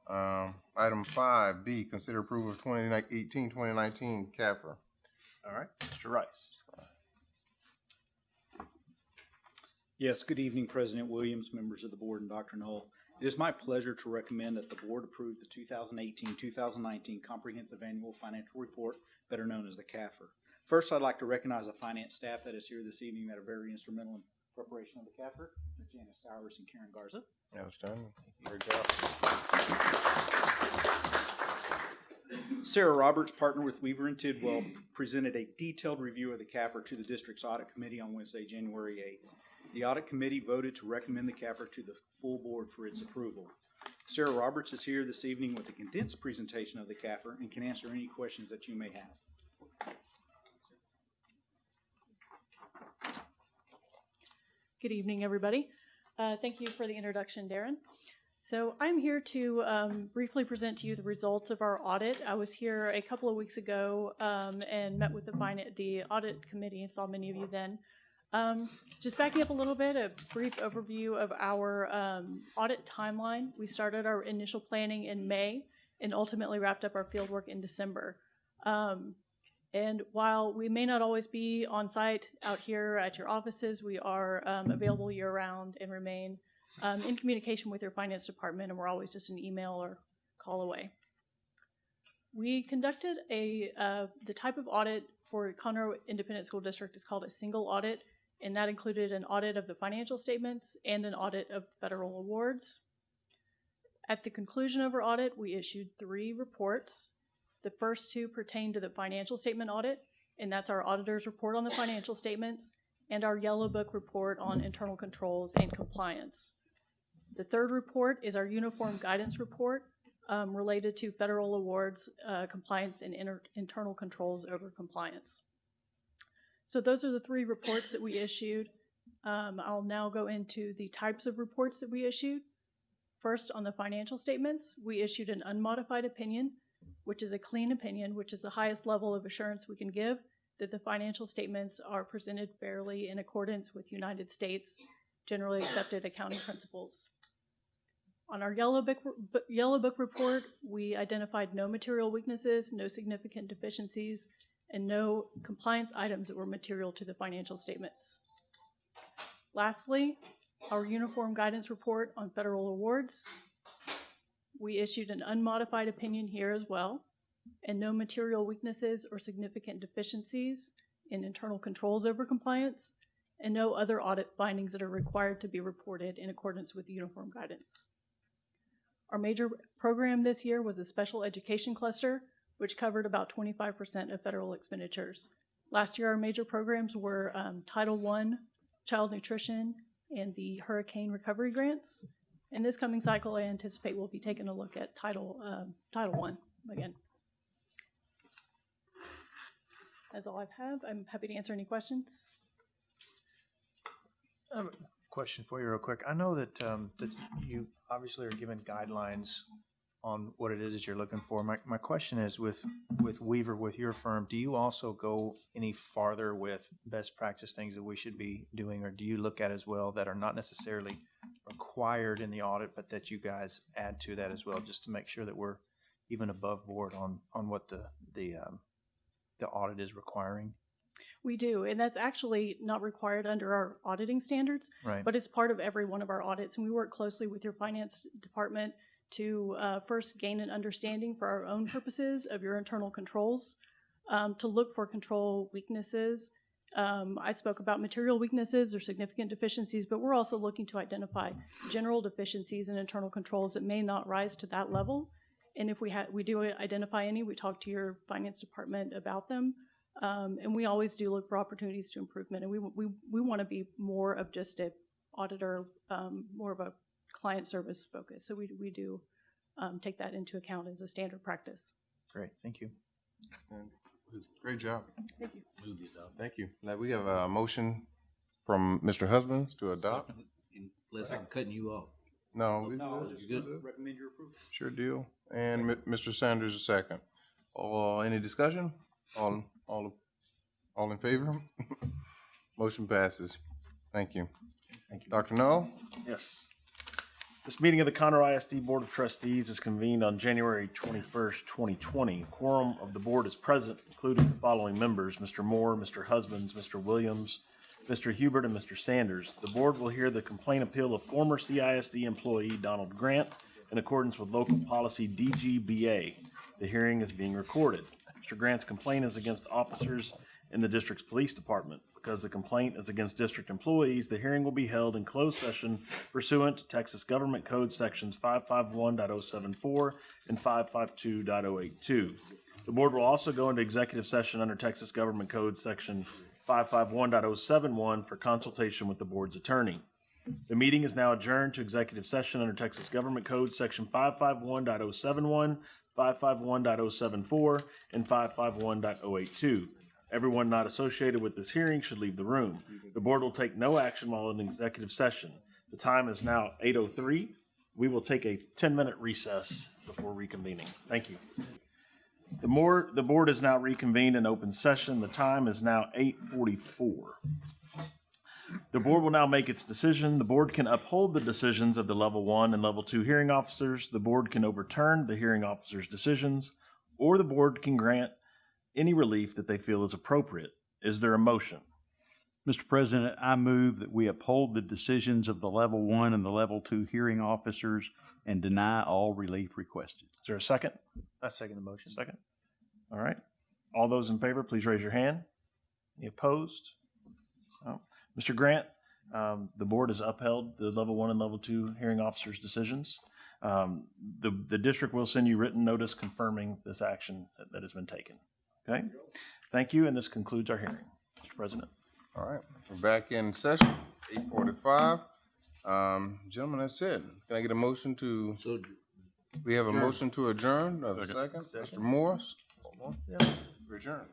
Um, item five B, consider approval of 2018-2019 CAFR. All right, Mr. Rice. Yes, good evening, President Williams, members of the board, and Dr. Null. It is my pleasure to recommend that the board approve the 2018-2019 Comprehensive Annual Financial Report, better known as the CAFR. First, I'd like to recognize the finance staff that is here this evening that are very instrumental in preparation of the CAFR, Janice Sowers and Karen Garza. Outstanding. Great job. Sarah Roberts, partner with Weaver and Tidwell, presented a detailed review of the CAFR to the district's audit committee on Wednesday, January 8th. The audit committee voted to recommend the CAFR to the full board for its approval. Sarah Roberts is here this evening with a condensed presentation of the CAFR and can answer any questions that you may have. Good evening, everybody. Uh, thank you for the introduction, Darren. So I'm here to um, briefly present to you the results of our audit. I was here a couple of weeks ago um, and met with the, the audit committee and saw many of you then. Um, just backing up a little bit, a brief overview of our um, audit timeline. We started our initial planning in May and ultimately wrapped up our fieldwork in December. Um, and while we may not always be on site out here at your offices, we are um, available year round and remain um, in communication with your finance department, and we're always just an email or call away. We conducted a uh, the type of audit for Conroe Independent School District is called a single audit, and that included an audit of the financial statements and an audit of federal awards. At the conclusion of our audit, we issued three reports. The first two pertain to the financial statement audit, and that's our auditor's report on the financial statements and our yellow book report on internal controls and compliance. The third report is our uniform guidance report um, related to federal awards, uh, compliance, and inter- internal controls over compliance. So those are the three reports that we issued. Um, I'll now go into the types of reports that we issued. First, on the financial statements, we issued an unmodified opinion which is a clean opinion, which is the highest level of assurance we can give that the financial statements are presented fairly in accordance with United States generally accepted accounting principles. On our Yellow Book, Yellow Book report, we identified no material weaknesses, no significant deficiencies, and no compliance items that were material to the financial statements. Lastly, our Uniform Guidance Report on Federal Awards. We issued an unmodified opinion here as well, and no material weaknesses or significant deficiencies in internal controls over compliance, and no other audit findings that are required to be reported in accordance with uniform guidance. Our major program this year was a special education cluster, which covered about 25% of federal expenditures. Last year, our major programs were um, Title I, Child Nutrition, and the Hurricane Recovery Grants. In this coming cycle, I anticipate we'll be taking a look at Title, um, Title I again. That's all I have. I'm happy to answer any questions. I have a question for you real quick. I know that, um, that you obviously are given guidelines on what it is that you're looking for. My, my question is with, with Weaver, with your firm, do you also go any farther with best practice things that we should be doing? Or do you look at as well that are not necessarily required in the audit, but that you guys add to that as well, just to make sure that we're even above board on, on what the, the, um, the audit is requiring? We do, and that's actually not required under our auditing standards. Right. But it's part of every one of our audits, and we work closely with your finance department to uh, first gain an understanding for our own purposes of your internal controls, um, to look for control weaknesses. Um, I spoke about material weaknesses or significant deficiencies, but we're also looking to identify general deficiencies in internal controls that may not rise to that level. And if we we do identify any, we talk to your finance department about them. Um, and we always do look for opportunities to improvement. And we, we, we want to be more of just a auditor, um, more of a client service focus. So we, we do um, take that into account as a standard practice. Great, thank you. Great job. Thank you. Thank you. Now, we have a motion from Mr. Husbands to adopt. Unless I'm cutting you off. No, we- No, you you good? good? Recommend your approval. Sure deal. And Mi- Mr. Sanders, a second. Uh, any discussion? All, all, all in favor? [LAUGHS] Motion passes. Thank you. Thank you. Dr. Null? Yes. This meeting of the Conroe ISD Board of Trustees is convened on January 21st, 2020. Quorum of the board is present, including the following members, Mr. Moore, Mr. Husbands, Mr. Williams, Mr. Hubert, and Mr. Sanders. The board will hear the complaint appeal of former CISD employee Donald Grant in accordance with local policy DGBA. The hearing is being recorded. Mr. Grant's complaint is against officers in the district's police department. Because the complaint is against district employees, the hearing will be held in closed session pursuant to Texas Government Code Sections 551.074 and 552.082. The board will also go into executive session under Texas Government Code Section 551.071 for consultation with the board's attorney. The meeting is now adjourned to executive session under Texas Government Code Section 551.071, 551.074, and 551.082. Everyone not associated with this hearing should leave the room. The board will take no action while in executive session. The time is now 8:03. We will take a 10-minute recess before reconvening. Thank you. The more, the board is now reconvened in open session. The time is now 8:44. The board will now make its decision. The board can uphold the decisions of the level one and level two hearing officers. The board can overturn the hearing officers' decisions, or the board can grant any relief that they feel is appropriate. Is there a motion? Mr. President, I move that we uphold the decisions of the level one and the level two hearing officers and deny all relief requested. Is there a second? I second the motion. Second. All right. All those in favor, please raise your hand. Any opposed? No. Mr. Grant, um, the board has upheld the level one and level two hearing officers' decisions. Um, the, the district will send you written notice confirming this action that, that has been taken. Okay? Thank you, and this concludes our hearing. Mr. President. All right, we're back in session, eight forty-five. Um, gentlemen, that's it. Can I get a motion to? We have a Adjourn. motion to adjourn. Do I a second? Mr. Morris? Yeah. Adjourn.